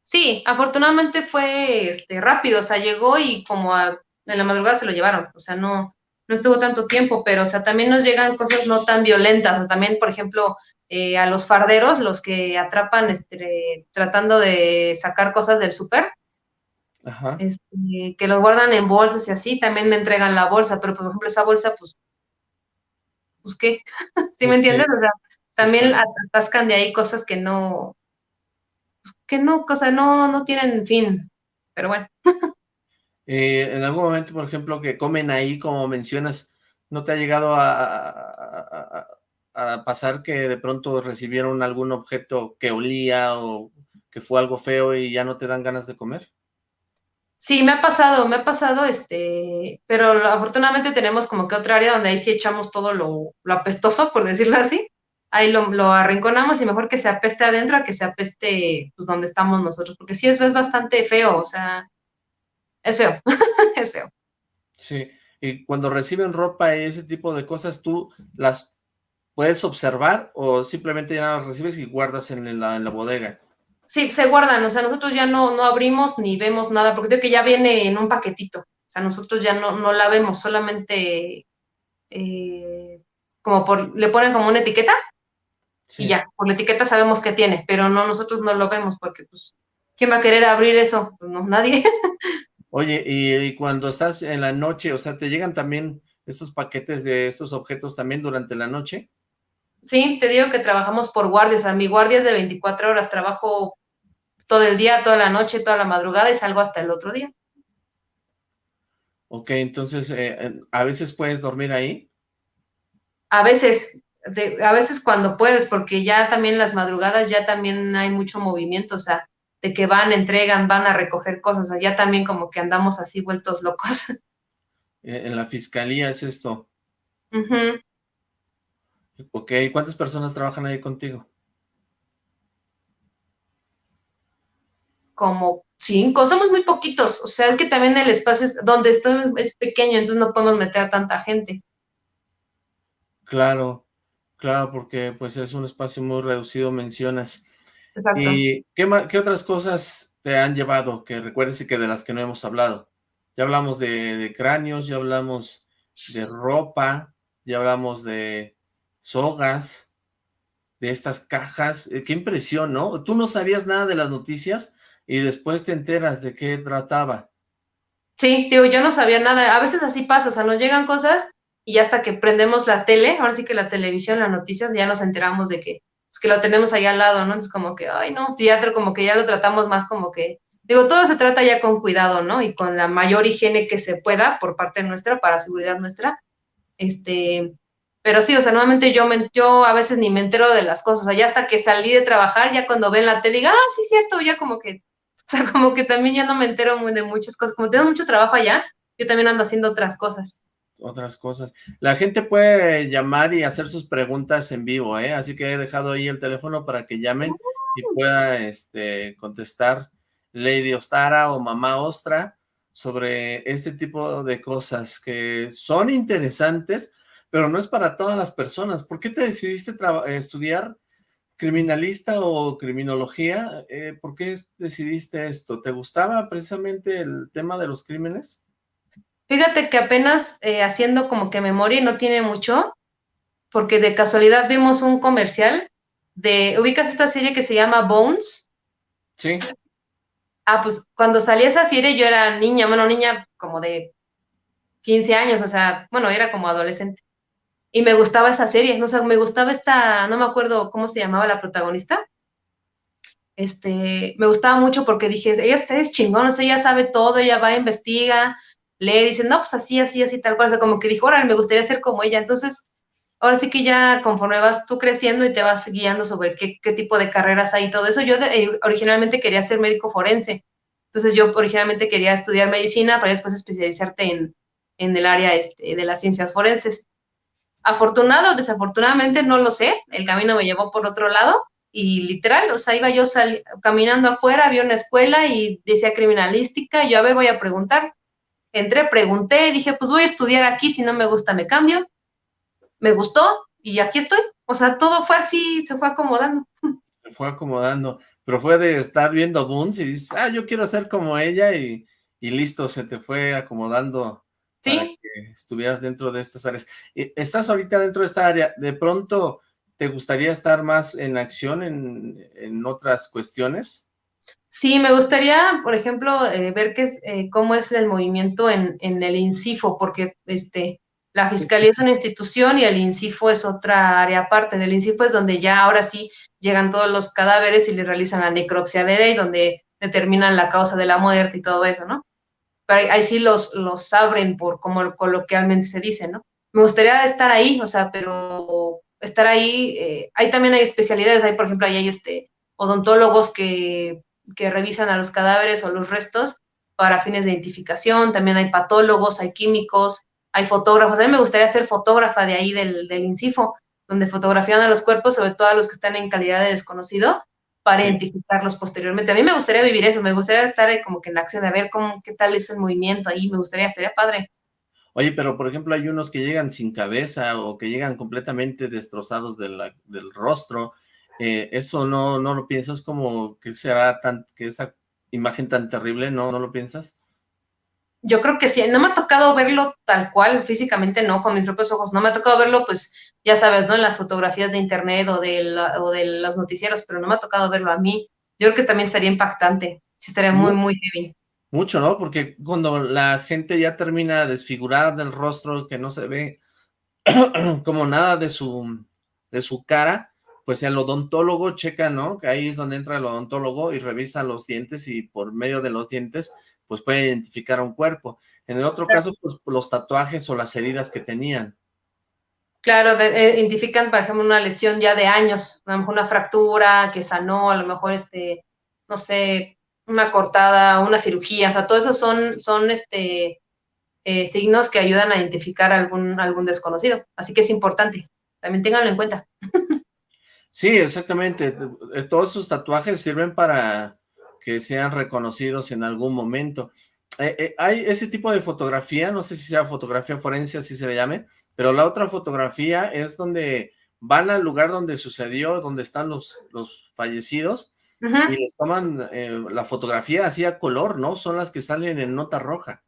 Sí, afortunadamente fue este, rápido, o sea, llegó y como a, en la madrugada se lo llevaron, o sea, no, no estuvo tanto tiempo, pero, o sea, también nos llegan cosas no tan violentas, o también, por ejemplo, eh, a los farderos, los que atrapan este, tratando de sacar cosas del súper, este, que los guardan en bolsas y así, también me entregan la bolsa, pero por ejemplo esa bolsa, pues, pues qué, ¿sí me entiendes? O sea, también atascan de ahí cosas que no, pues, que no, cosa no, no tienen fin, pero bueno. Eh, en algún momento, por ejemplo, que comen ahí, como mencionas, ¿no te ha llegado a, a pasar que de pronto recibieron algún objeto que olía o que fue algo feo y ya no te dan ganas de comer? Sí, me ha pasado, me ha pasado, este, pero afortunadamente tenemos como que otra área donde ahí sí echamos todo lo, apestoso, por decirlo así. Ahí lo, lo, arrinconamos y mejor que se apeste adentro a que se apeste pues donde estamos nosotros, porque sí es, es bastante feo, o sea, es feo, es feo. Sí, y cuando reciben ropa y ese tipo de cosas, ¿tú las puedes observar o simplemente ya las recibes y guardas en la bodega? Sí, se guardan, o sea, nosotros ya no, no abrimos ni vemos nada, porque creo que ya viene en un paquetito, o sea, nosotros ya no, no la vemos, solamente eh, como por, le ponen como una etiqueta y ya, por la etiqueta sabemos que tiene, pero no, nosotros no lo vemos porque, pues, ¿quién va a querer abrir eso? Pues no, nadie. Oye, y, cuando estás en la noche, o sea, ¿te llegan también estos paquetes de estos objetos también durante la noche? Sí, te digo que trabajamos por guardias, o sea, mi guardia es de 24 horas, trabajo todo el día, toda la noche, toda la madrugada y salgo hasta el otro día. Ok, entonces, eh, ¿a veces puedes dormir ahí? A veces, a veces cuando puedes, porque ya también las madrugadas ya también hay mucho movimiento, o sea, de que van, entregan, van a recoger cosas, o sea, ya también como que andamos así vueltos locos. Eh, en la fiscalía es esto. Ok, ¿cuántas personas trabajan ahí contigo? Como cinco, somos muy poquitos, o sea, es que también el espacio donde estoy es pequeño, entonces no podemos meter a tanta gente. Claro, claro, porque pues es un espacio muy reducido, mencionas. Exacto. ¿Y qué, qué otras cosas te han llevado que recuerdes y que de las que no hemos hablado? Ya hablamos de, cráneos, ya hablamos de ropa, ya hablamos de sogas, de estas cajas. Eh, qué impresión, ¿no? ¿Tú no sabías nada de las noticias? Y después te enteras de qué trataba. Sí, digo, yo no sabía nada, a veces así pasa, o sea, nos llegan cosas y hasta que prendemos la tele, ahora sí que la televisión, las noticias, ya nos enteramos de que, pues, que lo tenemos ahí al lado, ¿no? Es como que, ay, no, teatro, como que ya lo tratamos más como que, digo, todo se trata ya con cuidado, ¿no? Y con la mayor higiene que se pueda por parte nuestra, para seguridad nuestra, este, pero sí, o sea, nuevamente yo, me, yo a veces ni me entero de las cosas, o sea, ya hasta que salí de trabajar, ya cuando ven la tele, digo, ah, sí, cierto, ya como que sea, como que también ya no me entero muy de muchas cosas. Como tengo mucho trabajo allá, yo también ando haciendo otras cosas. Otras cosas. La gente puede llamar y hacer sus preguntas en vivo, ¿eh? Así que he dejado ahí el teléfono para que llamen y pueda este, contestar Lady Ostara o Mamá Ostra sobre este tipo de cosas que son interesantes, pero no es para todas las personas. ¿Por qué te decidiste estudiar criminalista o criminología, eh, ¿por qué decidiste esto? ¿Te gustaba precisamente el tema de los crímenes? Fíjate que apenas eh, haciendo como que memoria no tiene mucho, porque de casualidad vimos un comercial de, ¿ubicas esta serie que se llama Bones? Sí. Ah, pues cuando salí esa serie yo era niña, bueno, niña como de 15 años, o sea, bueno, era como adolescente y me gustaba esa serie, no sé, me gustaba esta, no me acuerdo cómo se llamaba la protagonista, este, me gustaba mucho porque dije, ella es chingón, o sea, ella sabe todo, ella va, investiga, lee, dice, no, pues así, así, así, tal cual, o sea, como que dijo, órale, me gustaría ser como ella, entonces, ahora sí que ya conforme vas tú creciendo y te vas guiando sobre qué, qué tipo de carreras hay y todo eso, yo eh, originalmente quería ser médico forense, entonces yo originalmente quería estudiar medicina para después especializarte en, en el área este, de las ciencias forenses, Afortunado o desafortunadamente, no lo sé, el camino me llevó por otro lado y literal, o sea, iba yo caminando afuera, vi una escuela y decía criminalística, yo a ver, voy a preguntar. Entré, pregunté, dije, pues voy a estudiar aquí, si no me gusta me cambio. Me gustó y aquí estoy. O sea, todo fue así, se fue acomodando. Se fue acomodando. pero fue de estar viendo Boons y dices, ah, yo quiero ser como ella y, y listo, se te fue acomodando ¿Sí? para que estuvieras dentro de estas áreas. ¿Estás ahorita dentro de esta área? ¿De pronto te gustaría estar más en acción en, en otras cuestiones? Sí, me gustaría, por ejemplo, eh, ver qué es, eh, cómo es el movimiento en, en, el INCIFO, porque este, la Fiscalía es una institución y el INCIFO es otra área aparte. Del INCIFO es donde ya ahora sí llegan todos los cadáveres y le realizan la necropsia de ley, donde determinan la causa de la muerte y todo eso, ¿no? Pero ahí, sí los, los abren por como coloquialmente se dice, ¿no? Me gustaría estar ahí, o sea, pero estar ahí, eh, ahí también hay especialidades, hay por ejemplo, ahí hay este, odontólogos que, que revisan a los cadáveres o los restos para fines de identificación, también hay patólogos, hay químicos, hay fotógrafos, a mí me gustaría ser fotógrafa de ahí del, del INCIFO, donde fotografían a los cuerpos, sobre todo a los que están en calidad de desconocido, para identificarlos posteriormente. A mí me gustaría vivir eso, me gustaría estar como que en la acción, de ver cómo, qué tal es el movimiento ahí, me gustaría, estaría padre. Oye, pero por ejemplo hay unos que llegan sin cabeza o que llegan completamente destrozados de la, del rostro, eh, ¿eso no, no lo piensas como que será tan, que esa imagen tan terrible, no, no lo piensas? Yo creo que sí, no me ha tocado verlo tal cual, físicamente no, con mis propios ojos, no me ha tocado verlo, pues, ya sabes, ¿no? En las fotografías de internet o de, la, o de los noticieros, pero no me ha tocado verlo a mí. Yo creo que también estaría impactante, sí estaría muy, muy heavy. Mucho, ¿no? Porque cuando la gente ya termina desfigurada del rostro, que no se ve como nada de su, de su cara, pues el odontólogo checa, ¿no? Que ahí es donde entra el odontólogo y revisa los dientes y por medio de los dientes pues puede identificar a un cuerpo. En el otro caso, pues los tatuajes o las heridas que tenían. Claro, eh, identifican, por ejemplo, una lesión ya de años, a lo mejor una fractura que sanó, a lo mejor, este, no sé, una cortada, una cirugía, o sea, todo eso son, son este, eh, signos que ayudan a identificar algún, algún desconocido. Así que es importante, también ténganlo en cuenta. Sí, exactamente. Todos esos tatuajes sirven para que sean reconocidos en algún momento. Eh, eh, hay ese tipo de fotografía, no sé si sea fotografía forense, así se le llame, pero la otra fotografía es donde van al lugar donde sucedió, donde están los, los fallecidos, uh -huh. y les toman eh, la fotografía así a color, ¿no? Son las que salen en nota roja.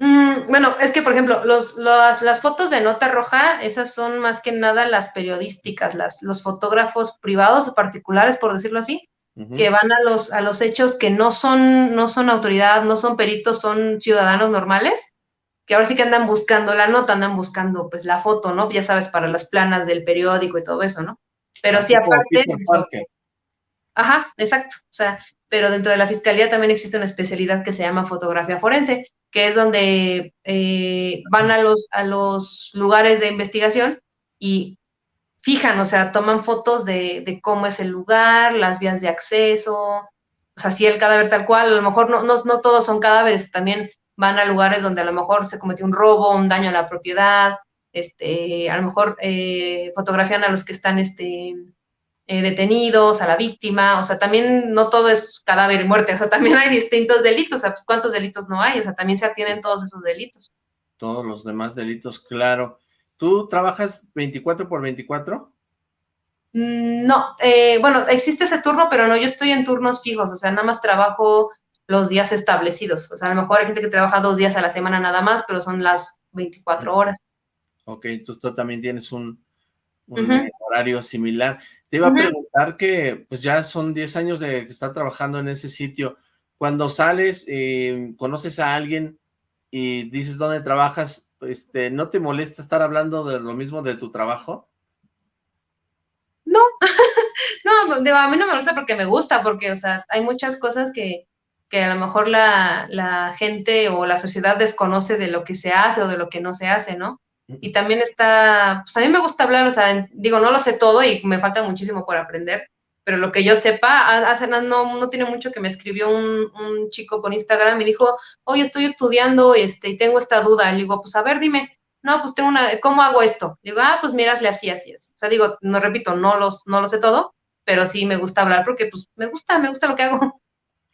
Mm, bueno, es que, por ejemplo, los, los, las fotos de nota roja, esas son más que nada las periodísticas, las, los fotógrafos privados o particulares, por decirlo así, que van a los, a los hechos que no son, no son autoridad, no son peritos, son ciudadanos normales, que ahora sí que andan buscando la nota, andan buscando pues la foto, ¿no? Ya sabes, para las planas del periódico y todo eso, ¿no? Pero sí, aparte... Ajá, exacto. O sea, pero dentro de la fiscalía también existe una especialidad que se llama fotografía forense, que es donde eh, van a los, a los lugares de investigación y fijan, o sea, toman fotos de, de, cómo es el lugar, las vías de acceso, o sea, si el cadáver tal cual, a lo mejor no, no, no todos son cadáveres, también van a lugares donde a lo mejor se cometió un robo, un daño a la propiedad, este, a lo mejor eh, fotografían a los que están este, eh, detenidos, a la víctima, o sea, también no todo es cadáver y muerte, o sea, también hay distintos delitos, o sea, pues, ¿cuántos delitos no hay? O sea, también se atienden todos esos delitos. Todos los demás delitos, claro. ¿Tú trabajas 24 por 24? No, eh, bueno, existe ese turno, pero no, yo estoy en turnos fijos, o sea, nada más trabajo los días establecidos. O sea, a lo mejor hay gente que trabaja dos días a la semana nada más, pero son las 24 horas. Ok, entonces tú también tienes un, un uh -huh. horario similar. Te iba uh -huh. a preguntar que, pues ya son 10 años de que trabajando en ese sitio. Cuando sales, eh, conoces a alguien y dices dónde trabajas, este, ¿no te molesta estar hablando de lo mismo de tu trabajo? No, no, digo, a mí no me gusta porque me gusta, porque, o sea, hay muchas cosas que, que a lo mejor la, la, gente o la sociedad desconoce de lo que se hace o de lo que no se hace, ¿no? Y también está, pues a mí me gusta hablar, o sea, digo, no lo sé todo y me falta muchísimo por aprender, pero lo que yo sepa, hace no, no tiene mucho que me escribió un, un, chico por Instagram y dijo, oye, estoy estudiando este, y tengo esta duda. Le digo, pues a ver, dime, no, pues tengo una, ¿cómo hago esto? Le digo, ah, pues mirasle así, así, así. O sea, digo, no repito, no, los, no lo sé todo, pero sí me gusta hablar porque pues me gusta, me gusta lo que hago.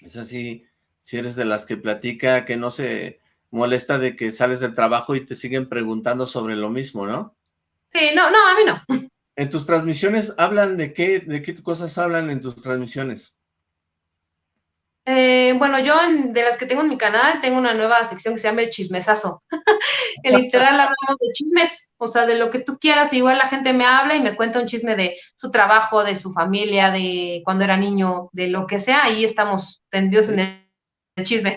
Es así, si eres de las que platica, que no se molesta de que sales del trabajo y te siguen preguntando sobre lo mismo, ¿no? Sí, no, no, a mí no. ¿En tus transmisiones hablan de qué, de qué cosas hablan en tus transmisiones? Bueno, yo de las que tengo en mi canal, tengo una nueva sección que se llama el chismesazo. que literal hablamos de chismes, o sea, de lo que tú quieras. Igual la gente me habla y me cuenta un chisme de su trabajo, de su familia, de cuando era niño, de lo que sea. Ahí estamos tendidos en el, chisme.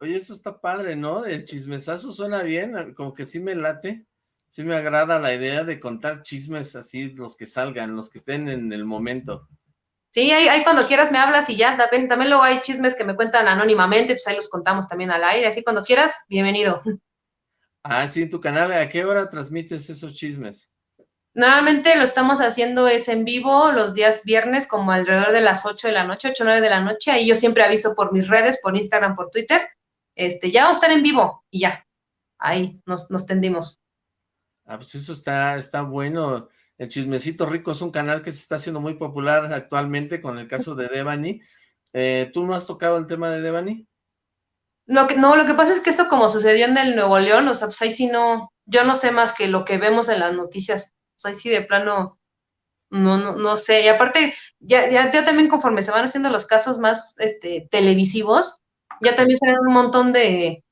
Oye, eso está padre, ¿no? El chismesazo suena bien, como que sí me late. Sí me agrada la idea de contar chismes así, los que salgan, los que estén en el momento. Sí, ahí, cuando quieras me hablas y ya, también, también luego hay chismes que me cuentan anónimamente, pues ahí los contamos también al aire, así cuando quieras, bienvenido. Ah, sí, en tu canal, ¿a qué hora transmites esos chismes? Normalmente lo estamos haciendo es en vivo los días viernes como alrededor de las 8 de la noche, 8 o 9 de la noche, ahí yo siempre aviso por mis redes, por Instagram, por Twitter, este, ya vamos a estar en vivo y ya, ahí nos, nos tendimos. Ah, pues eso está, está bueno. El Chismecito Rico es un canal que se está haciendo muy popular actualmente con el caso de Devani. Eh, ¿Tú no has tocado el tema de Devani? Lo que, no, lo que pasa es que eso como sucedió en el Nuevo León, o sea, pues ahí sí no, yo no sé más que lo que vemos en las noticias. Sea, ahí sí de plano, no, no, no sé. Y aparte, ya, ya, ya también conforme se van haciendo los casos más este, televisivos, ya también se ven un montón de,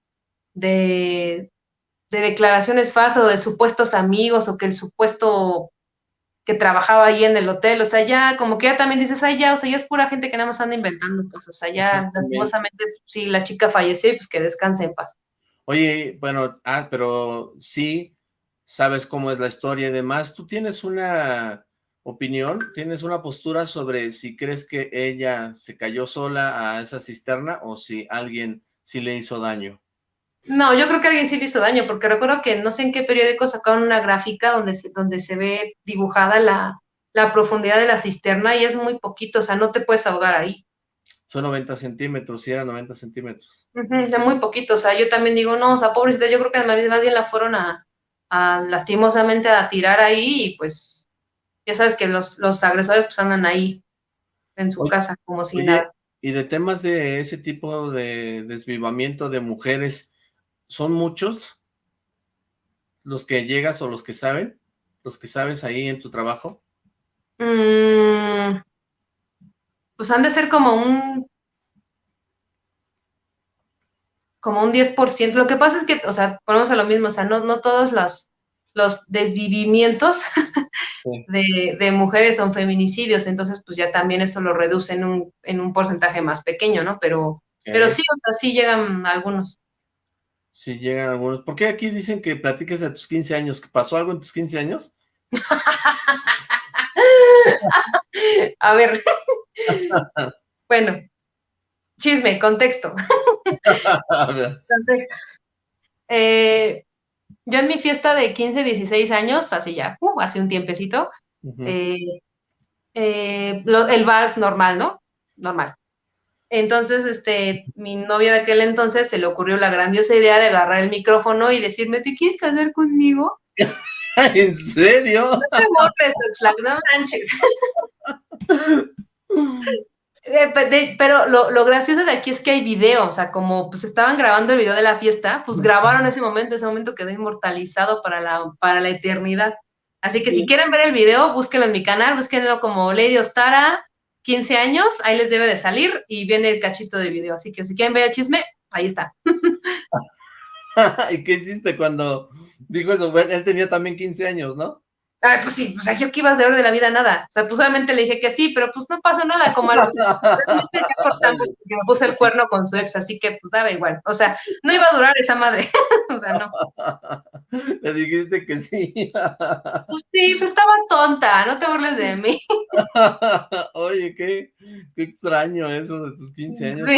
de, de declaraciones falsas o de supuestos amigos o que el supuesto que trabajaba ahí en el hotel, o sea, ya como que ya también dices, ay, ya, o sea, ya es pura gente que nada más anda inventando cosas, o sea, ya lastimosamente, sí, la chica falleció y pues que descanse en paz. Oye, bueno, ah, pero sí, sabes cómo es la historia y demás, ¿tú tienes una opinión, tienes una postura sobre si crees que ella se cayó sola a esa cisterna o si alguien sí le hizo daño? No, yo creo que alguien sí le hizo daño, porque recuerdo que no sé en qué periódico sacaron una gráfica donde se, donde se ve dibujada la, profundidad de la cisterna y es muy poquito, o sea, no te puedes ahogar ahí. Son 90 centímetros, sí, era 90 centímetros. muy poquito, o sea, yo también digo, no, o sea, pobrecita, yo creo que más bien la fueron a, lastimosamente a tirar ahí y pues, ya sabes que los, los agresores pues andan ahí en su casa como si nada. Y de temas de ese tipo de desvivamiento de mujeres, ¿Son muchos los que llegas o los que saben? ¿Los que sabes ahí en tu trabajo? Mm, pues han de ser como un como un 10%. Lo que pasa es que, o sea, ponemos a lo mismo, o sea, no, no todos los, los desvivimientos de, mujeres son feminicidios, entonces pues ya también eso lo reduce en un, en un porcentaje más pequeño, ¿no? Pero, pero sí, o sea, sí llegan algunos. Si llegan algunos. ¿Por qué aquí dicen que platiques de tus 15 años? ¿Que pasó algo en tus 15 años? A ver. bueno, chisme, contexto. Eh, yo en mi fiesta de 15, 16 años, así ya, uh, hace un tiempecito, eh, eh, el vals normal, ¿no? Normal. Entonces, este, mi novia de aquel entonces se le ocurrió la grandiosa idea de agarrar el micrófono y decirme, ¿te quieres casar conmigo? ¿En serio? No eh, pero lo, gracioso de aquí es que hay video, o sea, como pues estaban grabando el video de la fiesta, pues grabaron ese momento, ese momento quedó inmortalizado para la, para la eternidad. Así que si quieren ver el video, búsquenlo en mi canal, búsquenlo como Lady Ostara, 15 años, ahí les debe de salir y viene el cachito de video. Así que si quieren ver el chisme, ahí está. ¿Y qué hiciste cuando dijo eso? Él tenía también 15 años, ¿no? Ay, pues sí, o sea, yo que iba a saber de la vida nada. O sea, pues obviamente le dije que sí, pero pues no pasó nada, como a me puse el cuerno con su ex, así que pues daba igual. O sea, no iba a durar esa madre. o sea, no. Le dijiste que sí. pues sí, pues estaba tonta, no te burles de mí. Oye, qué, qué extraño eso de tus 15 años. Sí.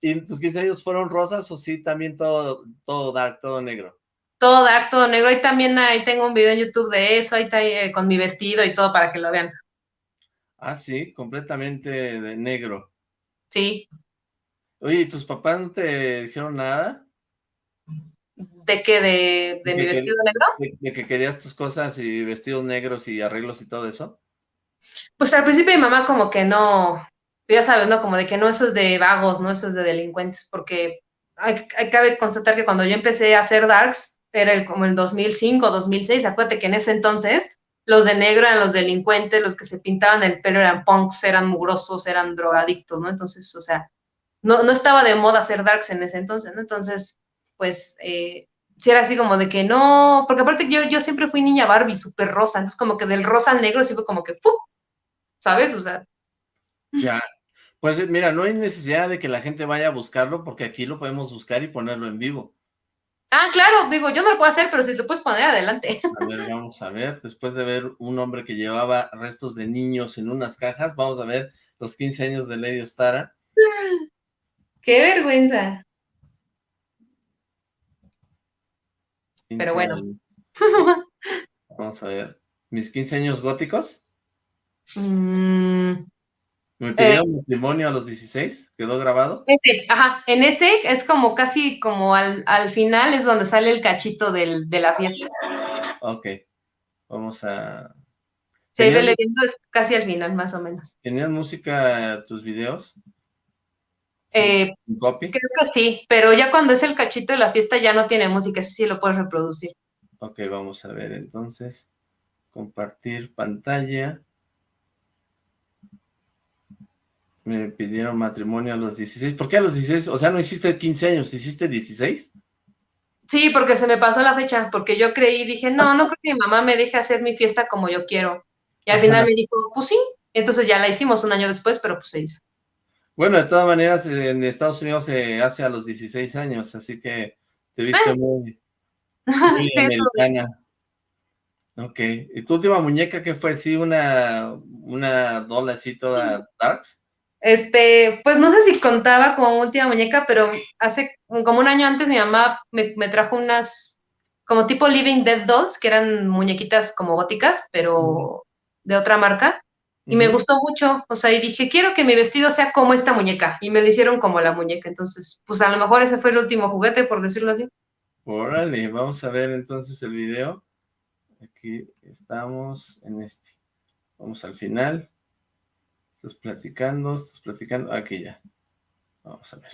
¿Y tus 15 años fueron rosas o sí también todo, todo dark, todo negro? Todo dark, todo negro. Ahí también ahí tengo un video en YouTube de eso, ahí está eh, con mi vestido y todo para que lo vean. Ah, sí, completamente de negro. Sí. Oye, ¿y tus papás no te dijeron nada? ¿De qué? ¿De, de, mi vestido negro? De, que querías tus cosas y vestidos negros y arreglos y todo eso? Pues al principio mi mamá como que no, ya sabes, ¿no? Como de que no, eso es de vagos, ¿no? Eso es de delincuentes, porque hay, hay, cabe constatar que cuando yo empecé a hacer darks, era el, como el 2005, 2006, acuérdate que en ese entonces los de negro eran los delincuentes, los que se pintaban el pelo eran punks, eran mugrosos, eran drogadictos, ¿no? Entonces, o sea, no, no estaba de moda hacer darks en ese entonces, ¿no? Entonces, pues, eh, si era así como de que no, porque aparte yo, yo siempre fui niña Barbie, súper rosa, entonces como que del rosa al negro sí fue como que, ¡fu! ¿sabes? O sea. Ya, pues mira, no hay necesidad de que la gente vaya a buscarlo, porque aquí lo podemos buscar y ponerlo en vivo. Ah, claro, digo, yo no lo puedo hacer, pero si lo puedes poner adelante. A ver, vamos a ver, después de ver un hombre que llevaba restos de niños en unas cajas, vamos a ver los 15 años de Lady Ostara. ¡Qué vergüenza! Pero bueno. Vamos a ver. ¿Mis 15 años góticos? Mm, ¿Me pidieron eh, matrimonio a los 16? ¿Quedó grabado? ajá, en ese es como casi como al, final es donde sale el cachito del, de la fiesta. Ok, vamos a... Se ve leyendo casi al final, más o menos. ¿Tenían música tus videos? Eh, copy? Creo que sí, pero ya cuando es el cachito de la fiesta ya no tiene música, ese sí lo puedes reproducir. Ok, vamos a ver entonces. Compartir pantalla. Me pidieron matrimonio a los 16. ¿Por qué a los 16? O sea, no hiciste 15 años, ¿hiciste 16? Sí, porque se me pasó la fecha, porque yo creí, dije, no, no creo que mi mamá me deje hacer mi fiesta como yo quiero. Y al final me dijo, pues sí. Entonces ya la hicimos un año después, pero pues se hizo. Bueno, de todas maneras, en Estados Unidos se hace a los 16 años, así que te viste ah. muy, muy americana. Ok, ¿y tu última muñeca qué fue? ¿Sí una, una dola así toda darks? Este, pues no sé si contaba como última muñeca, pero hace como un año antes mi mamá me, trajo unas como tipo Living Dead Dolls, que eran muñequitas como góticas, pero de otra marca. Y me gustó mucho, o sea, y dije, quiero que mi vestido sea como esta muñeca. Y me lo hicieron como la muñeca. Entonces, pues a lo mejor ese fue el último juguete, por decirlo así. Órale, vamos a ver entonces el video. Aquí estamos en este. Vamos al final. Estás platicando, estás platicando. Aquí ya. Vamos a ver.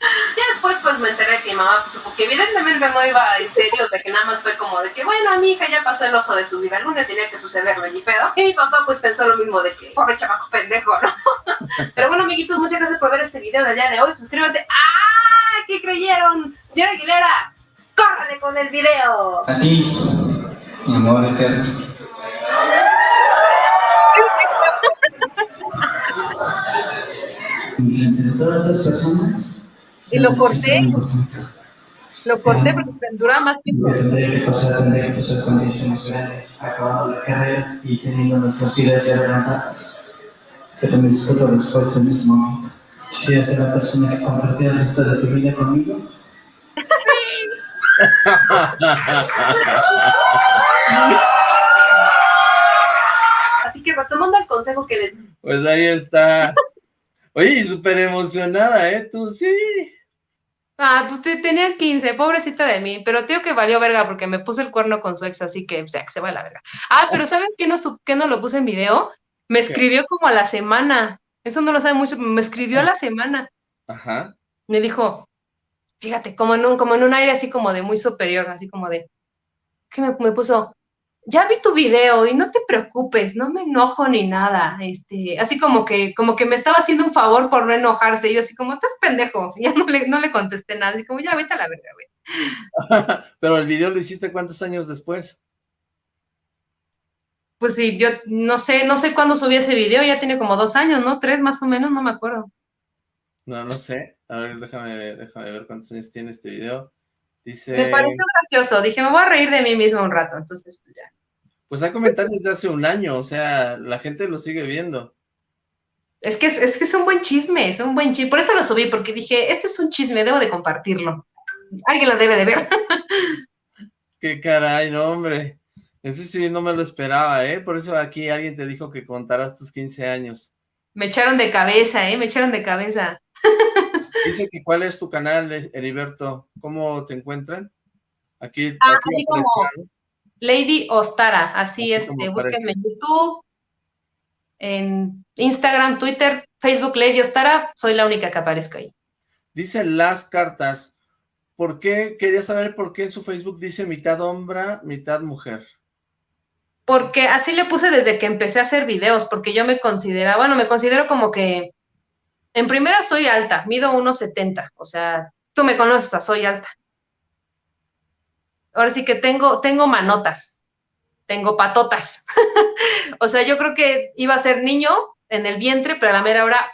Ya después pues me enteré que mi mamá, pues porque evidentemente no iba en serio, o sea que nada más fue como de que, bueno, a mi hija ya pasó el oso de su vida, algún día tenía que sucederle ni pedo. Y mi papá pues pensó lo mismo de que, pobre chamaco pendejo, ¿no? Pero bueno, amiguitos, muchas gracias por ver este video del día de hoy. Suscríbanse. ¡Ah! ¿Qué creyeron? Señora Aguilera, córrale con el video. A ti, mi amor eterno. Entre todas estas personas. Y lo corté. Lo corté porque dura más tiempo. Tendré que pasar, tendré que pasar con mis grandes, acabando la carrera y teniendo nuestras vidas ya adelantadas. Pero necesito tu respuesta en este momento. ¿Quisieras ser la persona que compartiera el resto de tu vida conmigo? Así que retomando el consejo que le... Pues ahí está. Oye, súper emocionada, ¿eh? Tú sí. Ah, pues tenía 15, pobrecita de mí, pero tío que valió verga porque me puse el cuerno con su ex, así que, o sea, que se va a la verga. Ah, pero ¿saben qué no, qué no lo puse en video? Me escribió como a la semana, eso no lo sabe mucho, me escribió a la semana. Ajá. Me dijo, fíjate, como en un, como en un aire así como de muy superior, así como de, ¿qué me, me puso? Ya vi tu video y no te preocupes, no me enojo ni nada, este, así como que, como que me estaba haciendo un favor por no enojarse, y yo así como, estás pendejo, ya no le, no le contesté nada, así como, ya vete a la verga, güey. Pero el video lo hiciste cuántos años después? Pues sí, yo no sé, no sé cuándo subí ese video, ya tiene como dos años, ¿no? Tres más o menos, no me acuerdo. No, no sé, a ver, déjame, déjame ver cuántos años tiene este video. Dice... Me pareció gracioso, dije, me voy a reír de mí mismo un rato, entonces pues ya. Pues hay comentarios de hace un año, o sea, la gente lo sigue viendo. Es que es, que es un buen chisme, es un buen chisme. Por eso lo subí, porque dije, este es un chisme, debo de compartirlo. Alguien lo debe de ver. Qué caray, no, hombre. Eso sí, no me lo esperaba, ¿eh? Por eso aquí alguien te dijo que contarás tus 15 años. Me echaron de cabeza, ¿eh? Me echaron de cabeza. Dice que cuál es tu canal, Heriberto. ¿Cómo te encuentran? Aquí, ah, aquí Lady Ostara, así es, este, búsquenme en YouTube, en Instagram, Twitter, Facebook, Lady Ostara, soy la única que aparezco ahí. Dice las cartas, ¿por qué? Quería saber por qué en su Facebook dice mitad hombre, mitad mujer. Porque así le puse desde que empecé a hacer videos, porque yo me consideraba, bueno, me considero como que En primera soy alta, mido 1,70, o sea, tú me conoces, soy alta. Ahora sí que tengo, tengo manotas, tengo patotas. o sea, yo creo que iba a ser niño en el vientre, pero a la mera hora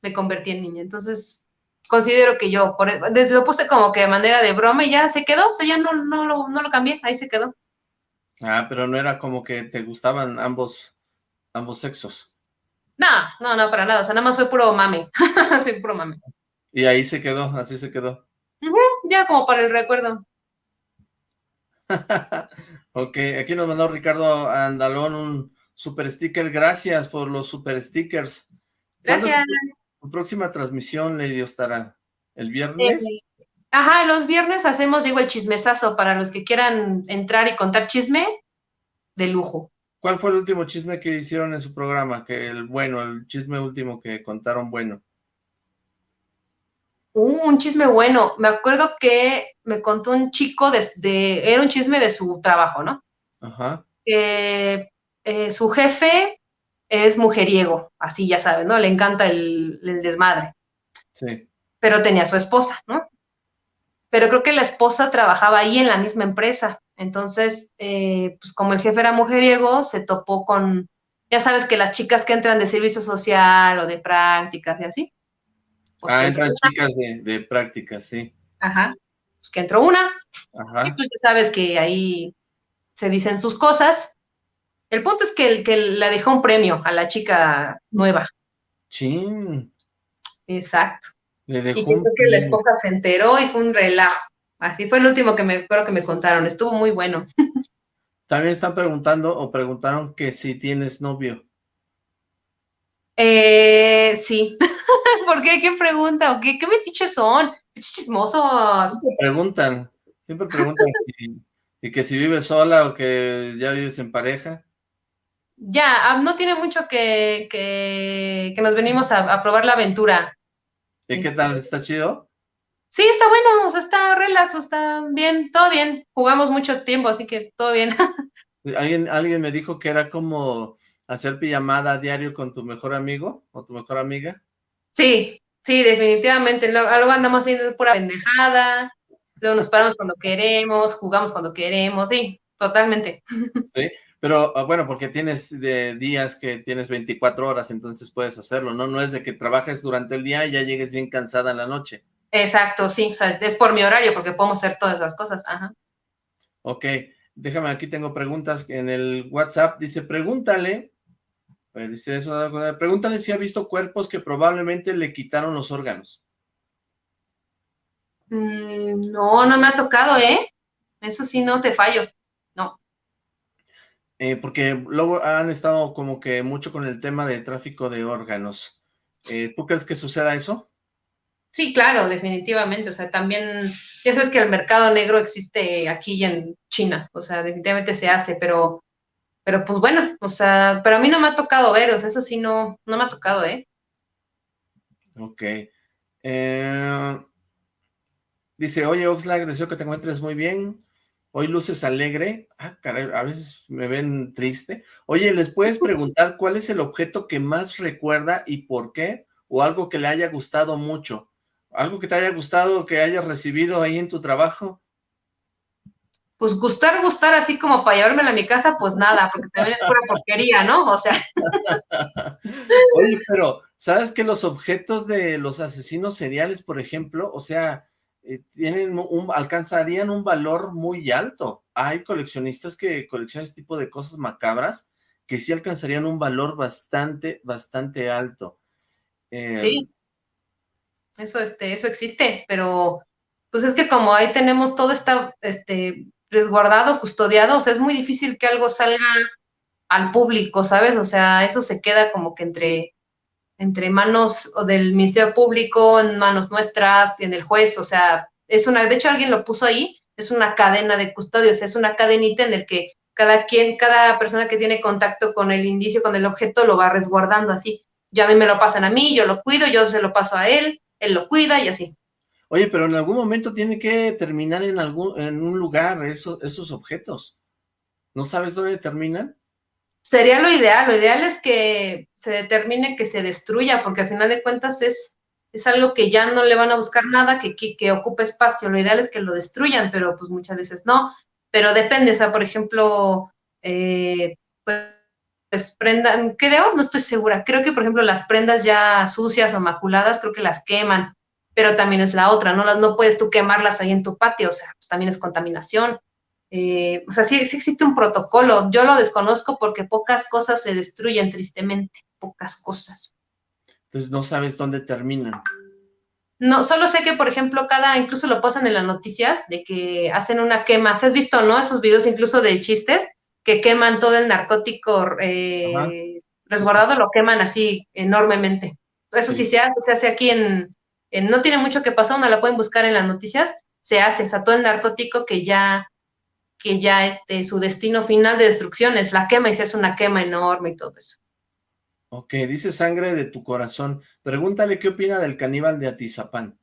me convertí en niña. Entonces, considero que yo, por, lo puse como que de manera de broma y ya se quedó, o sea, ya no, no, lo, no lo cambié, ahí se quedó. Ah, pero no era como que te gustaban ambos, ambos sexos. No, no, no, para nada, o sea, nada más fue puro mame, sí, puro mame. Y ahí se quedó, así se quedó. ya como para el recuerdo. ok, aquí nos mandó Ricardo Andalón un super sticker, gracias por los super stickers. Gracias. Tu próxima transmisión, Lady estará ¿El viernes? Eh, ajá, los viernes hacemos, digo, el chismesazo para los que quieran entrar y contar chisme de lujo. ¿Cuál fue el último chisme que hicieron en su programa? Que el bueno, el chisme último que contaron bueno. Uh, un chisme bueno. Me acuerdo que me contó un chico de, era un chisme de su trabajo, ¿no? Ajá. Eh, su jefe es mujeriego, así ya sabes, ¿no? Le encanta el, desmadre. Sí. Pero tenía su esposa, ¿no? Pero creo que la esposa trabajaba ahí en la misma empresa. Entonces, eh, pues como el jefe era mujeriego, se topó con, ya sabes que las chicas que entran de servicio social o de prácticas y así. Pues ah, entran chicas de, de prácticas, sí. Ajá. Pues que entró una. Ajá. Y pues sabes que ahí se dicen sus cosas el punto es que, el, que la dejó un premio a la chica nueva. Sí. Exacto. Le dejó y que la esposa se enteró y fue un relajo. Así fue el último que me creo que me contaron. Estuvo muy bueno. También están preguntando o preguntaron que si tienes novio. Eh, sí. ¿Por qué? ¿Qué pregunta? ¿O qué, qué metiches son? Chismosos. Siempre preguntan. Siempre preguntan si, y que si vives sola o que ya vives en pareja. Ya, ah, no tiene mucho que, que, nos venimos a, probar la aventura. ¿Y qué tal? ¿Está chido? Sí, está bueno, o sea, está relax, está bien, todo bien. Jugamos mucho tiempo, así que todo bien. ¿Alguien, alguien me dijo que era como hacer pijamada a diario con tu mejor amigo o tu mejor amiga. Sí, sí, definitivamente. Luego andamos haciendo pura pendejada, luego nos paramos cuando queremos, jugamos cuando queremos, sí, totalmente. Sí, pero ah, bueno, porque tienes de días que tienes 24 horas, entonces puedes hacerlo, ¿no? No es de que trabajes durante el día y ya llegues bien cansada en la noche. Exacto, sí, o sea, es por mi horario, porque podemos hacer todas esas cosas, ajá. Ok, déjame, aquí tengo preguntas en el WhatsApp, dice, pregúntale, pues, dice eso, pregúntale si ha visto cuerpos que probablemente le quitaron los órganos. Mm, no, no me ha tocado, ¿eh? Eso sí, no te fallo. Eh, porque luego han estado como que mucho con el tema de tráfico de órganos. Eh, ¿Tú crees que suceda eso? Sí, claro, definitivamente. O sea, también, ya sabes que el mercado negro existe aquí y en China. O sea, definitivamente se hace, pero, pero pues bueno, o sea, pero a mí no me ha tocado ver, o sea, eso sí no, no me ha tocado, ¿eh? Ok. Eh, dice, oye, Oxlack, deseo que te encuentres muy bien. Hoy luces alegre. Ah, caray, a veces me ven triste. Oye, ¿les puedes preguntar cuál es el objeto que más recuerda y por qué? O algo que le haya gustado mucho. Algo que te haya gustado, que hayas recibido ahí en tu trabajo. Pues gustar, gustar, así como para llevármela a mi casa, pues nada, porque también es pura porquería, ¿no? O sea. Oye, pero, ¿sabes que los objetos de los asesinos seriales, por ejemplo, o sea, eh, tienen un, alcanzarían un valor muy alto. Hay coleccionistas que coleccionan este tipo de cosas macabras que sí alcanzarían un valor bastante, bastante alto. Eh, sí, eso, este, eso existe, pero pues es que como ahí tenemos todo está este, resguardado, custodiado, o sea, es muy difícil que algo salga al público, ¿sabes? O sea, eso se queda como que entre entre manos o del Ministerio Público, en manos nuestras, y en el juez, o sea, es una, de hecho alguien lo puso ahí, es una cadena de custodios, es una cadenita en el que cada quien, cada persona que tiene contacto con el indicio, con el objeto, lo va resguardando así. Ya a mí me lo pasan a mí, yo lo cuido, yo se lo paso a él, él lo cuida y así. Oye, pero en algún momento tiene que terminar en algún, en un lugar esos, objetos. ¿No sabes dónde terminan? Sería lo ideal, lo ideal es que se determine que se destruya, porque al final de cuentas es, es algo que ya no le van a buscar nada, que, que, que ocupe espacio. Lo ideal es que lo destruyan, pero pues muchas veces no. Pero depende, o sea, por ejemplo, eh, pues, pues prendan, creo, no estoy segura, creo que por ejemplo las prendas ya sucias o maculadas, creo que las queman, pero también es la otra, no, no puedes tú quemarlas ahí en tu patio, o sea, pues también es contaminación. Eh, o sea, sí, sí existe un protocolo. Yo lo desconozco porque pocas cosas se destruyen, tristemente, pocas cosas. Entonces no sabes dónde terminan. No, solo sé que, por ejemplo, cada, incluso lo pasan en las noticias, de que hacen una quema. ¿Has visto, no? Esos videos incluso de chistes, que queman todo el narcótico eh, resguardado, lo queman así enormemente. Eso sí, se hace, se hace aquí en, en, no tiene mucho que pasar, no la pueden buscar en las noticias, se hace, o sea, todo el narcótico que ya que ya este, su destino final de destrucción es la quema y se hace una quema enorme y todo eso. Ok, dice sangre de tu corazón. Pregúntale qué opina del caníbal de Atizapán.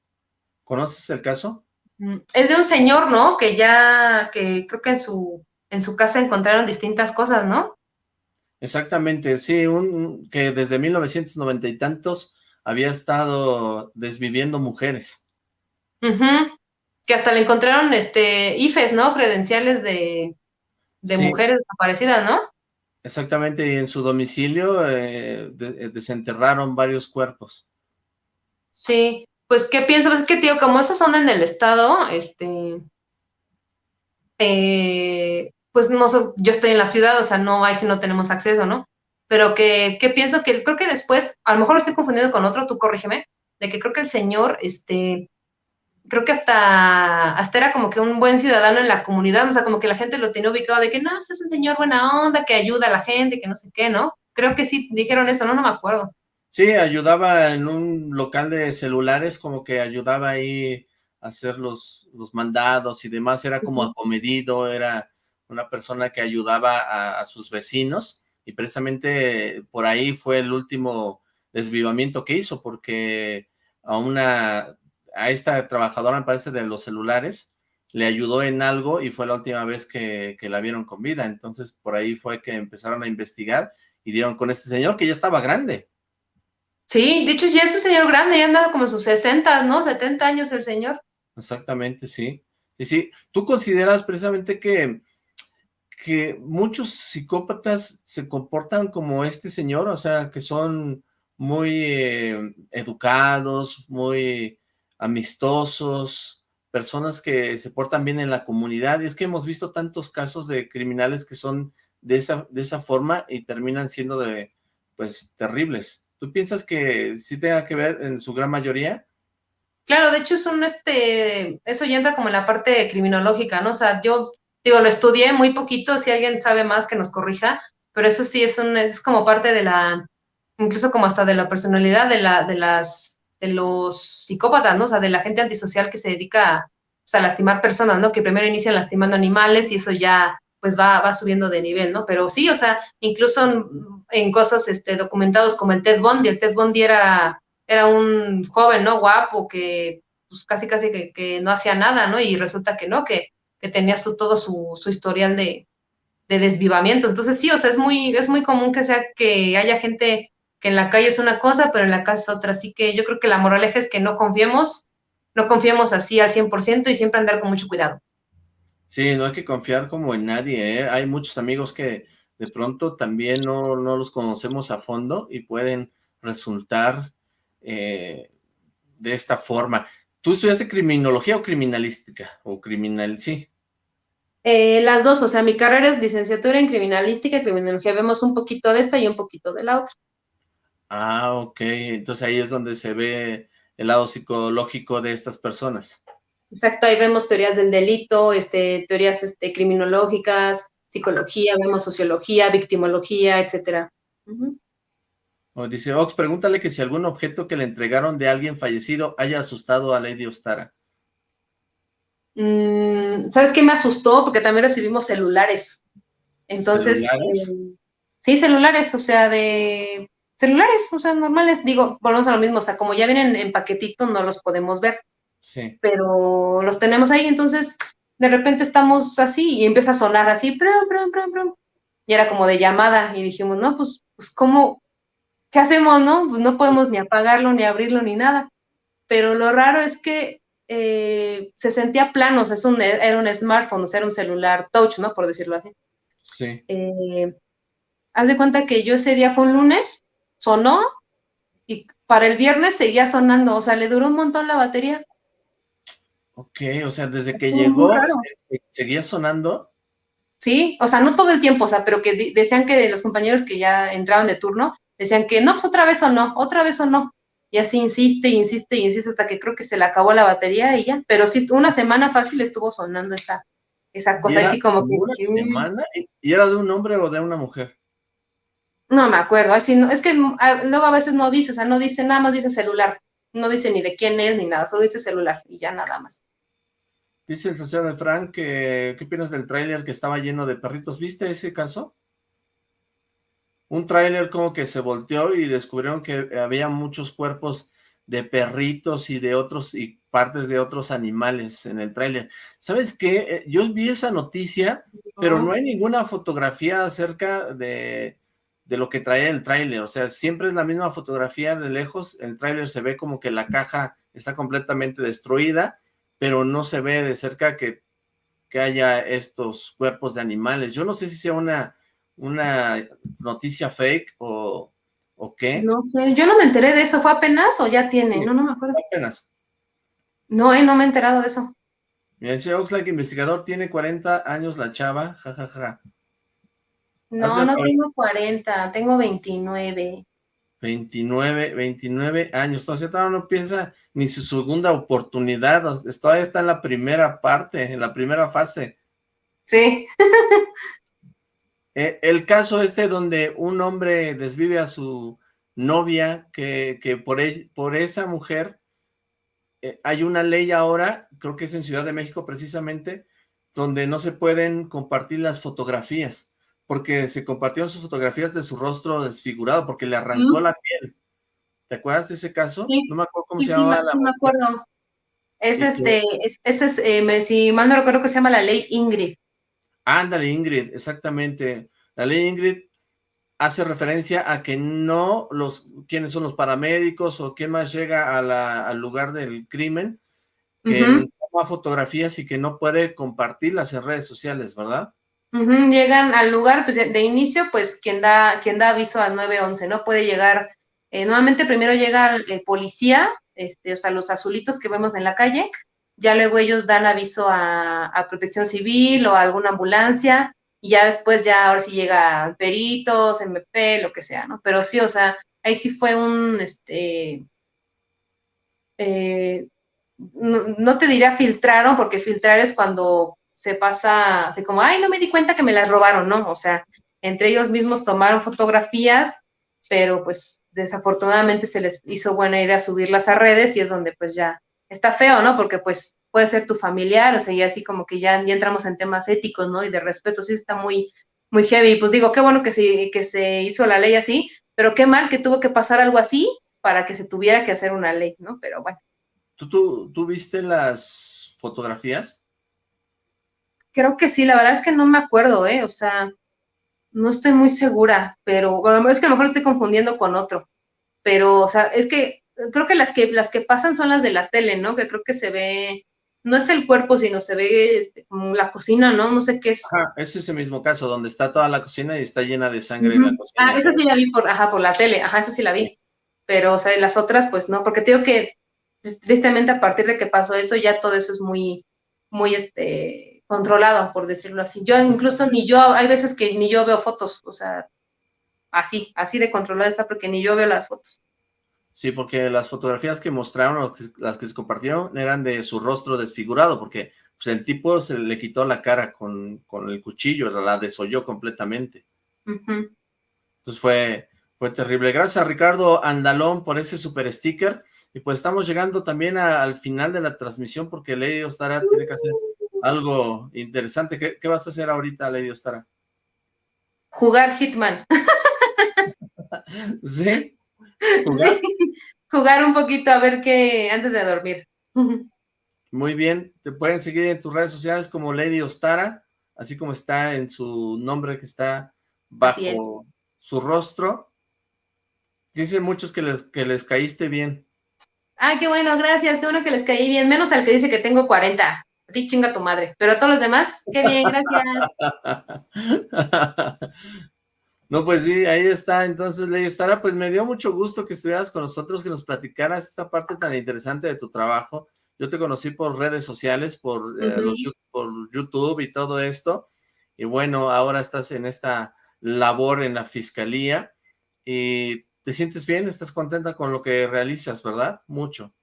¿Conoces el caso? Mm, es de un señor, ¿no? Que ya, que creo que en su, en su casa encontraron distintas cosas, ¿no? Exactamente, sí, un, que desde 1990 y tantos había estado desviviendo mujeres. Uh que hasta le encontraron este IFES, ¿no? Credenciales de, de mujeres desaparecidas, ¿no? Exactamente, y en su domicilio eh, eh, desenterraron varios cuerpos. Sí, pues, ¿qué pienso? Pues es que, tío, como esos son en el estado, este, eh, pues, no yo estoy en la ciudad, o sea, no hay si no tenemos acceso, ¿no? Pero que, ¿qué pienso? Que creo que después, a lo mejor lo estoy confundiendo con otro, tú corrígeme, de que creo que el señor, este, creo que hasta, hasta era como que un buen ciudadano en la comunidad, o sea, como que la gente lo tenía ubicado de que no, pues es un señor buena onda, que ayuda a la gente, que no sé qué, ¿no? Creo que sí dijeron eso, no, no me acuerdo. Sí, ayudaba en un local de celulares, como que ayudaba ahí a hacer los, los mandados y demás, era como acomedido, era una persona que ayudaba a, a sus vecinos, y precisamente por ahí fue el último desvivamiento que hizo, porque a una a esta trabajadora, me parece, de los celulares, le ayudó en algo y fue la última vez que, la vieron con vida. Entonces, por ahí fue que empezaron a investigar y dieron con este señor que ya estaba grande. Sí, de hecho ya es un señor grande, ya andado como sus 60, ¿no? 70 años el señor. Exactamente, sí. Y sí, tú consideras precisamente que, que muchos psicópatas se comportan como este señor, o sea, que son muy eh, educados, muy amistosos, personas que se portan bien en la comunidad, y es que hemos visto tantos casos de criminales que son de esa, de esa forma y terminan siendo de, pues, terribles. ¿Tú piensas que sí tenga que ver en su gran mayoría? Claro, de hecho es un, este, eso ya entra como en la parte criminológica, ¿no? O sea, yo, digo, lo estudié muy poquito, si alguien sabe más que nos corrija, pero eso sí es un, es como parte de la, incluso como hasta de la personalidad de la, de las, de los psicópatas, ¿no? O sea, de la gente antisocial que se dedica a lastimar personas, ¿no? Que primero inician lastimando animales y eso ya pues va, va subiendo de nivel, ¿no? Pero sí, o sea, incluso en, cosas este, documentados como el Ted Bundy, el Ted Bundy era, era un joven, ¿no? Guapo, que pues casi casi que, no hacía nada, ¿no? Y resulta que no, que, que tenía su, todo su, su historial de, de desvivamientos. Entonces sí, o sea, es muy, es muy común que sea que haya gente que en la calle es una cosa, pero en la casa es otra. Así que yo creo que la moraleja es que no confiemos, no confiemos así al 100% y siempre andar con mucho cuidado. Sí, no hay que confiar como en nadie, ¿eh? Hay muchos amigos que de pronto también no, los conocemos a fondo y pueden resultar eh, de esta forma. ¿Tú estudiaste criminología o criminalística? O criminal, sí. Eh, las dos, o sea, mi carrera es licenciatura en criminalística y criminología. Vemos un poquito de esta y un poquito de la otra. Ah, ok. Entonces ahí es donde se ve el lado psicológico de estas personas. Exacto, ahí vemos teorías del delito, este, teorías este, criminológicas, psicología, vemos sociología, victimología, etcétera. dice Ox, pregúntale que si algún objeto que le entregaron de alguien fallecido haya asustado a Lady Ostara. Mm, ¿Sabes qué me asustó? Porque también recibimos celulares. Entonces, ¿Celulares? Eh, sí, celulares, o sea, de celulares, o sea, normales, digo, volvemos a lo mismo, o sea, como ya vienen en paquetito, no los podemos ver. Sí. Pero los tenemos ahí, entonces, de repente estamos así y empieza a sonar así, prum, prum, prum, prum. y era como de llamada, y dijimos, no, pues, pues, ¿cómo? ¿Qué hacemos, no? Pues no podemos ni apagarlo, ni abrirlo, ni nada. Pero lo raro es que eh, se sentía plano, o sea, es un, era un smartphone, o sea, era un celular touch, ¿no? Por decirlo así. Sí. Eh, haz de cuenta que yo ese día fue un lunes, sonó, y para el viernes seguía sonando, o sea, le duró un montón la batería. Ok, o sea, desde que llegó, ¿seguía sonando? Sí, o sea, no todo el tiempo, o sea, pero que decían que los compañeros que ya entraban de turno, decían que no, pues otra vez o no, otra vez o no. Y así insiste, insiste, insiste hasta que creo que se le acabó la batería y ya. Pero sí, una semana fácil estuvo sonando esa, esa cosa, así como que... ¿Una semana? ¿Y era de un hombre o de una mujer? No me acuerdo, así no, es que mm, luego a veces no dice, o sea, no dice nada más, dice celular no dice ni de quién es ni nada, solo dice celular y ya nada más. Dice el socio de Frank que, ¿qué opinas del tráiler que estaba lleno de perritos? ¿Viste ese caso? Un tráiler como que se volteó y descubrieron que había muchos cuerpos de perritos y de otros, y partes de otros animales en el tráiler. ¿Sabes qué? Eh, yo vi esa noticia, pero no hay ninguna fotografía acerca de, de lo que trae el tráiler, o sea, siempre es la misma fotografía de lejos, el tráiler se ve como que la caja está completamente destruida, pero no se ve de cerca que, que haya estos cuerpos de animales. Yo no sé si sea una, una noticia fake o, o qué. No sé, yo no me enteré de eso, ¿fue apenas o ya tiene? No, no me acuerdo. Apenas. No, eh, no me he enterado de eso. Mira, dice Oxlack, investigador, tiene 40 años la chava, jajaja. Ja, ja. No, no tengo 40, tengo 29. 29, 29 años, entonces todavía no piensa ni su segunda oportunidad, todavía está en la primera parte, en la primera fase. Sí. Eh, el caso este donde un hombre desvive a su novia, que, que por, por esa mujer eh, hay una ley ahora, creo que es en Ciudad de México precisamente, donde no se pueden compartir las fotografías porque se compartieron sus fotografías de su rostro desfigurado, porque le arrancó la piel. ¿Te acuerdas de ese caso? No me acuerdo cómo se llamaba la... No me acuerdo. Es este, ese es, eh, si mal no recuerdo que se llama la ley Ingrid. Ándale, Ingrid, exactamente. La ley Ingrid hace referencia a que no los, quiénes son los paramédicos o quién más llega al lugar del crimen, que toma fotografías y que no puede compartirlas en redes sociales, ¿verdad? llegan al lugar, pues de inicio, pues quien da, quien da aviso al 911, ¿no? Puede llegar, eh, nuevamente primero llega el policía, este, o sea, los azulitos que vemos en la calle, ya luego ellos dan aviso a, protección civil o a alguna ambulancia, y ya después ya ahora sí llega peritos, MP, lo que sea, ¿no? Pero sí, o sea, ahí sí fue un, este, eh, no, no, te diría filtraron, porque filtrar es cuando se pasa, así como, ay, no me di cuenta que me las robaron, ¿no? O sea, entre ellos mismos tomaron fotografías, pero pues desafortunadamente se les hizo buena idea subirlas a redes y es donde pues ya está feo, ¿no? Porque pues puede ser tu familiar, o sea, y así como que ya, ya entramos en temas éticos, ¿no? Y de respeto, sí está muy, muy heavy. Pues digo, qué bueno que, sí, que se hizo la ley así, pero qué mal que tuvo que pasar algo así para que se tuviera que hacer una ley, ¿no? Pero bueno. ¿Tú, tú, tú viste las fotografías? Creo que sí, la verdad es que no me acuerdo, ¿eh? O sea, no estoy muy segura, pero bueno, es que a lo mejor estoy confundiendo con otro. Pero, o sea, es que creo que las que las que pasan son las de la tele, ¿no? Que creo que se ve, no es el cuerpo, sino se ve este, como la cocina, ¿no? No sé qué es. Ajá, es ese mismo caso, donde está toda la cocina y está llena de sangre en la cocina. Ah, esa sí la vi por, ajá, por la tele, ajá, esa sí la vi. Pero, o sea, las otras, pues no, porque te digo que tristemente a partir de que pasó eso, ya todo eso es muy, muy, este, controlado, por decirlo así. Yo incluso ni yo, hay veces que ni yo veo fotos, o sea, así, así de controlada está porque ni yo veo las fotos. Sí, porque las fotografías que mostraron, las que se compartieron, eran de su rostro desfigurado, porque pues, el tipo se le quitó la cara con, con el cuchillo, la desolló completamente. Entonces fue, fue terrible. Gracias a Ricardo Andalón por ese super sticker. Y pues estamos llegando también al final de la transmisión porque Lady Ostara tiene que hacer algo interesante. ¿Qué, vas a hacer ahorita, Lady Ostara? Jugar Hitman. ¿Sí? ¿Jugar? Jugar un poquito a ver qué antes de dormir. Muy bien, te pueden seguir en tus redes sociales como Lady Ostara, así como está en su nombre que está bajo su rostro. Dicen muchos que les, que les caíste bien. Ah, qué bueno, gracias, qué bueno que les caí bien, menos al que dice que tengo 40. A ti chinga tu madre, pero a todos los demás, qué bien, gracias. No, pues sí, ahí está. Entonces, Ley Estara, pues me dio mucho gusto que estuvieras con nosotros, que nos platicaras esta parte tan interesante de tu trabajo. Yo te conocí por redes sociales, por, eh, los, por YouTube y todo esto. Y bueno, ahora estás en esta labor en la fiscalía. Y te sientes bien, estás contenta con lo que realizas, ¿verdad? Mucho.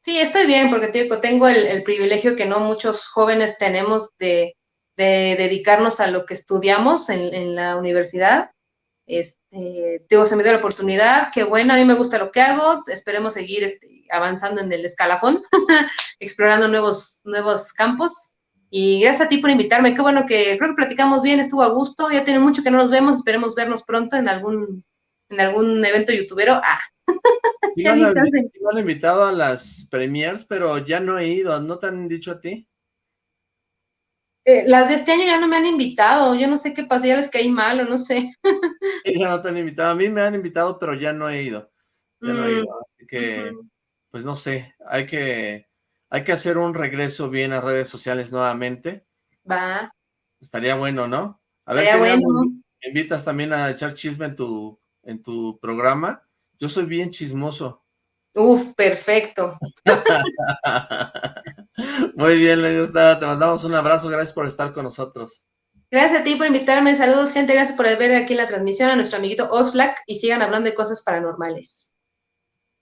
Sí, estoy bien porque tengo el, privilegio que no muchos jóvenes tenemos de, dedicarnos a lo que estudiamos en, en la universidad este, digo, se me dio la oportunidad, qué bueno, a mí me gusta lo que hago, esperemos seguir este, avanzando en el escalafón, explorando nuevos, nuevos campos. Y gracias a ti por invitarme, qué bueno que creo que platicamos bien, estuvo a gusto, ya tiene mucho que no nos vemos, esperemos vernos pronto en algún, en algún evento youtubero. Ah. me han invitado a las premiers, pero ya no he ido, ¿no te han dicho a ti? Eh, las de este año ya no me han invitado, yo no sé qué pasó, ya les caí mal o no sé. ya no te han invitado, a mí me han invitado, pero ya no he ido. Ya no he ido, mm, así que, pues no sé, hay que, hay que hacer un regreso bien a redes sociales nuevamente. Va. Estaría bueno, ¿no? A ver, bueno. ¿me invitas también a echar chisme en tu, en tu programa? Yo soy bien chismoso. Uf, perfecto. Muy bien, Te mandamos un abrazo. Gracias por estar con nosotros. Gracias a ti por invitarme. Saludos, gente. Gracias por ver aquí la transmisión a nuestro amiguito Oxlack y sigan hablando de cosas paranormales.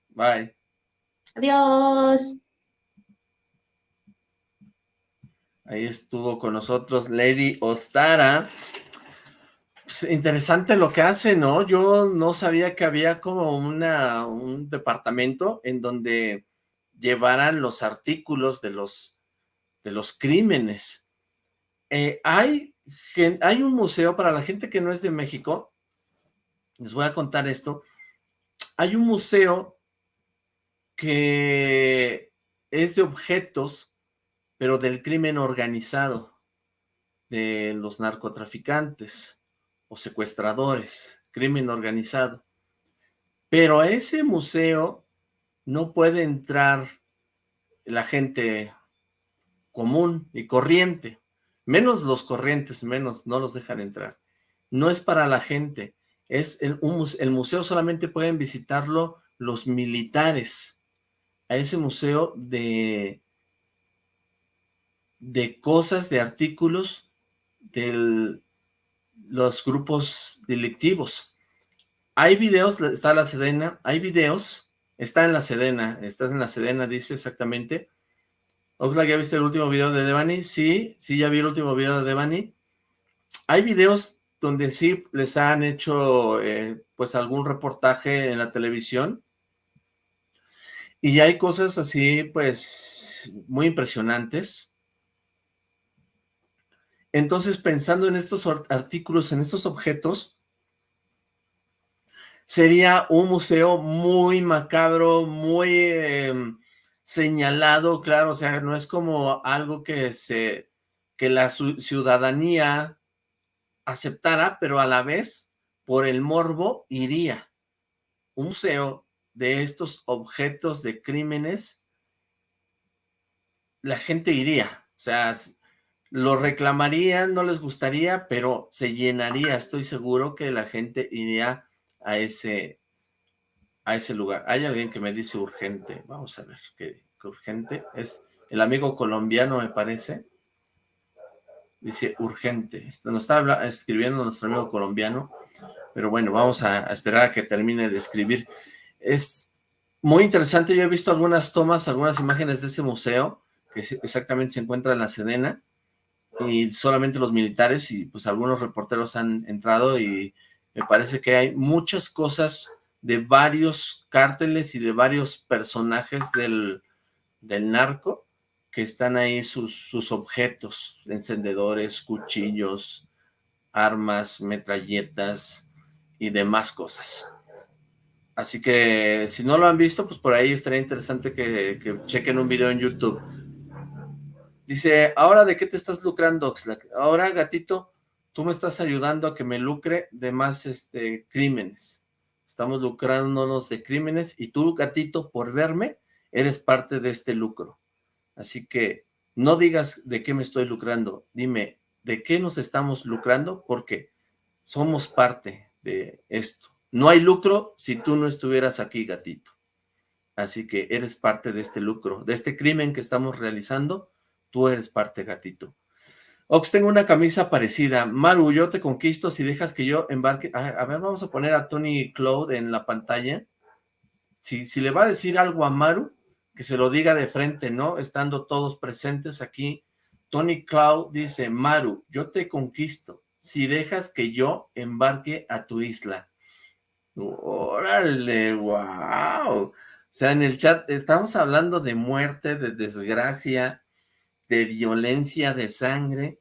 Bye. Adiós. Ahí estuvo con nosotros Lady Ostara. Pues, interesante lo que hace, ¿no? Yo no sabía que había como una, un departamento en donde llevaran los artículos de los, de los crímenes. Eh, hay, hay un museo, para la gente que no es de México, les voy a contar esto, hay un museo que es de objetos, pero del crimen organizado, de los narcotraficantes o secuestradores, crimen organizado. Pero a ese museo no puede entrar la gente común y corriente, menos los corrientes, menos, no los dejan entrar. No es para la gente, es el, el museo solamente pueden visitarlo los militares, a ese museo de, de cosas, de artículos de los grupos delictivos. Hay videos, está la Sedena, hay videos Está en la Sedena, estás en la Sedena, dice exactamente. Oxlack, ¿ya viste el último video de Devani? Sí, sí, ya vi el último video de Devani. Hay videos donde sí les han hecho, eh, pues, algún reportaje en la televisión. Y hay cosas así, pues, muy impresionantes. Entonces, pensando en estos artículos, en estos objetos, sería un museo muy macabro, muy em, señalado, claro, o sea, no es como algo que se que la ciudadanía aceptara, pero a la vez, por el morbo, iría. Un museo de estos objetos de crímenes, la gente iría, o sea, lo reclamarían, no les gustaría, pero se llenaría, estoy seguro que la gente iría a ese, a ese lugar. Hay alguien que me dice urgente. Vamos a ver qué, urgente es. El amigo colombiano, me parece. Dice urgente. Nos está escribiendo nuestro amigo colombiano. Pero bueno, vamos a, esperar a que termine de escribir. Es muy interesante. Yo he visto algunas tomas, algunas imágenes de ese museo, que exactamente se encuentra en la Sedena, y solamente los militares y pues algunos reporteros han entrado y me parece que hay muchas cosas de varios cárteles y de varios personajes del, narco que están ahí sus, sus objetos, encendedores, cuchillos, armas, metralletas y demás cosas. Así que si no lo han visto, pues por ahí estaría interesante que, que chequen un video en YouTube. Dice, ¿ahora de qué te estás lucrando, Oxlack? Ahora, gatito, tú me estás ayudando a que me lucre de más este, crímenes. Estamos lucrándonos de crímenes y tú, gatito, por verme, eres parte de este lucro. Así que no digas de qué me estoy lucrando, dime de qué nos estamos lucrando, porque somos parte de esto. No hay lucro si tú no estuvieras aquí, gatito. Así que eres parte de este lucro, de este crimen que estamos realizando, tú eres parte, gatito. Ox, tengo una camisa parecida. Maru, yo te conquisto si dejas que yo embarque. A, ver, vamos a poner a Tony Claude en la pantalla. Si, si le va a decir algo a Maru, que se lo diga de frente, ¿no? Estando todos presentes aquí. Tony Cloud dice, Maru, yo te conquisto si dejas que yo embarque a tu isla. Órale, wow. O sea, en el chat estamos hablando de muerte, de desgracia, de violencia, de sangre.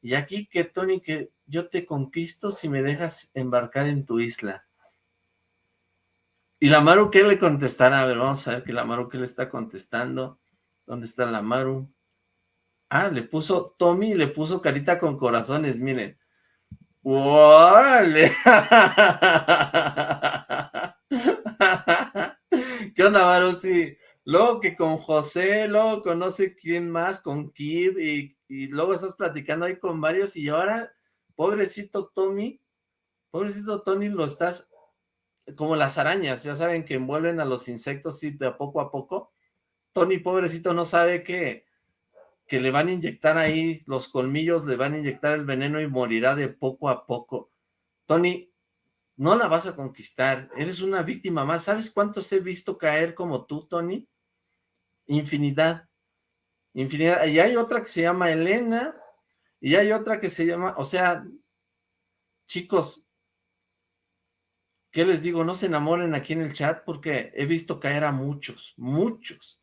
Y aquí que Tony, que yo te conquisto si me dejas embarcar en tu isla. ¿Y la Maru qué le contestará? A ver, vamos a ver que la Maru qué le está contestando. ¿Dónde está la Maru? Ah, le puso, Tommy le puso carita con corazones, miren. ¡Órale! ¿Qué onda, Maru? Sí, luego que con José, luego conoce quién más, con Kid, y, y, luego estás platicando ahí con varios, y ahora, pobrecito Tommy, pobrecito Tony, lo estás, como las arañas, ya saben que envuelven a los insectos, sí, de poco a poco, Tony, pobrecito, no sabe que, que le van a inyectar ahí los colmillos, le van a inyectar el veneno y morirá de poco a poco. Tony, no la vas a conquistar, eres una víctima más. ¿Sabes cuántos he visto caer como tú, Tony? Infinidad. Infinidad. Y hay otra que se llama Elena, y hay otra que se llama, o sea, chicos, ¿qué les digo? No se enamoren aquí en el chat porque he visto caer a muchos, muchos.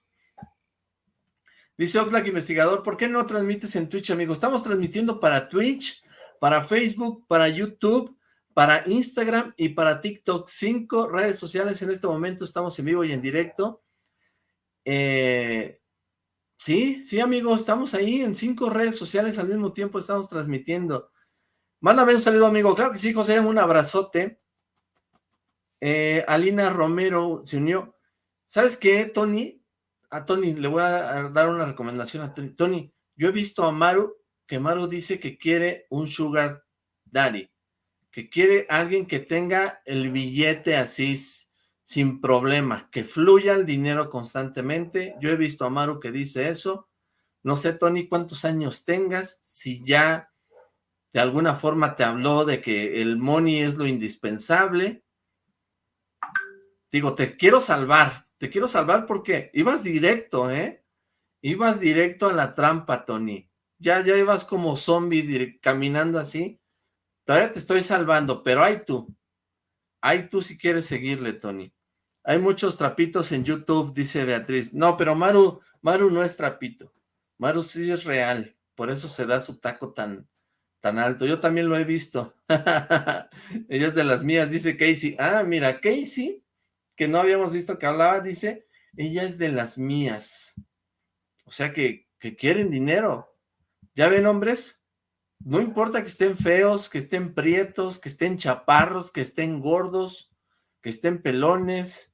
Dice Oxlack Investigador, ¿por qué no transmites en Twitch, amigo? Estamos transmitiendo para Twitch, para Facebook, para YouTube, para Instagram y para TikTok. Cinco redes sociales en este momento, estamos en vivo y en directo. Eh, sí, sí, amigo, estamos ahí en cinco redes sociales al mismo tiempo, estamos transmitiendo. Mándame un saludo, amigo. Claro que sí, José, un abrazote. Eh, Alina Romero se unió. ¿Sabes qué, Tony? A Tony, le voy a dar una recomendación a Tony. Tony, yo he visto a Maru, que Maru dice que quiere un sugar daddy que quiere alguien que tenga el billete así, sin problema, que fluya el dinero constantemente. Yo he visto a Maru que dice eso. No sé, Tony, cuántos años tengas, si ya de alguna forma te habló de que el money es lo indispensable. Digo, te quiero salvar, te quiero salvar porque ibas directo, ¿eh? Ibas directo a la trampa, Tony. Ya, ya ibas como zombie caminando así Todavía te estoy salvando, pero hay tú. Hay tú si quieres seguirle, Tony. Hay muchos trapitos en YouTube, dice Beatriz. No, pero Maru, Maru no es trapito. Maru sí es real. Por eso se da su taco tan, tan alto. Yo también lo he visto. Ella es de las mías, dice Casey. Ah, mira, Casey, que no habíamos visto que hablaba, dice, ella es de las mías. O sea que, que quieren dinero. ¿Ya ven, hombres? No importa que estén feos, que estén prietos, que estén chaparros, que estén gordos, que estén pelones.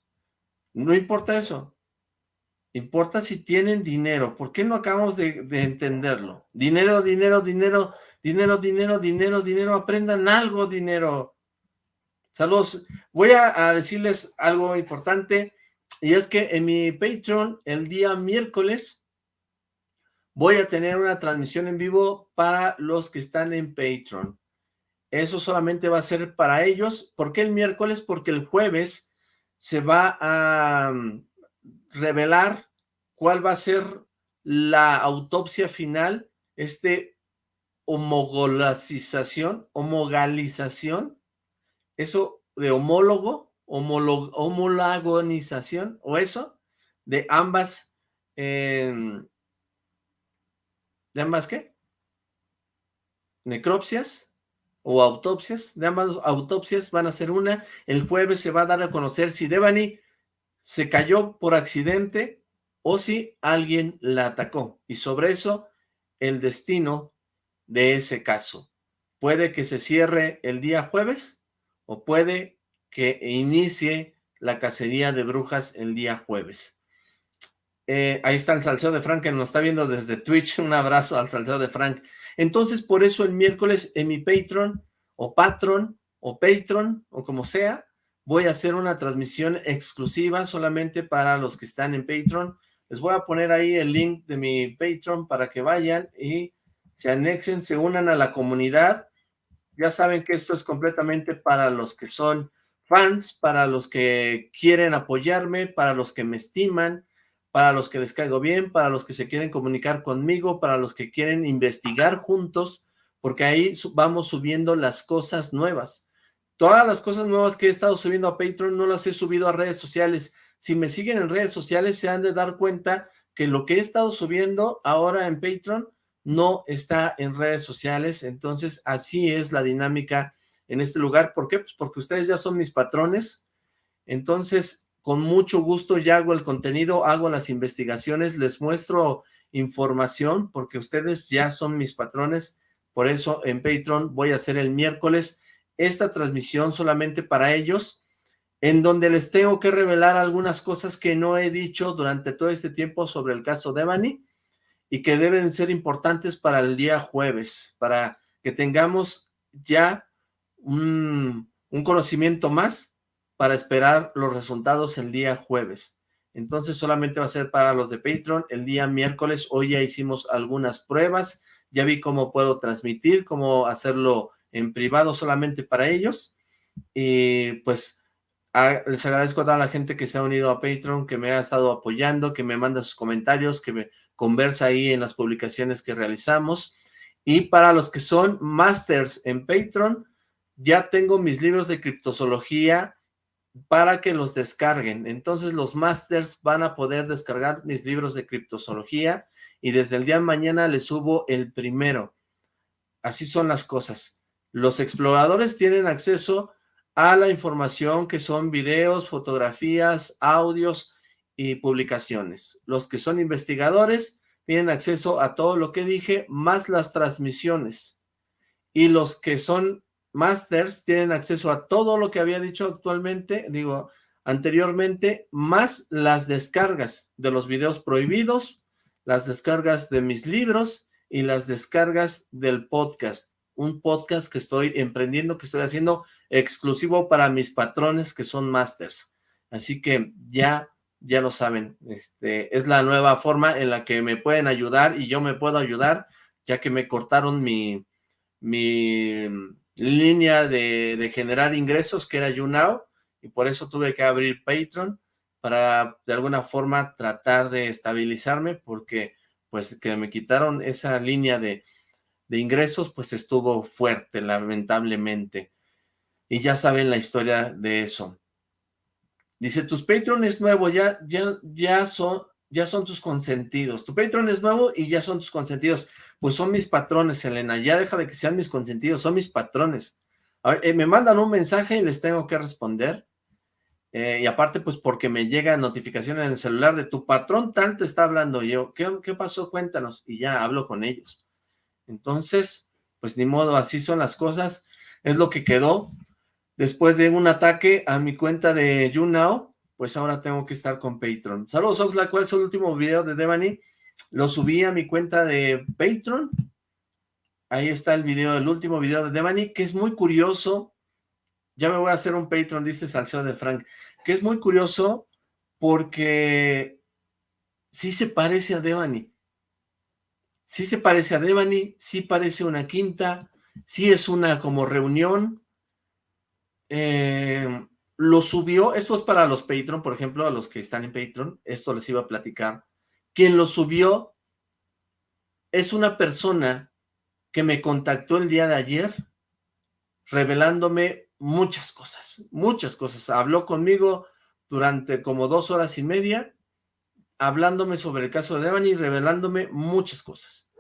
No importa eso. Importa si tienen dinero. ¿Por qué no acabamos de, entenderlo? Dinero, dinero, dinero, dinero, dinero, dinero, dinero. Aprendan algo, dinero. Saludos. Voy a, a decirles algo importante. Y es que en mi Patreon, el día miércoles, voy a tener una transmisión en vivo para los que están en Patreon. Eso solamente va a ser para ellos. ¿Por qué el miércoles? Porque el jueves se va a mm, revelar cuál va a ser la autopsia final, este homogolacización, homogalización, eso de homólogo, homolagonización, o eso, de ambas eh, ¿De ambas qué? Necropsias o autopsias. De ambas autopsias van a ser una. El jueves se va a dar a conocer si Devani se cayó por accidente o si alguien la atacó. Y sobre eso, el destino de ese caso. Puede que se cierre el día jueves o puede que inicie la cacería de brujas el día jueves. Eh, ahí está el salseo de Frank que nos está viendo desde Twitch. Un abrazo al salseo de Frank. Entonces, por eso el miércoles en mi Patreon o Patron o Patreon o como sea, voy a hacer una transmisión exclusiva solamente para los que están en Patreon. Les voy a poner ahí el link de mi Patreon para que vayan y se anexen, se unan a la comunidad. Ya saben que esto es completamente para los que son fans, para los que quieren apoyarme, para los que me estiman, para los que les caigo bien, para los que se quieren comunicar conmigo, para los que quieren investigar juntos, porque ahí vamos subiendo las cosas nuevas. Todas las cosas nuevas que he estado subiendo a Patreon no las he subido a redes sociales. Si me siguen en redes sociales se han de dar cuenta que lo que he estado subiendo ahora en Patreon no está en redes sociales. Entonces, así es la dinámica en este lugar. ¿Por qué? Pues porque ustedes ya son mis patrones. Entonces, con mucho gusto ya hago el contenido, hago las investigaciones, les muestro información porque ustedes ya son mis patrones. Por eso en Patreon voy a hacer el miércoles esta transmisión solamente para ellos, en donde les tengo que revelar algunas cosas que no he dicho durante todo este tiempo sobre el caso de Devani y que deben ser importantes para el día jueves, para que tengamos ya un, un conocimiento más para esperar los resultados el día jueves. Entonces solamente va a ser para los de Patreon el día miércoles. Hoy ya hicimos algunas pruebas, ya vi cómo puedo transmitir, cómo hacerlo en privado solamente para ellos. Y pues les agradezco a toda la gente que se ha unido a Patreon, que me ha estado apoyando, que me manda sus comentarios, que me conversa ahí en las publicaciones que realizamos. Y para los que son masters en Patreon, ya tengo mis libros de criptozoología para que los descarguen. Entonces los masters van a poder descargar mis libros de criptozoología y desde el día de mañana les subo el primero. Así son las cosas. Los exploradores tienen acceso a la información que son videos, fotografías, audios y publicaciones. Los que son investigadores tienen acceso a todo lo que dije, más las transmisiones. Y los que son masters tienen acceso a todo lo que había dicho actualmente, digo, anteriormente, más las descargas de los videos prohibidos, las descargas de mis libros y las descargas del podcast un podcast que estoy emprendiendo, que estoy haciendo exclusivo para mis patrones que son masters. Así que ya, ya lo saben, este, es la nueva forma en la que me pueden ayudar y yo me puedo ayudar, ya que me cortaron mi, mi línea de, generar ingresos, que era YouNow, y por eso tuve que abrir Patreon para de alguna forma tratar de estabilizarme, porque pues que me quitaron esa línea de de ingresos, pues estuvo fuerte, lamentablemente. Y ya saben la historia de eso. Dice, tus Patreon es nuevo, ya, ya, ya, son, ya son tus consentidos. Tu Patreon es nuevo y ya son tus consentidos. Pues son mis patrones, Elena. Ya deja de que sean mis consentidos, son mis patrones. Eh, me mandan un mensaje y les tengo que responder. Eh, y aparte, pues porque me llega notificación en el celular de tu patrón tanto está hablando yo. ¿Qué, ¿Qué pasó? Cuéntanos. Y ya hablo con ellos. Entonces, pues ni modo, así son las cosas. Es lo que quedó. Después de un ataque a mi cuenta de YouNow, pues ahora tengo que estar con Patreon. Saludos, Oxlack. ¿Cuál es el último video de Devani? Lo subí a mi cuenta de Patreon. Ahí está el video, el último video de Devani, que es muy curioso. Ya me voy a hacer un Patreon, dice Salseo de Frank. Que es muy curioso porque sí se parece a Devani sí se parece a Devani, sí parece una quinta, sí es una como reunión. Eh, lo subió, esto es para los Patreon, por ejemplo, a los que están en Patreon, esto les iba a platicar. Quien lo subió es una persona que me contactó el día de ayer revelándome muchas cosas, muchas cosas. Habló conmigo durante como dos horas y media hablándome sobre el caso de Devani y revelándome muchas cosas.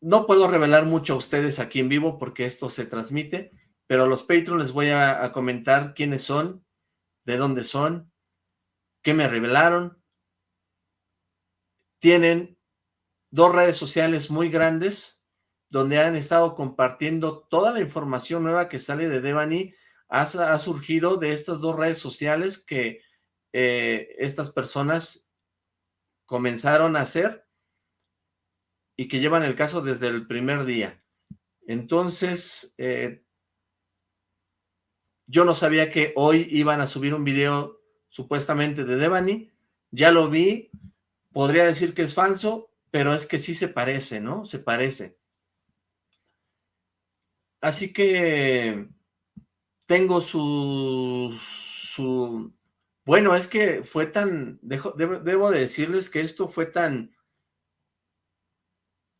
No puedo revelar mucho a ustedes aquí en vivo porque esto se transmite, pero a los Patreon les voy a, a comentar quiénes son, de dónde son, qué me revelaron. Tienen dos redes sociales muy grandes, donde han estado compartiendo toda la información nueva que sale de Devani, ha, surgido de estas dos redes sociales que eh, estas personas comenzaron a hacer y que llevan el caso desde el primer día. Entonces, eh, yo no sabía que hoy iban a subir un video supuestamente de Devani, ya lo vi, podría decir que es falso, pero es que sí se parece, ¿no? Se parece. Así que tengo su, su... Bueno, es que fue tan... debo, de decirles que esto fue tan...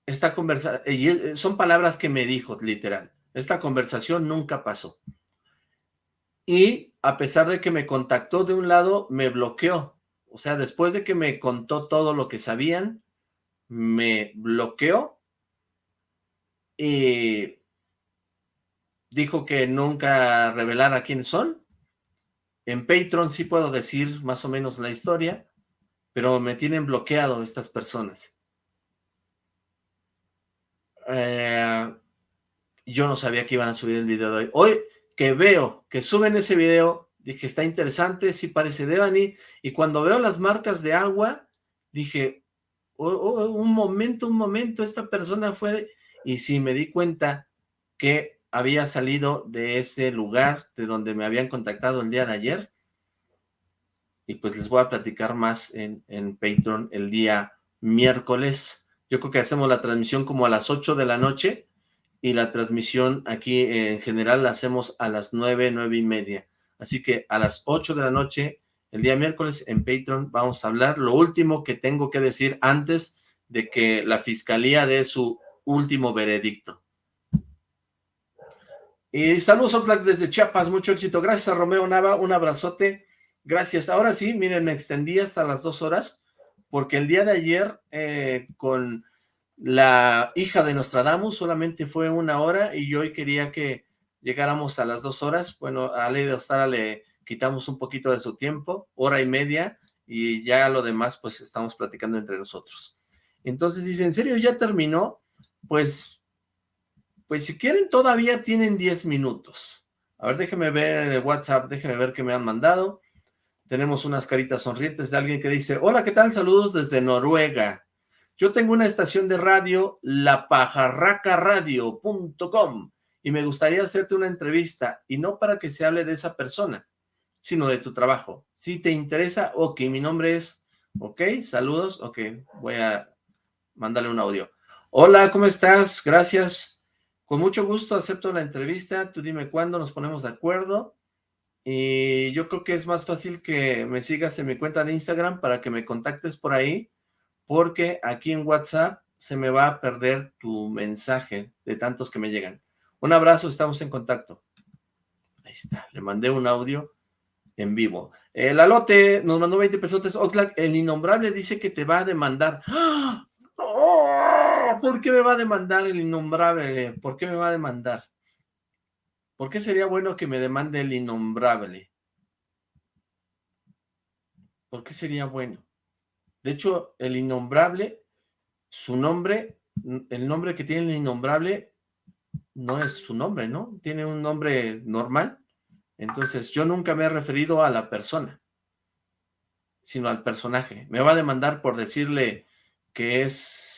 Esta conversación... Son palabras que me dijo, literal. Esta conversación nunca pasó. Y a pesar de que me contactó de un lado, me bloqueó. O sea, después de que me contó todo lo que sabían, me bloqueó y dijo que nunca revelara quiénes son. En Patreon sí puedo decir más o menos la historia, pero me tienen bloqueado estas personas. Eh, yo no sabía que iban a subir el video de hoy. Hoy que veo que suben ese video, dije, está interesante, sí parece Devani, y cuando veo las marcas de agua, dije, oh, oh, un momento, un momento, esta persona fue, y sí me di cuenta que había salido de ese lugar de donde me habían contactado el día de ayer. Y pues les voy a platicar más en, en Patreon el día miércoles. Yo creo que hacemos la transmisión como a las 8 de la noche y la transmisión aquí en general la hacemos a las 9, 9 y media. Así que a las 8 de la noche, el día miércoles en Patreon vamos a hablar. Lo último que tengo que decir antes de que la fiscalía dé su último veredicto. Y saludos Oxlack desde Chiapas, mucho éxito. Gracias a Romeo Nava, un abrazote. Gracias. Ahora sí, miren, me extendí hasta las dos horas, porque el día de ayer eh, con la hija de Nostradamus solamente fue una hora y hoy quería que llegáramos a las dos horas. Bueno, a Ley de Ostara le quitamos un poquito de su tiempo, hora y media, y ya lo demás pues estamos platicando entre nosotros. Entonces dice, ¿en serio ya terminó? Pues pues si quieren, todavía tienen 10 minutos. A ver, déjenme ver en el WhatsApp, déjenme ver qué me han mandado. Tenemos unas caritas sonrientes de alguien que dice, hola, ¿qué tal? Saludos desde Noruega. Yo tengo una estación de radio, lapajarracaradio.com, y me gustaría hacerte una entrevista, y no para que se hable de esa persona, sino de tu trabajo. Si te interesa, ok, mi nombre es, ok, saludos, ok, voy a mandarle un audio. Hola, ¿cómo estás? Gracias. Con mucho gusto acepto la entrevista, tú dime cuándo nos ponemos de acuerdo. Y yo creo que es más fácil que me sigas en mi cuenta de Instagram para que me contactes por ahí, porque aquí en WhatsApp se me va a perder tu mensaje de tantos que me llegan. Un abrazo, estamos en contacto. Ahí está, le mandé un audio en vivo. El alote nos mandó 20 pesos. Oxlack, el innombrable dice que te va a demandar. ¡Ah! ¿por qué me va a demandar el innombrable? ¿Por qué me va a demandar? ¿Por qué sería bueno que me demande el innombrable? ¿Por qué sería bueno? De hecho, el innombrable, su nombre, el nombre que tiene el innombrable no es su nombre, ¿no? Tiene un nombre normal. Entonces, yo nunca me he referido a la persona, sino al personaje. Me va a demandar por decirle que es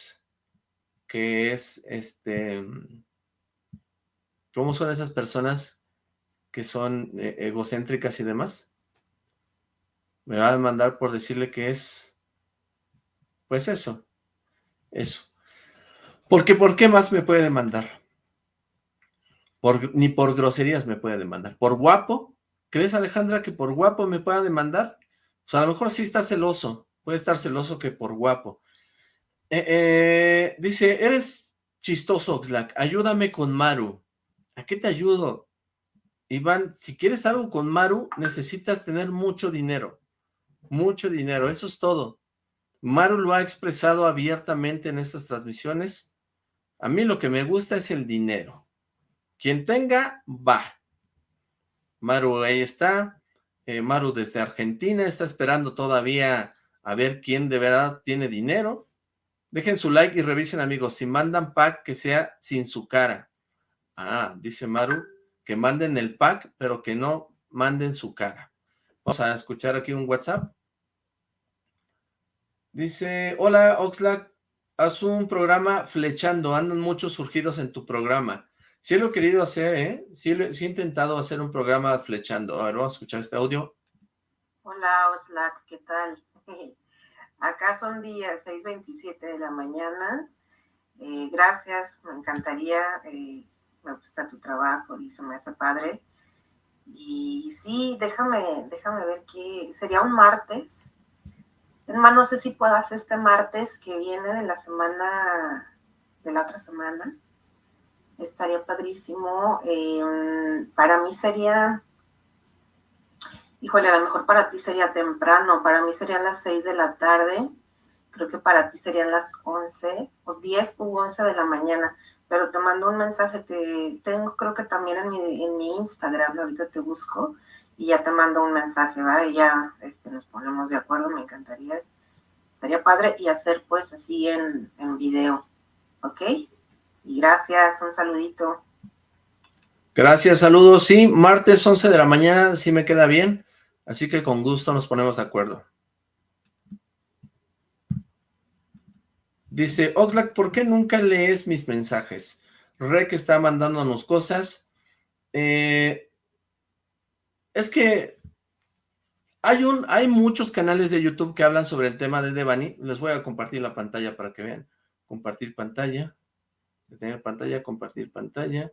que es, este, ¿cómo son esas personas que son eh, egocéntricas y demás? Me va a demandar por decirle que es, pues eso, eso. Porque, ¿por qué más me puede demandar? Ni por groserías me puede demandar. ¿Por guapo? ¿Crees, Alejandra, que por guapo me pueda demandar? O sea, a lo mejor sí está celoso. Puede estar celoso que por guapo. Eh, eh, dice, eres chistoso, Oxlack, ayúdame con Maru. ¿A qué te ayudo? Iván, si quieres algo con Maru, necesitas tener mucho dinero. Mucho dinero, eso es todo. Maru lo ha expresado abiertamente en estas transmisiones. A mí lo que me gusta es el dinero. Quien tenga, va. Maru ahí está. Eh, Maru desde Argentina está esperando todavía a ver quién de verdad tiene dinero Dejen su like y revisen, amigos. Si mandan pack, que sea sin su cara. Ah, dice Maru, que manden el pack, pero que no manden su cara. Vamos a escuchar aquí un WhatsApp. Dice, hola Oxlack, haz un programa flechando, andan muchos surgidos en tu programa. Sí lo he querido hacer, ¿eh? Sí, he intentado hacer un programa flechando. A ver, vamos a escuchar este audio. Hola Oxlack, ¿qué tal? Acá son días 6.27 de la mañana. Eh, gracias, me encantaría, eh, me gusta tu trabajo y se me hace padre. Y sí, déjame, déjame ver qué sería un martes. Hermano, no sé si puedas este martes que viene de la semana, de la otra semana. Estaría padrísimo. Eh, para mí sería híjole, a lo mejor para ti sería temprano, para mí serían las 6 de la tarde, creo que para ti serían las 11 o 10 u 11 de la mañana, pero te mando un mensaje, te tengo creo que también en mi, en mi Instagram, ahorita te busco y ya te mando un mensaje, ¿va? Y ya este, nos ponemos de acuerdo, me encantaría, estaría padre y hacer pues así en, en video, ¿ok? Y gracias, un saludito. Gracias, saludos. Sí, martes 11 de la mañana, sí me queda bien. Así que con gusto nos ponemos de acuerdo. Dice, Oxlack, ¿por qué nunca lees mis mensajes? Rek está mandándonos cosas. Eh, es que hay, un, hay muchos canales de YouTube que hablan sobre el tema de Devani. Les voy a compartir la pantalla para que vean. Compartir pantalla. Detener pantalla, compartir pantalla.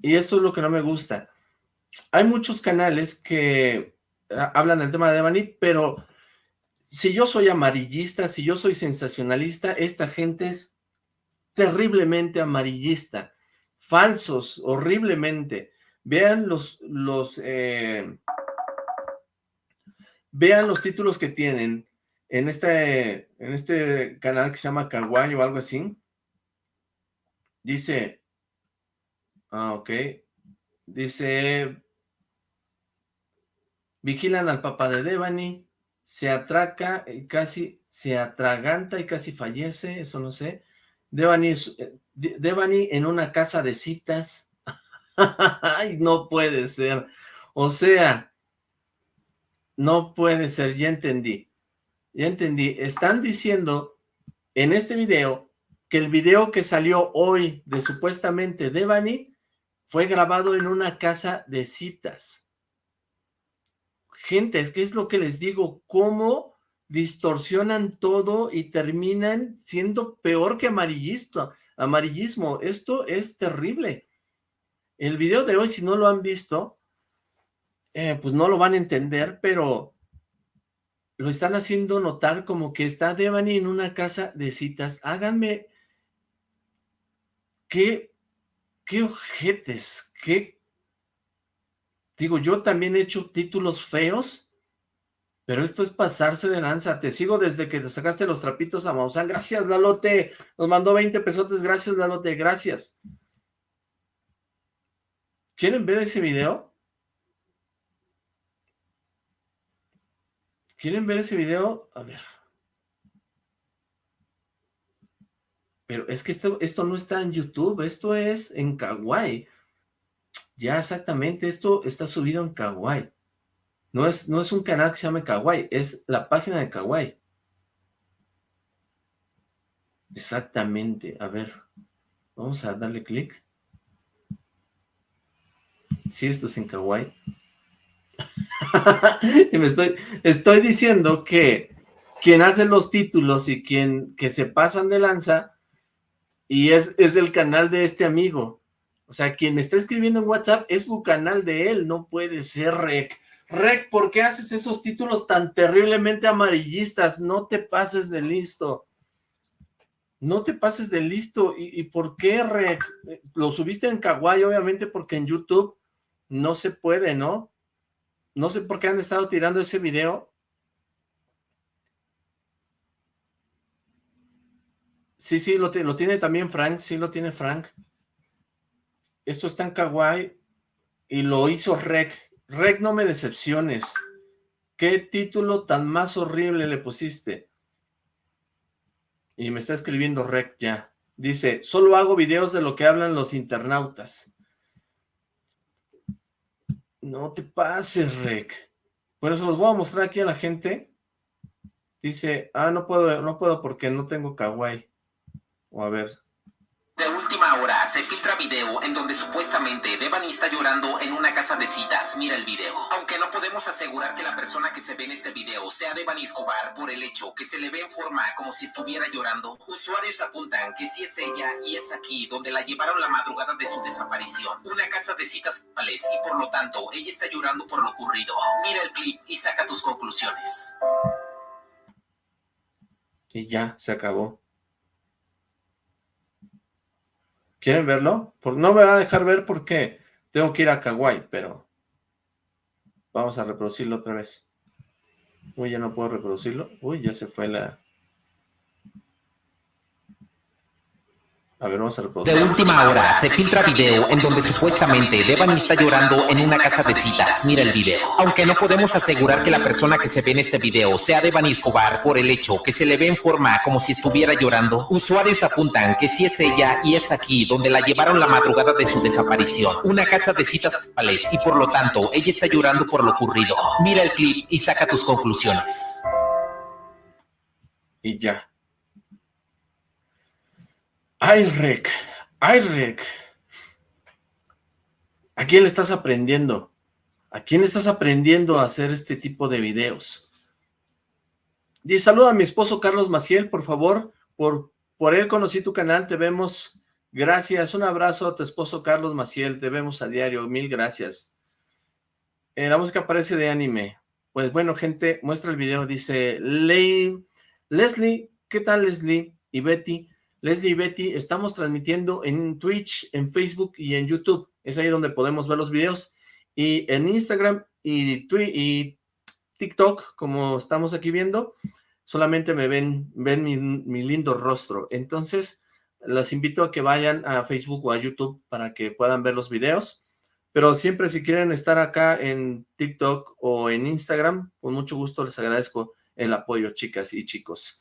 Y eso es lo que no me gusta hay muchos canales que ah, hablan del tema de Devani, pero si yo soy amarillista, si yo soy sensacionalista, esta gente es terriblemente amarillista, falsos, horriblemente. Vean los, los, eh, vean los títulos que tienen en este, en este canal que se llama Kawaii o algo así. Dice, ah, ok, dice, Vigilan al papá de Devani, se atraca y casi se atraganta y casi fallece, eso no sé. Devani, eh, Devani en una casa de citas. Ay, no puede ser. O sea, no puede ser, ya entendí. Ya entendí. Están diciendo en este video que el video que salió hoy de supuestamente Devani fue grabado en una casa de citas. Gente, es que es lo que les digo, cómo distorsionan todo y terminan siendo peor que amarillista, amarillismo. Esto es terrible. El video de hoy, si no lo han visto, eh, pues no lo van a entender, pero lo están haciendo notar como que está Devani en una casa de citas. Háganme... ¿Qué, qué ojetes? ¿Qué Digo, yo también he hecho títulos feos, pero esto es pasarse de lanza. Te sigo desde que te sacaste los trapitos a Maussan. Gracias, Lalote. Nos mandó 20 pesotes. Gracias, Lalote. Gracias. ¿Quieren ver ese video? ¿Quieren ver ese video? A ver. Pero es que esto, esto no está en YouTube, esto es en Kawaii. Ya exactamente, esto está subido en Kawaii. No es, no es un canal que se llame Kawaii, es la página de Kawaii. Exactamente, a ver, vamos a darle clic. Sí, esto es en Kawaii. y me estoy, diciendo que quien hace los títulos y quien que se pasan de lanza, y es, es el canal de este amigo, o sea, quien me está escribiendo en WhatsApp es su canal de él, no puede ser Rec. Rec, ¿por qué haces esos títulos tan terriblemente amarillistas? No te pases de listo. No te pases de listo. ¿Y, por qué, Rec? Lo subiste en Kawaii, obviamente, porque en YouTube no se puede, ¿no? No sé por qué han estado tirando ese video. Sí, sí, lo, tiene también Frank, sí lo tiene Frank. Esto está en Kawaii y lo hizo Rec. Rec, no me decepciones. ¿Qué título tan más horrible le pusiste? Y me está escribiendo Rec ya. Dice, solo hago videos de lo que hablan los internautas. No te pases, Rec. Por eso los voy a mostrar aquí a la gente. Dice, ah, no puedo, no puedo porque no tengo kawaii. O a ver, de última hora se filtra video en donde supuestamente Devani está llorando en una casa de citas. Mira el video. Aunque no podemos asegurar que la persona que se ve en este video sea Devani Escobar por el hecho que se le ve en forma como si estuviera llorando, usuarios apuntan que sí es ella y es aquí donde la llevaron la madrugada de su desaparición. Una casa de citas y por lo tanto ella está llorando por lo ocurrido. Mira el clip y saca tus conclusiones. Y ya, se acabó. ¿Quieren verlo? no me va a dejar ver porque tengo que ir a Kawaii, pero vamos a reproducirlo otra vez. Uy, ya no puedo reproducirlo. Uy, ya se fue la... A ver, vamos a reproducir. De última hora, se filtra video en donde supuestamente Devani está llorando en una casa de citas. Mira el video. Aunque no podemos asegurar que la persona que se ve en este video sea Devani Escobar por el hecho que se le ve en forma como si estuviera llorando, usuarios apuntan que sí es ella y es aquí donde la llevaron la madrugada de su desaparición. Una casa de citas y por lo tanto ella está llorando por lo ocurrido. Mira el clip y saca tus conclusiones. Y ya. Ay, Rec. Ay, Rec. ¿A quién le estás aprendiendo? ¿A quién estás aprendiendo a hacer este tipo de videos? Dice, saluda a mi esposo Carlos Maciel, por favor. Por, por él conocí tu canal, te vemos. Gracias, un abrazo a tu esposo Carlos Maciel, te vemos a diario, mil gracias. Eh, la música parece de anime. Pues bueno, gente, muestra el video, dice Leslie, ¿qué tal Leslie y Betty? Leslie y Betty, estamos transmitiendo en Twitch, en Facebook y en YouTube. Es ahí donde podemos ver los videos. Y en Instagram y, y TikTok, como estamos aquí viendo, solamente me ven, ven mi, lindo rostro. Entonces, las invito a que vayan a Facebook o a YouTube para que puedan ver los videos. Pero siempre si quieren estar acá en TikTok o en Instagram, con mucho gusto les agradezco el apoyo, chicas y chicos.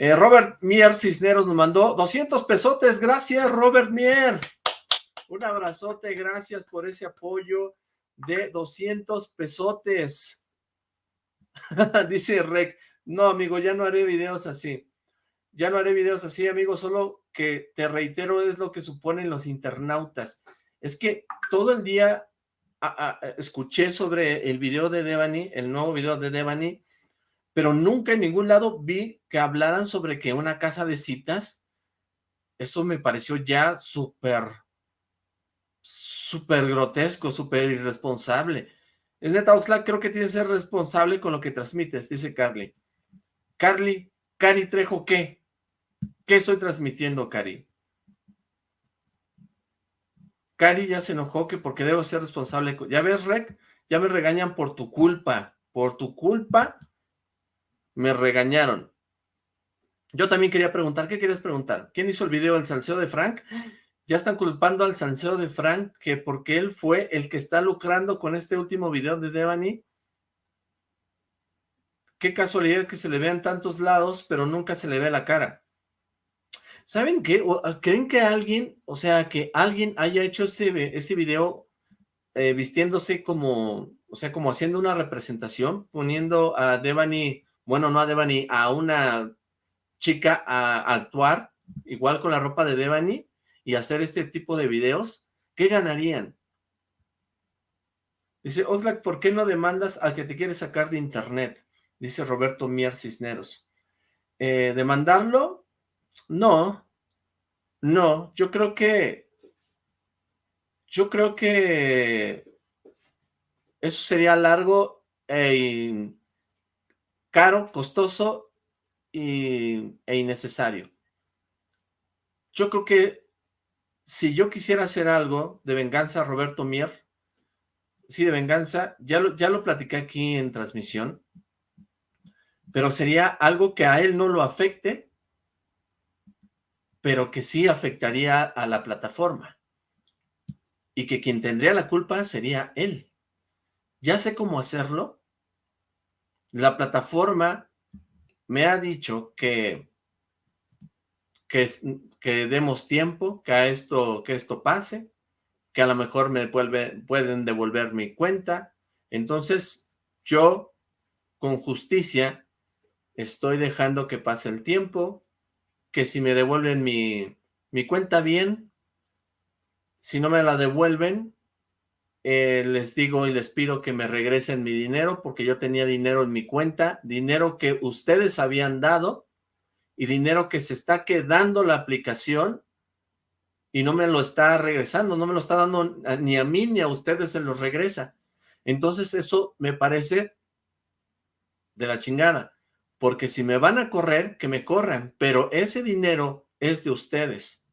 Eh, Robert Mier Cisneros nos mandó 200 pesotes. Gracias, Robert Mier. Un abrazote, gracias por ese apoyo de 200 pesotes. Dice Rec, no, amigo, ya no haré videos así. Ya no haré videos así, amigo, solo que te reitero es lo que suponen los internautas. Es que todo el día escuché sobre el video de Devani, el nuevo video de Devani, pero nunca en ningún lado vi que hablaran sobre que una casa de citas, eso me pareció ya súper, súper grotesco, súper irresponsable. Es neta, Oxlack, creo que tienes que ser responsable con lo que transmites, dice Carly. Carly, Cari Trejo, ¿qué? ¿Qué estoy transmitiendo, Cari? Cari ya se enojó que porque debo ser responsable. ¿Ya ves, Rec? Ya me regañan por tu culpa. Por tu culpa me regañaron. Yo también quería preguntar, ¿qué quieres preguntar? ¿Quién hizo el video del salseo de Frank? Ya están culpando al salseo de Frank que porque él fue el que está lucrando con este último video de Devani. Qué casualidad que se le vean tantos lados, pero nunca se le ve la cara. ¿Saben qué? Ah, ¿Creen que alguien, o sea, que alguien haya hecho ese, ese video eh, vistiéndose como, o sea, como haciendo una representación, poniendo a Devani bueno, no a Devani, a una chica a, actuar, igual con la ropa de Devani, y hacer este tipo de videos, ¿qué ganarían? Dice, Oxlack, ¿por qué no demandas al que te quiere sacar de internet? Dice Roberto Mier Cisneros. Eh, ¿Demandarlo? No, no, yo creo que, yo creo que eso sería largo e caro, costoso y, e innecesario. Yo creo que si yo quisiera hacer algo de venganza, Roberto Mier, sí, de venganza, ya lo, ya lo platiqué aquí en transmisión, pero sería algo que a él no lo afecte, pero que sí afectaría a la plataforma. Y que quien tendría la culpa sería él. Ya sé cómo hacerlo, la plataforma me ha dicho que que, demos tiempo, que, esto, que esto pase, que a lo mejor me pueden devolver mi cuenta. Entonces, yo, con justicia, estoy dejando que pase el tiempo, que si me devuelven mi, mi cuenta bien, si no me la devuelven, eh, les digo y les pido que me regresen mi dinero, porque yo tenía dinero en mi cuenta, dinero que ustedes habían dado, y dinero que se está quedando la aplicación, y no me lo está regresando, no me lo está dando ni a mí ni a ustedes se los regresa. Entonces eso me parece de la chingada porque si me van a correr, que me corran, pero ese dinero es de ustedes.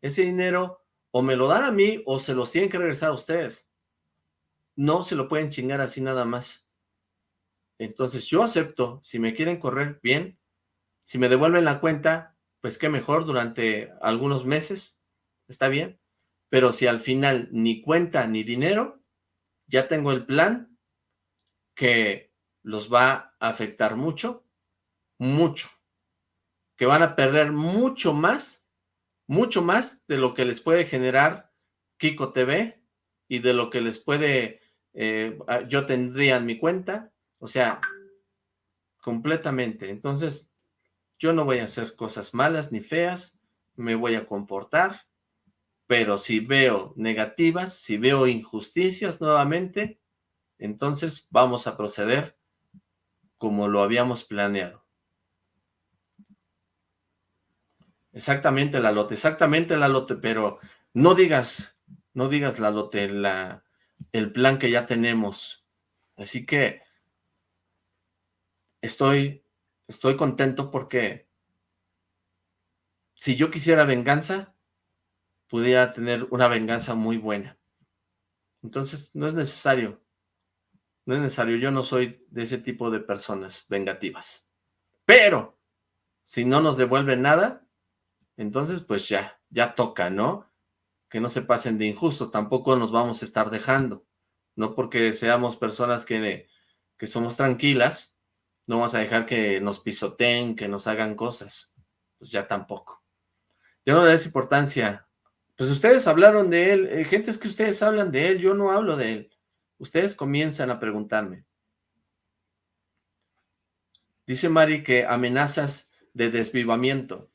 Ese dinero o me lo dan a mí o se los tienen que regresar a ustedes. No se lo pueden chingar así nada más. Entonces yo acepto, si me quieren correr, bien. Si me devuelven la cuenta, pues qué mejor durante algunos meses, está bien. Pero si al final ni cuenta ni dinero, ya tengo el plan que los va a afectar mucho mucho, que van a perder mucho más, mucho más de lo que les puede generar Kiko TV y de lo que les puede, eh, yo tendría en mi cuenta, o sea, completamente. Entonces, yo no voy a hacer cosas malas ni feas, me voy a comportar, pero si veo negativas, si veo injusticias nuevamente, entonces vamos a proceder como lo habíamos planeado. Exactamente, la lote, exactamente la lote, pero no digas, no digas la lote, la, el plan que ya tenemos. Así que estoy, estoy contento porque si yo quisiera venganza, pudiera tener una venganza muy buena. Entonces, no es necesario, no es necesario, yo no soy de ese tipo de personas vengativas. Pero, si no nos devuelven nada, entonces pues ya, ya toca, ¿no? Que no se pasen de injustos, tampoco nos vamos a estar dejando, no porque seamos personas que, que somos tranquilas, no vamos a dejar que nos pisoteen, que nos hagan cosas, pues ya tampoco. Yo no le des importancia, pues ustedes hablaron de él, eh, gente es que ustedes hablan de él, yo no hablo de él, ustedes comienzan a preguntarme. Dice Mari que amenazas de desvivamiento.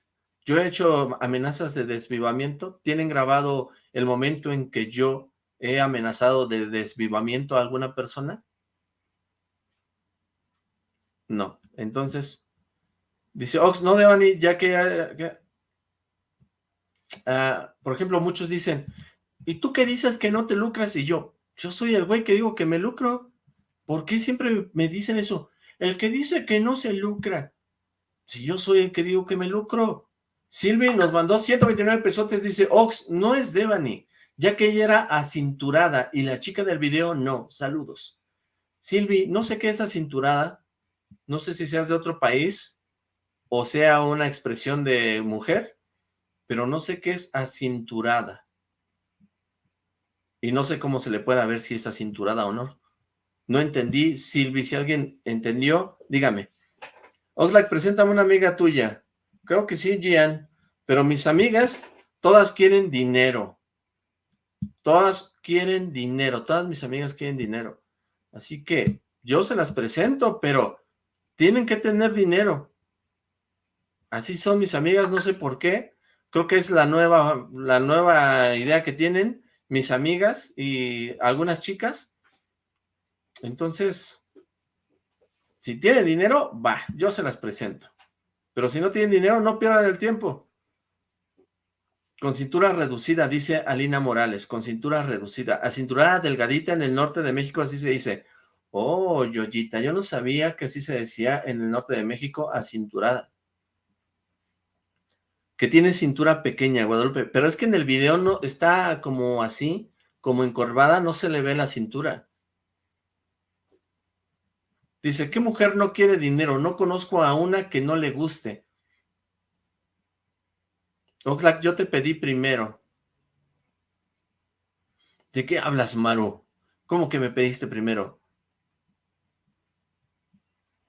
Yo he hecho amenazas de desvivamiento. ¿Tienen grabado el momento en que yo he amenazado de desvivamiento a alguna persona? No. Entonces, dice Ox, no, Devani, ya que... Ah, por ejemplo, muchos dicen, ¿y tú qué dices que no te lucras? Y yo, yo soy el güey que digo que me lucro. ¿Por qué siempre me dicen eso? El que dice que no se lucra. Si yo soy el que digo que me lucro. Silvi nos mandó 129 pesotes, dice, Ox, no es Devani, ya que ella era acinturada y la chica del video no. Saludos. Silvi, no sé qué es acinturada, no sé si seas de otro país o sea una expresión de mujer, pero no sé qué es acinturada. Y no sé cómo se le puede ver si es acinturada o no. No entendí, Silvi, si alguien entendió, dígame. Oxlack, preséntame una amiga tuya. Creo que sí, Gian. Pero mis amigas, todas quieren dinero. Todas quieren dinero. Todas mis amigas quieren dinero. Así que yo se las presento, pero tienen que tener dinero. Así son mis amigas, no sé por qué. Creo que es la nueva, la nueva idea que tienen mis amigas y algunas chicas. Entonces, si tiene dinero, va, yo se las presento. Pero si no tienen dinero, no pierdan el tiempo. Con cintura reducida, dice Alina Morales, con cintura reducida. A cintura delgadita en el norte de México, así se dice. Oh, Yoyita, yo no sabía que así se decía en el norte de México, acinturada. Que tiene cintura pequeña, Guadalupe. Pero es que en el video no está como así, como encorvada, no se le ve la cintura. Dice, ¿qué mujer no quiere dinero? No conozco a una que no le guste. Oxlack, yo te pedí primero. ¿De qué hablas, Maru? ¿Cómo que me pediste primero?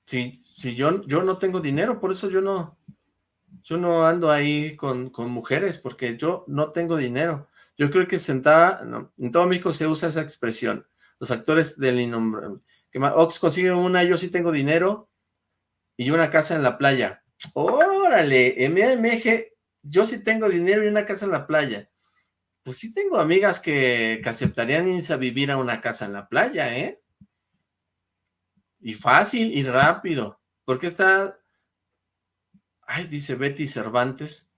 Si, si yo, yo no tengo dinero, por eso yo no... Yo no ando ahí con, mujeres porque yo no tengo dinero. Yo creo que sentada, en todo México se usa esa expresión. Los actores del innombrable. Ox consigue una, yo sí tengo dinero y una casa en la playa. Órale, MMG, yo sí tengo dinero y una casa en la playa. Pues sí tengo amigas que, que aceptarían irse a vivir a una casa en la playa, ¿eh? Y fácil y rápido. Porque está Ay, dice Betty Cervantes.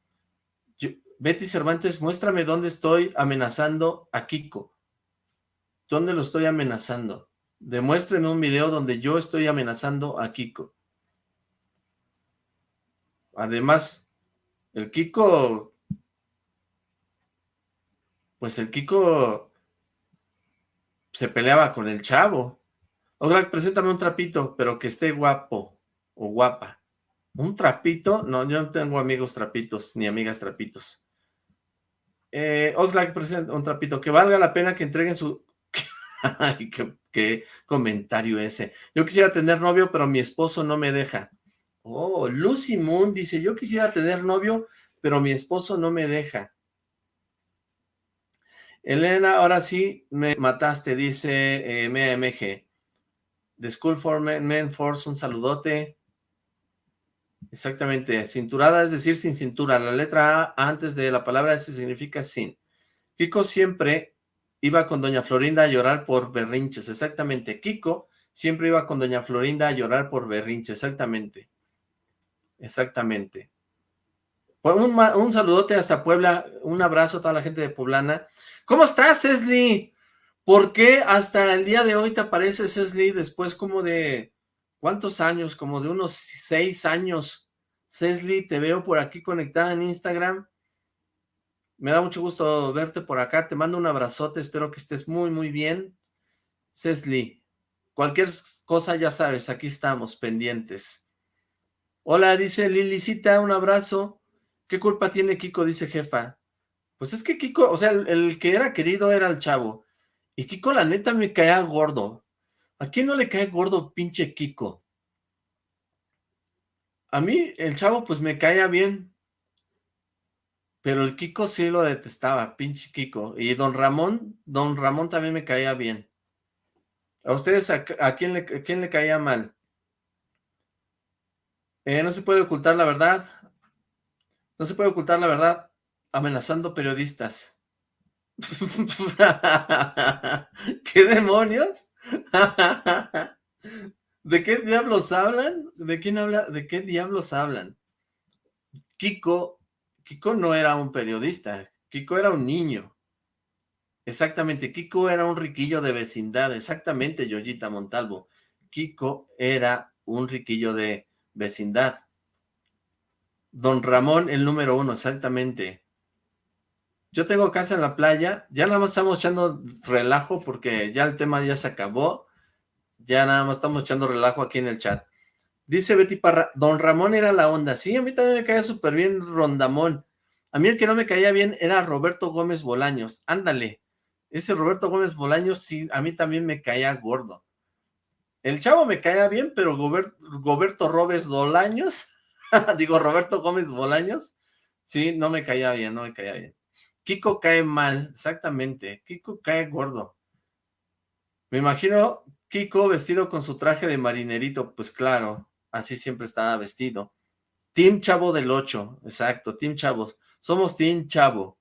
Betty Cervantes, muéstrame dónde estoy amenazando a Kiko. ¿Dónde lo estoy amenazando? Demuéstreme un video donde yo estoy amenazando a Kiko. Además, el Kiko... Pues el Kiko se peleaba con el chavo. Oiga, preséntame un trapito, pero que esté guapo o guapa. ¿Un trapito? No, yo no tengo amigos trapitos, ni amigas trapitos. Eh, Oxlack presenta un trapito. Que valga la pena que entreguen su... Ay, qué, comentario ese. Yo quisiera tener novio, pero mi esposo no me deja. Oh, Lucy Moon dice, yo quisiera tener novio, pero mi esposo no me deja. Elena, ahora sí me mataste, dice eh, MMG. The School for Men, Men Force, un saludote. Exactamente, cinturada es decir sin cintura, la letra A antes de la palabra S significa sin. Kiko siempre iba con doña Florinda a llorar por berrinches, exactamente. Kiko siempre iba con doña Florinda a llorar por berrinches, exactamente. Exactamente. Pues un, un, saludote hasta Puebla, un abrazo a toda la gente de Poblana. ¿Cómo estás, Cesli? ¿Por qué hasta el día de hoy te aparece Cesli después como de ¿Cuántos años? Como de unos seis años. Cesli, te veo por aquí conectada en Instagram. Me da mucho gusto verte por acá. Te mando un abrazote. Espero que estés muy, muy bien. Cesli, cualquier cosa ya sabes, aquí estamos pendientes. Hola, dice Lilicita, un abrazo. ¿Qué culpa tiene Kiko? Dice jefa. Pues es que Kiko, o sea, el, el que era querido era el chavo. Y Kiko, la neta, me caía gordo. ¿A quién no le cae gordo pinche Kiko? A mí, el chavo, pues me caía bien. Pero el Kiko sí lo detestaba, pinche Kiko. Y don Ramón, don Ramón también me caía bien. ¿A ustedes a, quién, le, quién le caía mal? Eh, no se puede ocultar la verdad. No se puede ocultar la verdad amenazando periodistas. ¿Qué demonios? ¿De qué diablos hablan? ¿De quién habla? ¿De qué diablos hablan? Kiko, Kiko no era un periodista, Kiko era un niño. Exactamente, Kiko era un riquillo de vecindad, exactamente, Yoyita Montalvo. Kiko era un riquillo de vecindad. Don Ramón, el número uno, exactamente. Yo tengo casa en la playa, ya nada más estamos echando relajo porque ya el tema ya se acabó, ya nada más estamos echando relajo aquí en el chat. Dice Betty Parra, Don Ramón era la onda, sí, a mí también me caía súper bien Rondamón, a mí el que no me caía bien era Roberto Gómez Bolaños, ándale, ese Roberto Gómez Bolaños sí, a mí también me caía gordo. El chavo me caía bien, pero Roberto Robes Bolaños, digo Roberto Gómez Bolaños, sí, no me caía bien, no me caía bien. Kiko cae mal, exactamente. Kiko cae gordo. Me imagino Kiko vestido con su traje de marinerito. Pues claro, así siempre estaba vestido. Team Chavo del 8, exacto, Team Chavos. Somos Team Chavo.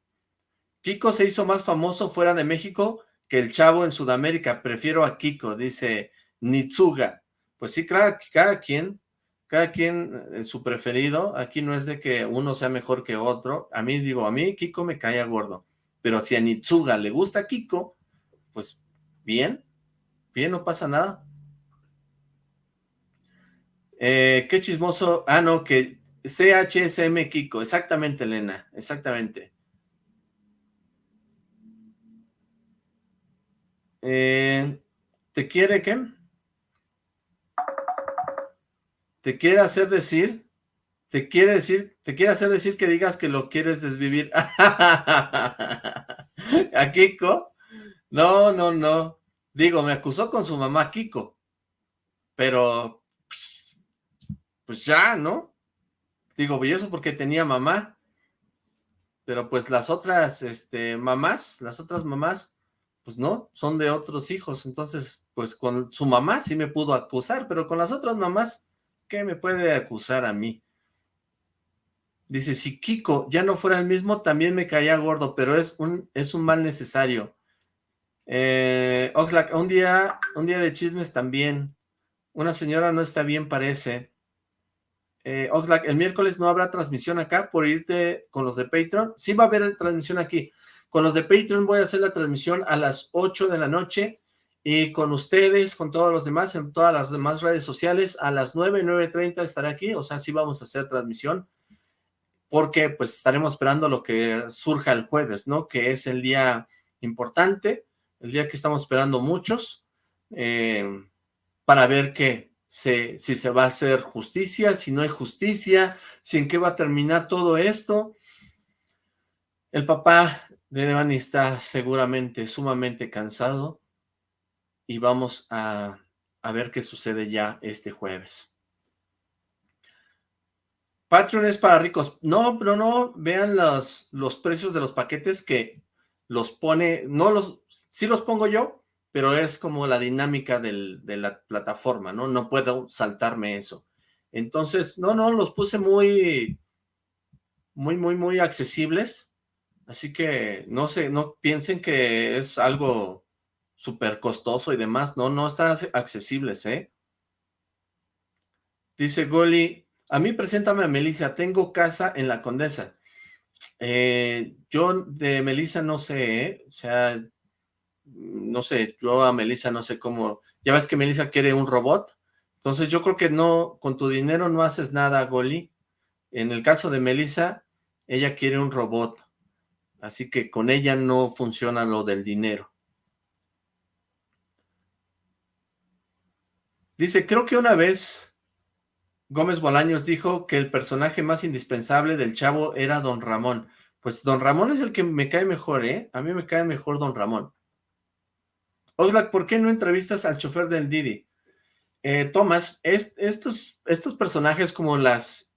Kiko se hizo más famoso fuera de México que el Chavo en Sudamérica. Prefiero a Kiko, dice Nitsuga. Pues sí, cada, quien cada quien eh, su preferido, aquí no es de que uno sea mejor que otro, a mí digo, a mí Kiko me caía gordo, pero si a Nitsuga le gusta Kiko, pues bien, bien, no pasa nada. Eh, qué chismoso, ah no, que CHSM Kiko, exactamente Elena, exactamente. Eh, ¿Te quiere qué? te quiere hacer decir, te quiere decir, te quiere hacer decir que digas que lo quieres desvivir. ¿A Kiko? No, no, no. Digo, me acusó con su mamá Kiko. Pero, pues, ya, ¿no? Digo, y eso porque tenía mamá. Pero pues las otras este, mamás, las otras mamás, pues no, son de otros hijos. Entonces, pues con su mamá sí me pudo acusar, pero con las otras mamás, ¿qué me puede acusar a mí? Dice, si Kiko ya no fuera el mismo, también me caía gordo, pero es un, es un mal necesario. Eh, Oxlack, un día, un día de chismes también. Una señora no está bien, parece. Eh, Oxlack, el miércoles no habrá transmisión acá por irte con los de Patreon. Sí va a haber transmisión aquí. Con los de Patreon voy a hacer la transmisión a las 8 de la noche y con ustedes, con todos los demás, en todas las demás redes sociales, a las 9, 9.30 estaré aquí. O sea, sí vamos a hacer transmisión porque pues estaremos esperando lo que surja el jueves, ¿no? Que es el día importante, el día que estamos esperando muchos, eh, para ver qué, si se va a hacer justicia, si no hay justicia, si en qué va a terminar todo esto. El papá de Devani está seguramente sumamente cansado y vamos a, a ver qué sucede ya este jueves. Patreon es para ricos. No, pero no, vean los, los precios de los paquetes que los pone, no los, sí los pongo yo, pero es como la dinámica del, de la plataforma, ¿no? No puedo saltarme eso. Entonces, no, no, los puse muy, muy, muy, muy accesibles. Así que no sé, no piensen que es algo súper costoso y demás. No, no están accesibles, ¿eh? Dice Goli, a mí preséntame a Melissa, tengo casa en la Condesa. Eh, yo de Melissa no sé, ¿eh? O sea, no sé, yo a Melissa no sé cómo, ya ves que Melissa quiere un robot, entonces yo creo que no, con tu dinero no haces nada, Goli. En el caso de Melissa, ella quiere un robot, así que con ella no funciona lo del dinero. Dice, creo que una vez Gómez Bolaños dijo que el personaje más indispensable del chavo era Don Ramón. Pues Don Ramón es el que me cae mejor, ¿eh? A mí me cae mejor Don Ramón. Oxlack, ¿por qué no entrevistas al chofer del Didi? Eh, Tomás, estos, personajes como las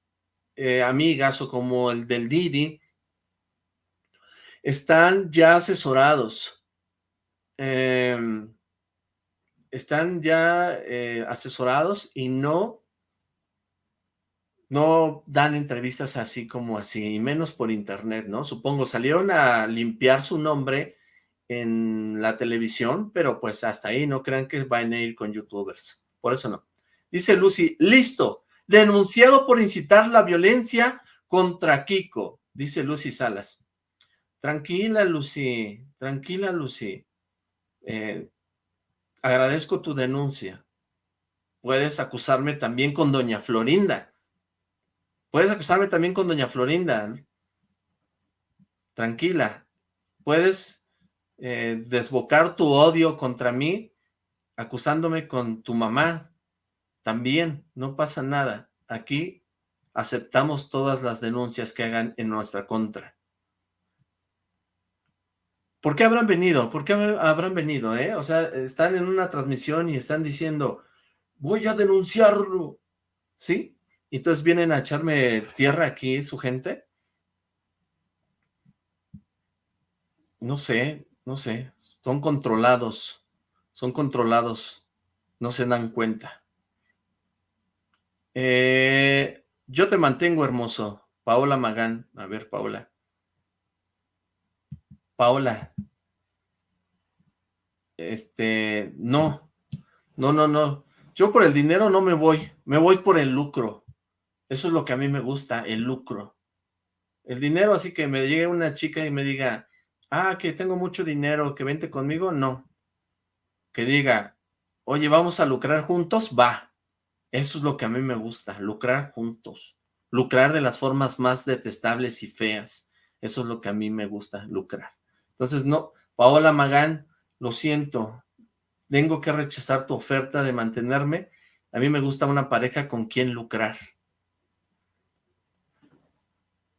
eh, amigas o como el del Didi están ya asesorados. Em, están ya eh, asesorados y no, no dan entrevistas así como así, y menos por internet, ¿no? Supongo, salieron a limpiar su nombre en la televisión, pero pues hasta ahí no crean que van a ir con youtubers, por eso no. Dice Lucy, listo, denunciado por incitar la violencia contra Kiko, dice Lucy Salas. Tranquila, Lucy, tranquila, Lucy. Eh, agradezco tu denuncia. Puedes acusarme también con doña Florinda. Puedes acusarme también con doña Florinda. Tranquila. Puedes eh, desbocar tu odio contra mí, acusándome con tu mamá, también, no pasa nada. Aquí aceptamos todas las denuncias que hagan en nuestra contra. ¿Por qué habrán venido? ¿Por qué habrán venido? Eh? O sea, están en una transmisión y están diciendo, voy a denunciarlo, ¿sí? Entonces vienen a echarme tierra aquí su gente. No sé, no sé, son controlados, son controlados, no se dan cuenta. Eh, yo te mantengo hermoso, Paola Magán, a ver Paola. Paola, este, no, no, no, no, yo por el dinero no me voy, me voy por el lucro, eso es lo que a mí me gusta, el lucro. El dinero, así que me llegue una chica y me diga, ah, que tengo mucho dinero, que vente conmigo, no. Que diga, oye, vamos a lucrar juntos, va. Eso es lo que a mí me gusta, lucrar juntos. Lucrar de las formas más detestables y feas. Eso es lo que a mí me gusta, lucrar. Entonces, no, Paola Magán, lo siento, tengo que rechazar tu oferta de mantenerme. A mí me gusta una pareja con quien lucrar.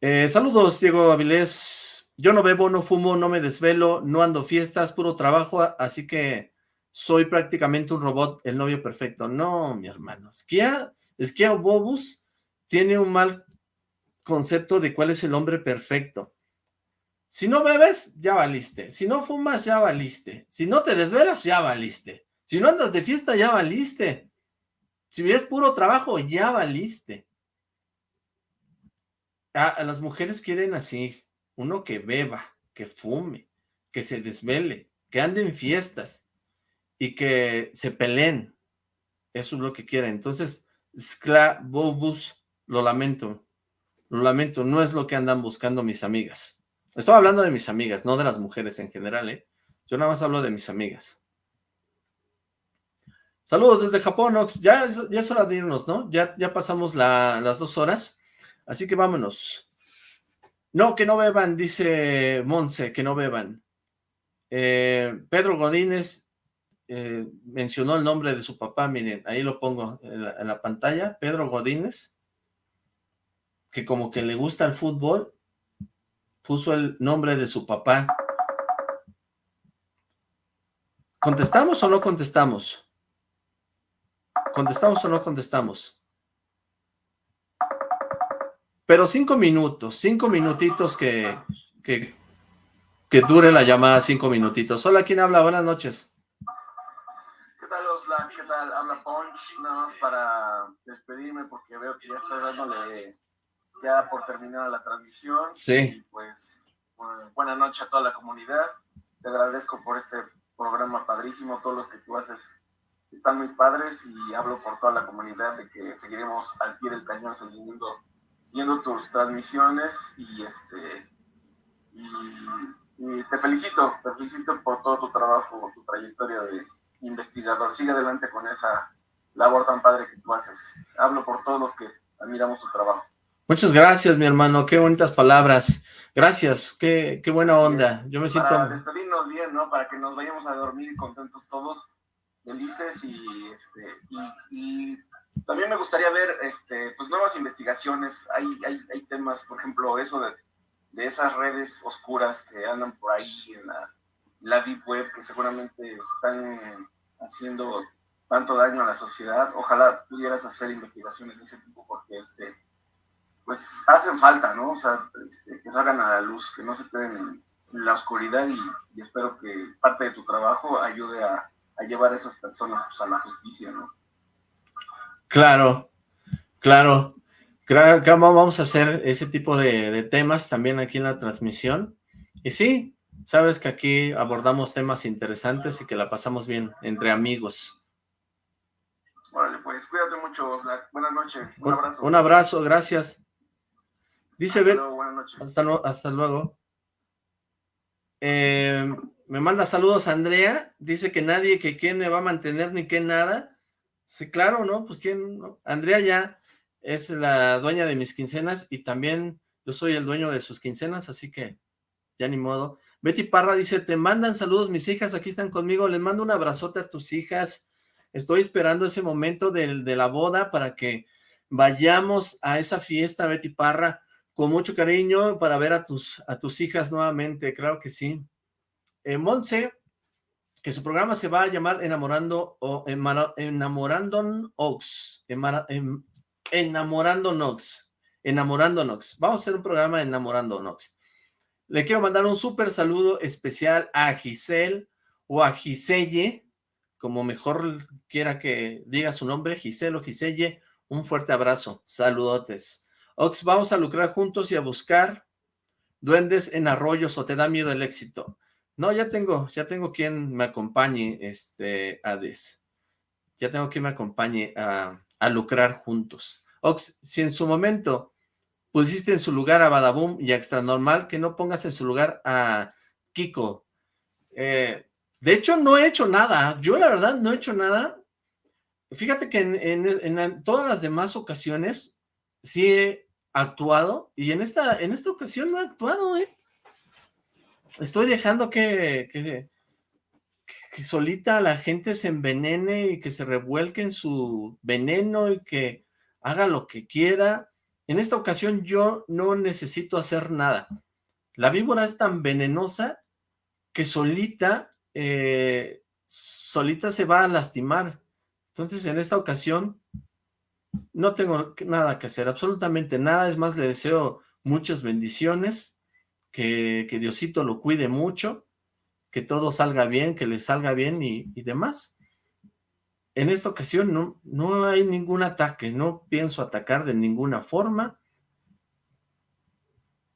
Eh, saludos, Diego Avilés. Yo no bebo, no fumo, no me desvelo, no ando fiestas, puro trabajo, así que soy prácticamente un robot, el novio perfecto. No, mi hermano, Skia, Skia Bobus tiene un mal concepto de cuál es el hombre perfecto. Si no bebes, ya valiste. Si no fumas, ya valiste. Si no te desvelas, ya valiste. Si no andas de fiesta, ya valiste. Si es puro trabajo, ya valiste. a las mujeres quieren así, uno que beba, que fume, que se desvele, que ande en fiestas y que se peleen. Eso es lo que quieren. Entonces, Bobus, lo lamento. Lo lamento, no es lo que andan buscando mis amigas. Estoy hablando de mis amigas, no de las mujeres en general, ¿eh? Yo nada más hablo de mis amigas. Saludos desde Japón, Ox. Ya, ya es hora de irnos, ¿no? Ya, ya pasamos las dos horas. Así que vámonos. No, que no beban, dice Monse, que no beban. Eh, Pedro Godínez eh, mencionó el nombre de su papá, miren, ahí lo pongo en la, pantalla, Pedro Godínez, que como que le gusta el fútbol, puso el nombre de su papá. ¿Contestamos o no contestamos? ¿Contestamos o no contestamos? Pero cinco minutos, cinco minutitos que, que, que dure la llamada, cinco minutitos. Hola, ¿quién habla? Buenas noches. ¿qué tal? Habla Punch, nada más para despedirme porque veo que ya estoy dándole ya por terminada la transmisión. Sí. pues, buena noche a toda la comunidad. Te agradezco por este programa padrísimo, todos los que tú haces están muy padres y hablo por toda la comunidad de que seguiremos al pie del cañón siguiendo, siguiendo tus transmisiones y este y te felicito, te felicito por todo tu trabajo, tu trayectoria de investigador. Sigue adelante con esa labor tan padre que tú haces. Hablo por todos los que admiramos tu trabajo. Muchas gracias, mi hermano. Qué bonitas palabras. Gracias. Qué, qué buena onda. Yo me siento... Para despedirnos bien, ¿no? Para que nos vayamos a dormir contentos todos, felices y, este, y, también me gustaría ver este, pues nuevas investigaciones. Hay, hay, hay temas, por ejemplo, eso de, de esas redes oscuras que andan por ahí en la, Deep Web, que seguramente están haciendo tanto daño a la sociedad. Ojalá pudieras hacer investigaciones de ese tipo porque este pues hacen falta, ¿no? O sea, este, que salgan a la luz, que no se queden en, la oscuridad y, espero que parte de tu trabajo ayude a, llevar a esas personas pues, a la justicia, ¿no? Claro, claro. Claro, vamos a hacer ese tipo de, de temas también aquí en la transmisión. Y sí, Sabes que aquí abordamos temas interesantes y que la pasamos bien entre amigos. Vale, pues cuídate mucho, Buenas noches. Un, abrazo. Un abrazo, gracias. Dice hasta luego, buenas noches. Hasta, luego. Eh, me manda saludos Andrea. Dice que nadie, que quién me va a mantener ni que nada. Sí, claro, ¿no? Pues quién, Andrea ya es la dueña de mis quincenas y también yo soy el dueño de sus quincenas, así que ya ni modo. Betty Parra dice, te mandan saludos mis hijas, aquí están conmigo, les mando un abrazote a tus hijas, estoy esperando ese momento de, de la boda para que vayamos a esa fiesta, Betty Parra, con mucho cariño para ver a tus, a tus hijas nuevamente, claro que sí. Eh, que su programa se va a llamar Enamorando o Enamorando Ox, Enamorando Nox, Enamorando Nox. Vamos a hacer un programa Enamorando Nox. Le quiero mandar un súper saludo especial a Giselle o a Giselle, como mejor quiera que diga su nombre, Giselle o Giselle, un fuerte abrazo, saludotes. Ox, vamos a lucrar juntos y a buscar duendes en arroyos o te da miedo el éxito. No, ya tengo, ya tengo quien me acompañe, este, Hades. Ya tengo quien me acompañe a, a lucrar juntos. Ox, si en su momento pusiste en su lugar a Badaboom y a Extra Normal, que no pongas en su lugar a Kiko. Eh, de hecho, no he hecho nada. Yo, la verdad, no he hecho nada. Fíjate que en, todas las demás ocasiones sí he actuado y en esta, en esta ocasión no he actuado, ¿eh? Estoy dejando que, que, que solita la gente se envenene y que se revuelque en su veneno y que haga lo que quiera en esta ocasión yo no necesito hacer nada. La víbora es tan venenosa que solita, eh, solita se va a lastimar. Entonces en esta ocasión no tengo nada que hacer, absolutamente nada, es más, le deseo muchas bendiciones, que, Diosito lo cuide mucho, que todo salga bien, que le salga bien y, demás. En esta ocasión no, no hay ningún ataque, no pienso atacar de ninguna forma,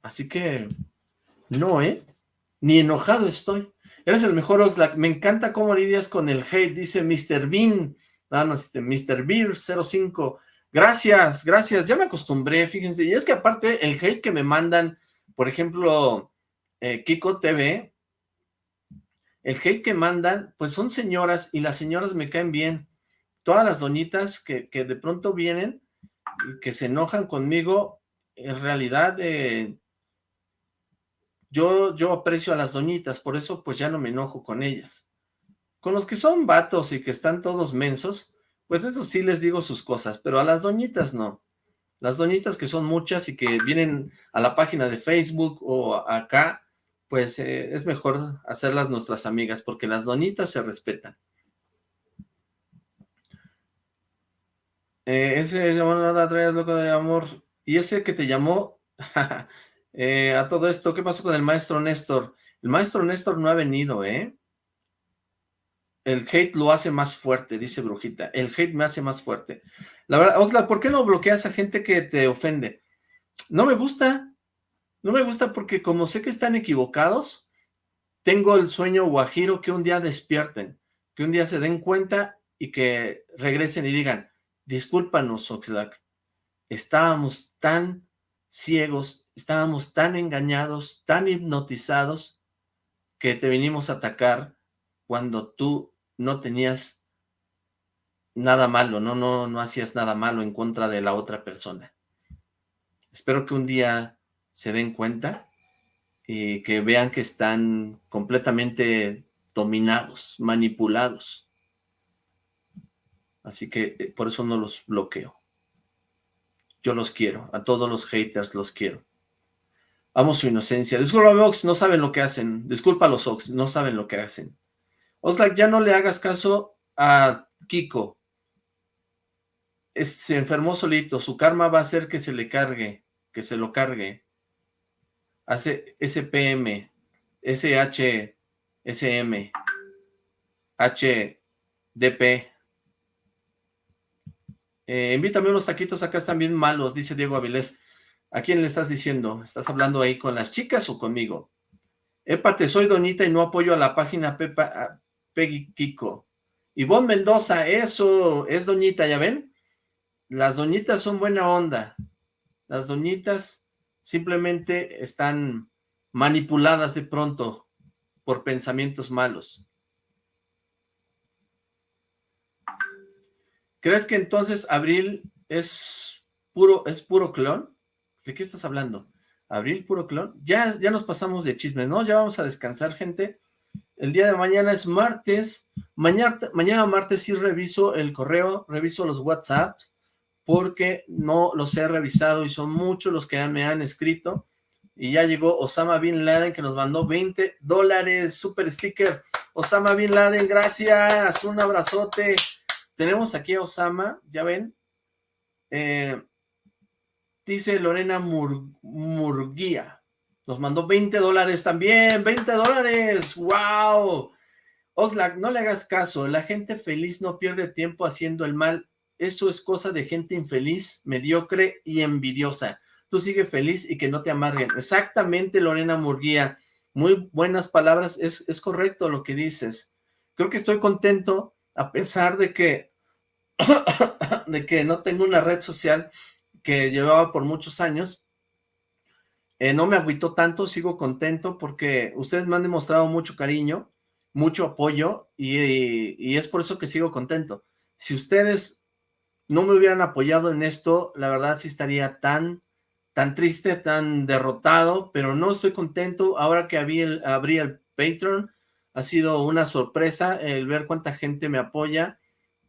así que no, ¿eh? Ni enojado estoy. Eres el mejor Oxlack. Me encanta cómo lidias con el hate, dice Mr. Bean. Ah, no, Mr. Beer 05. Gracias, gracias. Ya me acostumbré, fíjense. Y es que aparte el hate que me mandan, por ejemplo, eh, Kiko TV, el hate que mandan, pues son señoras y las señoras me caen bien. Todas las doñitas que, que de pronto vienen y que se enojan conmigo, en realidad eh, yo, yo aprecio a las doñitas, por eso pues ya no me enojo con ellas. Con los que son vatos y que están todos mensos, pues eso sí les digo sus cosas, pero a las doñitas no. Las doñitas que son muchas y que vienen a la página de Facebook o acá, pues eh, es mejor hacerlas nuestras amigas, porque las doñitas se respetan. Eh, ese llamó nada loco de amor. Y ese que te llamó eh, a todo esto, ¿qué pasó con el maestro Néstor? El maestro Néstor no ha venido, ¿eh? El hate lo hace más fuerte, dice Brujita. El hate me hace más fuerte. La verdad, Oxla, ¿por qué no bloqueas a gente que te ofende? No me gusta. No me gusta porque como sé que están equivocados, tengo el sueño guajiro que un día despierten, que un día se den cuenta y que regresen y digan, discúlpanos, Oxlack, estábamos tan ciegos estábamos tan engañados, tan hipnotizados, que te vinimos a atacar cuando tú no tenías nada malo, no, no, no hacías nada malo en contra de la otra persona. Espero que un día se den cuenta y que vean que están completamente dominados, manipulados. Así que eh, por eso no los bloqueo. Yo los quiero, a todos los haters los quiero. Amo su inocencia. Disculpa, Ox, no saben lo que hacen. Disculpa los Ox, no saben lo que hacen. Oxlack, ya no le hagas caso a Kiko. se enfermó solito. Su karma va a hacer que se le cargue, que se lo cargue. Hace SPM, SH, SM, HDP. Eh, invítame unos taquitos, acá están bien malos, dice Diego Avilés. ¿A quién le estás diciendo? ¿Estás hablando ahí con las chicas o conmigo? Épate, soy Donita y no apoyo a la página Pepa, Peggy Kiko. Ivonne Mendoza, eso es Doñita, ¿ya ven? Las doñitas son buena onda. Las doñitas simplemente están manipuladas de pronto por pensamientos malos. ¿Crees que entonces Abril es puro, es puro clon? ¿De qué estás hablando? ¿Abril, puro clon? Ya, ya nos pasamos de chismes, ¿no? Ya vamos a descansar, gente. El día de mañana es martes. Mañana, martes sí reviso el correo, reviso los WhatsApps, porque no los he revisado y son muchos los que me han escrito. Y ya llegó Osama Bin Laden que nos mandó 20 dólares, super sticker. Osama Bin Laden, gracias, un abrazote. Tenemos aquí a Osama, ya ven. Eh, Dice Lorena Murguía. Nos mandó 20 dólares también. ¡20 dólares! ¡Wow! Oxlack, no le hagas caso. La gente feliz no pierde tiempo haciendo el mal. Eso es cosa de gente infeliz, mediocre y envidiosa. Tú sigue feliz y que no te amarguen. Exactamente, Lorena Murguía. Muy buenas palabras. Es, es correcto lo que dices. Creo que estoy contento a pesar de que, de que no tengo una red social que llevaba por muchos años. Eh, no me agüitó tanto, sigo contento porque ustedes me han demostrado mucho cariño, mucho apoyo y, es por eso que sigo contento. Si ustedes no me hubieran apoyado en esto, la verdad sí estaría tan, tan triste, tan derrotado, pero no estoy contento. Ahora que abrí el, abrí el Patreon, ha sido una sorpresa el ver cuánta gente me apoya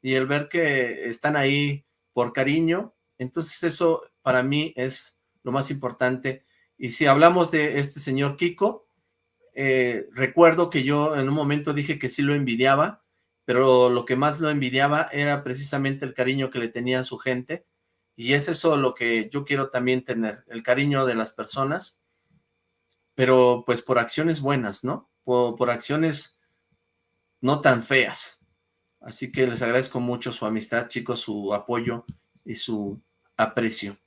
y el ver que están ahí por cariño entonces eso para mí es lo más importante. Y si hablamos de este señor Kiko, eh, recuerdo que yo en un momento dije que sí lo envidiaba, pero lo que más lo envidiaba era precisamente el cariño que le tenía su gente, Y es eso lo que yo quiero también tener, el cariño de las personas, pero pues por acciones buenas, ¿no? Por, acciones no tan feas. Así que les agradezco mucho su amistad, chicos, su apoyo y su aprecio.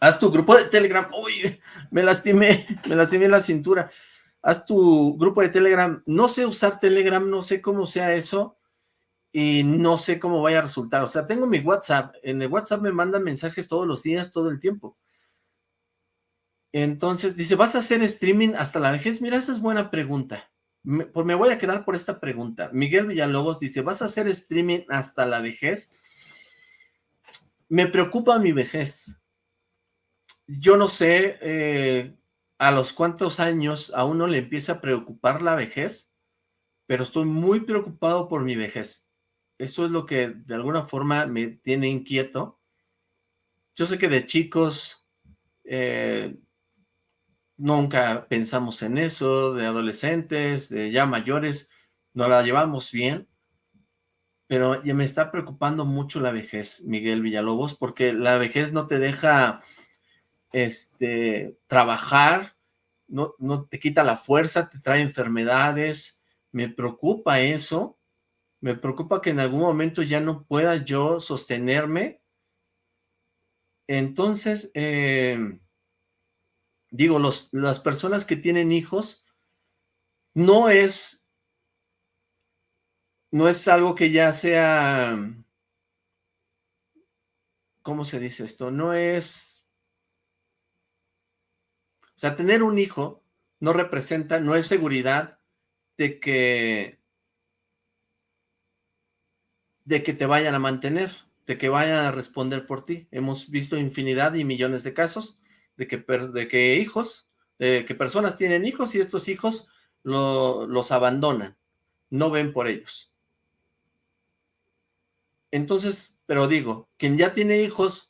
Haz tu grupo de Telegram. Uy, me lastimé, me lastimé la cintura. Haz tu grupo de Telegram. No sé usar Telegram, no sé cómo sea eso y no sé cómo vaya a resultar. O sea, tengo mi WhatsApp. En el WhatsApp me mandan mensajes todos los días, todo el tiempo. Entonces, dice, ¿vas a hacer streaming hasta la vejez? Mira, esa es buena pregunta. Me, pues me voy a quedar por esta pregunta. Miguel Villalobos dice, ¿vas a hacer streaming hasta la vejez? Me preocupa mi vejez. Yo no sé eh, a los cuántos años a uno le empieza a preocupar la vejez, pero estoy muy preocupado por mi vejez. Eso es lo que de alguna forma me tiene inquieto. Yo sé que de chicos eh, nunca pensamos en eso, de adolescentes, de ya mayores, no la llevamos bien, pero ya me está preocupando mucho la vejez, Miguel Villalobos, porque la vejez no te deja este, trabajar, no, no te quita la fuerza, te trae enfermedades, me preocupa eso, me preocupa que en algún momento ya no pueda yo sostenerme, entonces, eh, digo, los, las personas que tienen hijos, no es, no es algo que ya sea, ¿cómo se dice esto? No es, o sea, tener un hijo no representa, no es seguridad de que, de que te vayan a mantener, de que vayan a responder por ti. Hemos visto infinidad y millones de casos de que, de que hijos, de que personas tienen hijos y estos hijos los abandonan, no ven por ellos. Entonces, pero digo, quien ya tiene hijos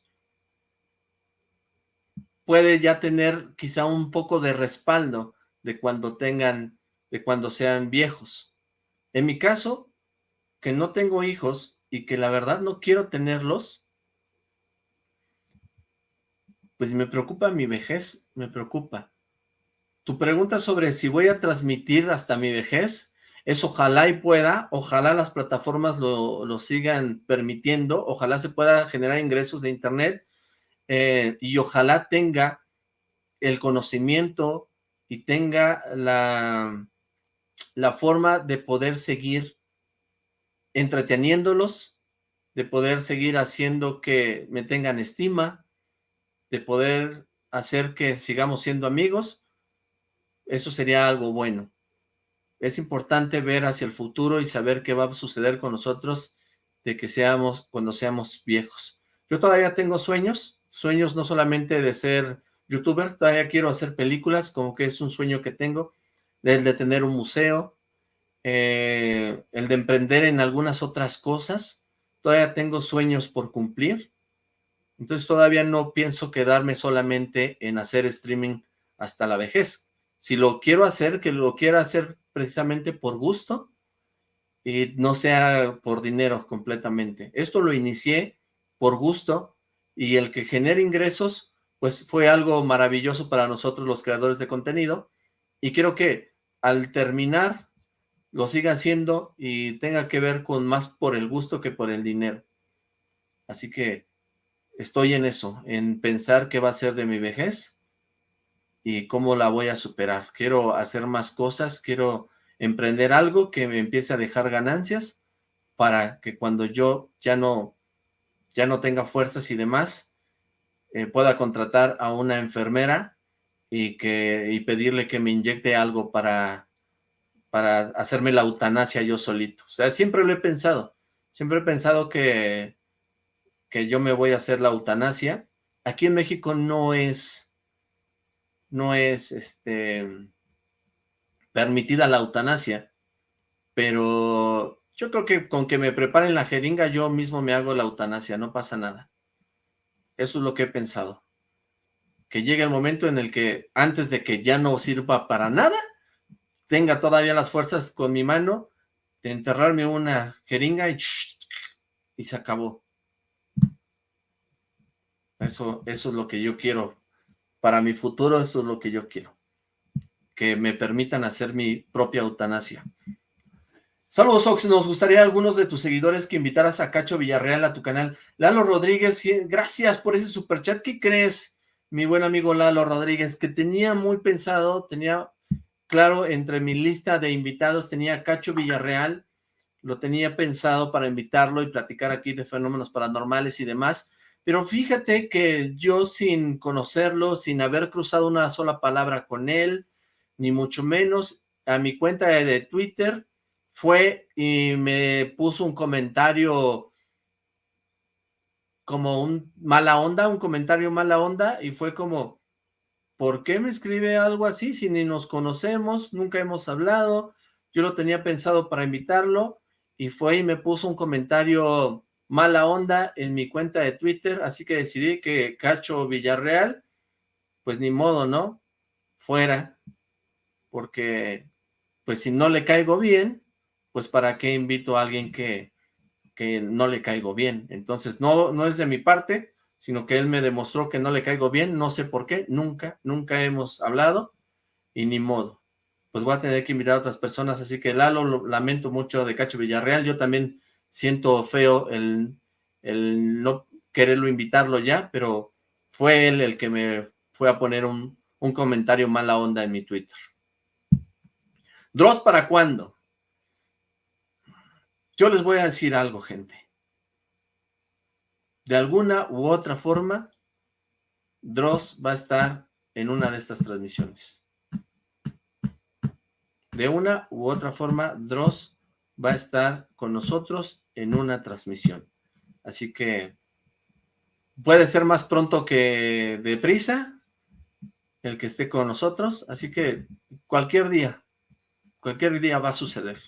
puede ya tener quizá un poco de respaldo de cuando tengan, de cuando sean viejos. En mi caso, que no tengo hijos y que la verdad no quiero tenerlos, pues me preocupa mi vejez, me preocupa. Tu pregunta sobre si voy a transmitir hasta mi vejez, es ojalá y pueda, ojalá las plataformas lo, sigan permitiendo, ojalá se pueda generar ingresos de internet eh, y ojalá tenga el conocimiento y tenga la, la forma de poder seguir entreteniéndolos, de poder seguir haciendo que me tengan estima, de poder hacer que sigamos siendo amigos, eso sería algo bueno. Es importante ver hacia el futuro y saber qué va a suceder con nosotros de que seamos cuando seamos viejos. Yo todavía tengo sueños, sueños no solamente de ser youtuber, todavía quiero hacer películas, como que es un sueño que tengo, el de tener un museo, eh, el de emprender en algunas otras cosas, todavía tengo sueños por cumplir, entonces todavía no pienso quedarme solamente en hacer streaming hasta la vejez. Si lo quiero hacer, que lo quiera hacer precisamente por gusto y no sea por dinero completamente. Esto lo inicié por gusto y el que genere ingresos, pues fue algo maravilloso para nosotros los creadores de contenido y quiero que al terminar lo siga haciendo y tenga que ver con más por el gusto que por el dinero. Así que estoy en eso, en pensar qué va a ser de mi vejez y cómo la voy a superar. Quiero hacer más cosas, quiero emprender algo que me empiece a dejar ganancias para que cuando yo ya no, ya no tenga fuerzas y demás, eh, pueda contratar a una enfermera y, que, y pedirle que me inyecte algo para, para hacerme la eutanasia yo solito. O sea, siempre lo he pensado. Siempre he pensado que que yo me voy a hacer la eutanasia. Aquí en México no es, no es, este, permitida la eutanasia, pero yo creo que con que me preparen la jeringa yo mismo me hago la eutanasia, no pasa nada. Eso es lo que he pensado. Que llegue el momento en el que antes de que ya no sirva para nada, tenga todavía las fuerzas con mi mano de enterrarme una jeringa y, y se acabó. Eso, eso es lo que yo quiero. Para mi futuro, eso es lo que yo quiero. Que me permitan hacer mi propia eutanasia. Saludos, Ox. Nos gustaría a algunos de tus seguidores que invitaras a Cacho Villarreal a tu canal. Lalo Rodríguez, gracias por ese superchat. ¿Qué crees, mi buen amigo Lalo Rodríguez? Que tenía muy pensado, tenía claro, entre mi lista de invitados tenía a Cacho Villarreal, lo tenía pensado para invitarlo y platicar aquí de fenómenos paranormales y demás, pero fíjate que yo sin conocerlo, sin haber cruzado una sola palabra con él, ni mucho menos, a mi cuenta de Twitter fue y me puso un comentario como un mala onda, un comentario mala onda, y fue como, ¿por qué me escribe algo así si ni nos conocemos, nunca hemos hablado? Yo lo tenía pensado para invitarlo, y fue y me puso un comentario mala onda en mi cuenta de Twitter, así que decidí que Cacho Villarreal, pues ni modo, ¿no? Fuera, porque pues si no le caigo bien, pues para qué invito a alguien que, que no le caigo bien. Entonces no, no es de mi parte, sino que él me demostró que no le caigo bien, no sé por qué, nunca, nunca hemos hablado y ni modo pues voy a tener que invitar a otras personas, así que Lalo, lo lamento mucho de Cacho Villarreal, yo también siento feo el, el no quererlo invitarlo ya, pero fue él el que me fue a poner un, un comentario mala onda en mi Twitter. ¿Dross para cuándo? Yo les voy a decir algo, gente. De alguna u otra forma, Dross va a estar en una de estas transmisiones de una u otra forma, Dross va a estar con nosotros en una transmisión. Así que puede ser más pronto que deprisa el que esté con nosotros. Así que cualquier día, cualquier día va a suceder.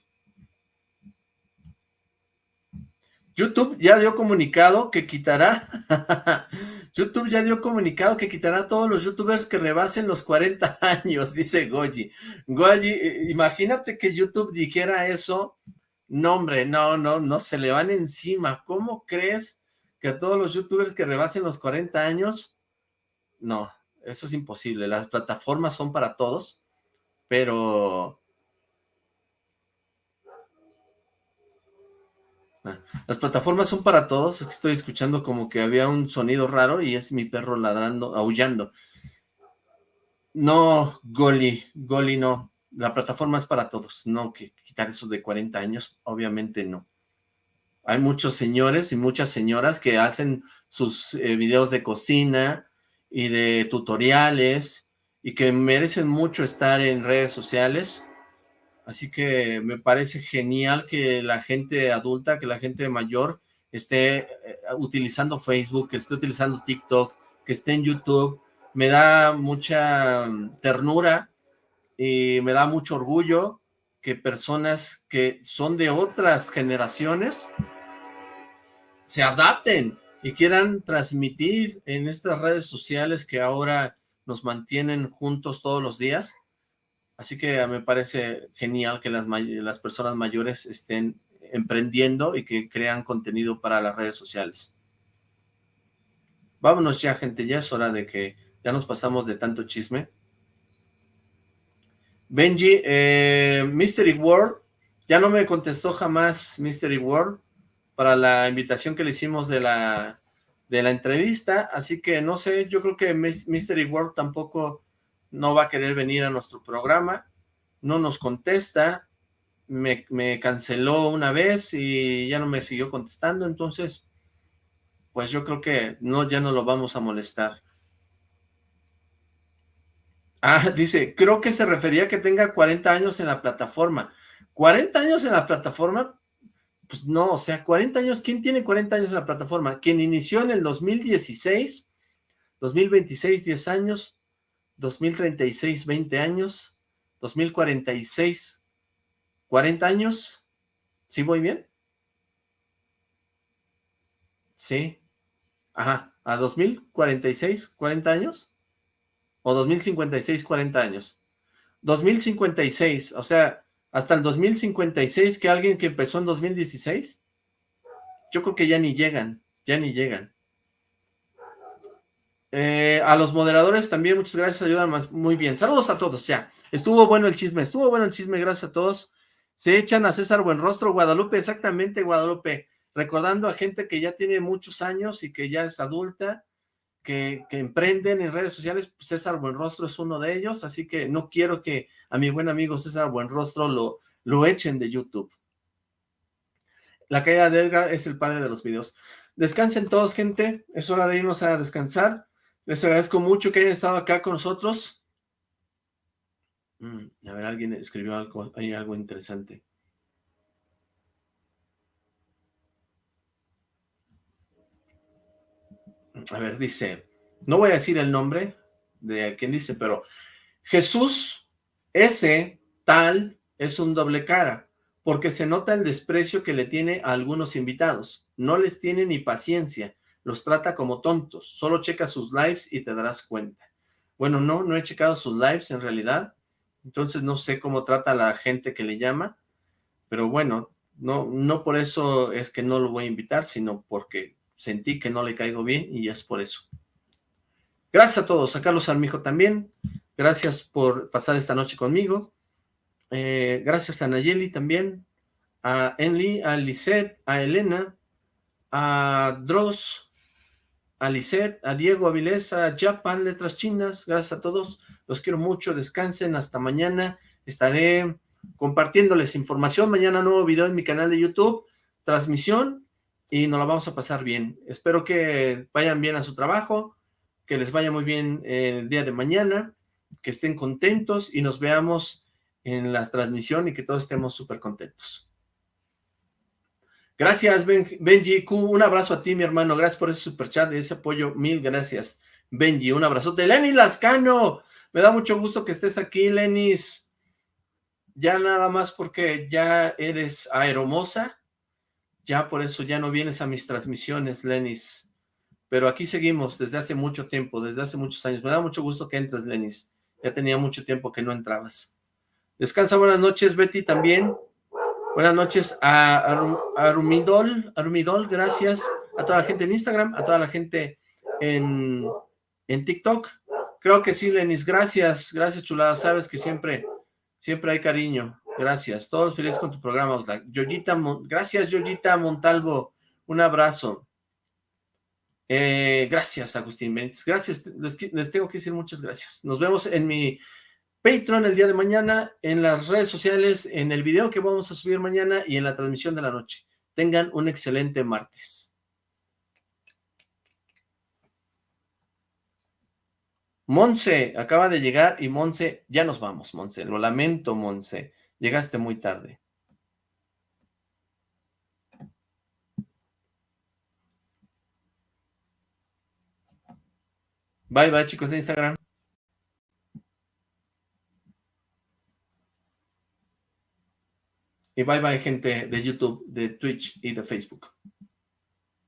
YouTube ya dio comunicado que quitará, YouTube ya dio comunicado que quitará a todos los youtubers que rebasen los 40 años, dice Goji. Goji, eh, imagínate que YouTube dijera eso, no hombre, no, no, no, se le van encima. ¿Cómo crees que a todos los youtubers que rebasen los 40 años? No, eso es imposible, las plataformas son para todos, pero las plataformas son para todos, es que estoy escuchando como que había un sonido raro y es mi perro ladrando, aullando. No, Goli, Goli no, la plataforma es para todos, no que quitar eso de 40 años, obviamente no. Hay muchos señores y muchas señoras que hacen sus eh, videos de cocina y de tutoriales y que merecen mucho estar en redes sociales Así que me parece genial que la gente adulta, que la gente mayor esté eh, utilizando Facebook, que esté utilizando TikTok, que esté en YouTube. Me da mucha mm, ternura y me da mucho orgullo que personas que son de otras generaciones se adapten y quieran transmitir en estas redes sociales que ahora nos mantienen juntos todos los días Así que me parece genial que las, las personas mayores estén emprendiendo y que crean contenido para las redes sociales. Vámonos ya, gente, ya es hora de que ya nos pasamos de tanto chisme. Benji, eh, Mystery World, ya no me contestó jamás Mystery World para la invitación que le hicimos de la, de la entrevista, así que no sé, yo creo que Mystery World tampoco no va a querer venir a nuestro programa, no nos contesta, me, canceló una vez y ya no me siguió contestando, entonces, pues yo creo que no, ya no lo vamos a molestar. Ah, dice, creo que se refería a que tenga 40 años en la plataforma. ¿40 años en la plataforma? Pues no, o sea, 40 años, ¿quién tiene 40 años en la plataforma? Quien inició en el 2016, 2026, 10 años, 2036, 20 años, 2046, 40 años. ¿Sí voy bien? Sí. Ajá, a 2046, 40 años. O 2056, 40 años. 2056, o sea, hasta el 2056 que alguien que empezó en 2016, yo creo que ya ni llegan, ya ni llegan. Eh, a los moderadores también, muchas gracias, ayudan más, muy bien. Saludos a todos, ya. Estuvo bueno el chisme, estuvo bueno el chisme, gracias a todos. Se echan a César Buenrostro, Guadalupe, exactamente, Guadalupe. Recordando a gente que ya tiene muchos años y que ya es adulta, que, que, emprenden en redes sociales, pues César Buenrostro es uno de ellos, así que no quiero que a mi buen amigo César Buenrostro lo, lo echen de YouTube. La caída de Edgar es el padre de los videos. Descansen todos, gente. Es hora de irnos a descansar. Les agradezco mucho que hayan estado acá con nosotros. Mm, a ver, alguien escribió algo, hay algo interesante. A ver, dice, no voy a decir el nombre de quien dice, pero Jesús, ese tal, es un doble cara, porque se nota el desprecio que le tiene a algunos invitados. No les tiene ni paciencia, los trata como tontos. Solo checa sus lives y te darás cuenta. Bueno, no, no he checado sus lives en realidad, entonces no sé cómo trata a la gente que le llama, pero bueno, no, no por eso es que no lo voy a invitar, sino porque sentí que no le caigo bien y es por eso. Gracias a todos, a Carlos Armijo también, gracias por pasar esta noche conmigo, eh, gracias a Nayeli también, a Enli, a Lisette, a Elena, a Dross, a a Diego Avilés, a Japan, Letras Chinas, gracias a todos, los quiero mucho, descansen, hasta mañana, estaré compartiéndoles información, mañana nuevo video en mi canal de YouTube, transmisión, y nos la vamos a pasar bien. Espero que vayan bien a su trabajo, que les vaya muy bien el día de mañana, que estén contentos y nos veamos en la transmisión y que todos estemos súper contentos. Gracias, Benji Q. Un abrazo a ti, mi hermano. Gracias por ese super chat, ese apoyo. Mil gracias, Benji. Un abrazote. Lenny Lascano. Me da mucho gusto que estés aquí, Lenis. Ya nada más porque ya eres aeromosa. Ya por eso ya no vienes a mis transmisiones, Lenis. Pero aquí seguimos desde hace mucho tiempo, desde hace muchos años. Me da mucho gusto que entres, Lenis. Ya tenía mucho tiempo que no entrabas. Descansa, buenas noches, Betty, también. Buenas noches a Arumidol, Arumidol, gracias a toda la gente en Instagram, a toda la gente en, en TikTok. Creo que sí, Lenis, gracias, gracias, chulada, sabes que siempre, siempre hay cariño, gracias. Todos felices con tu programa, Oslac. gracias, Yoyita Montalvo, un abrazo. Eh, gracias, Agustín Benítez, gracias, les, les tengo que decir muchas gracias. Nos vemos en mi Patreon el día de mañana, en las redes sociales, en el video que vamos a subir mañana y en la transmisión de la noche. Tengan un excelente martes. Monse acaba de llegar y Monse, ya nos vamos, Monse. Lo lamento, Monse. Llegaste muy tarde. Bye, bye, chicos de Instagram. Y bye bye gente de YouTube, de Twitch y de Facebook.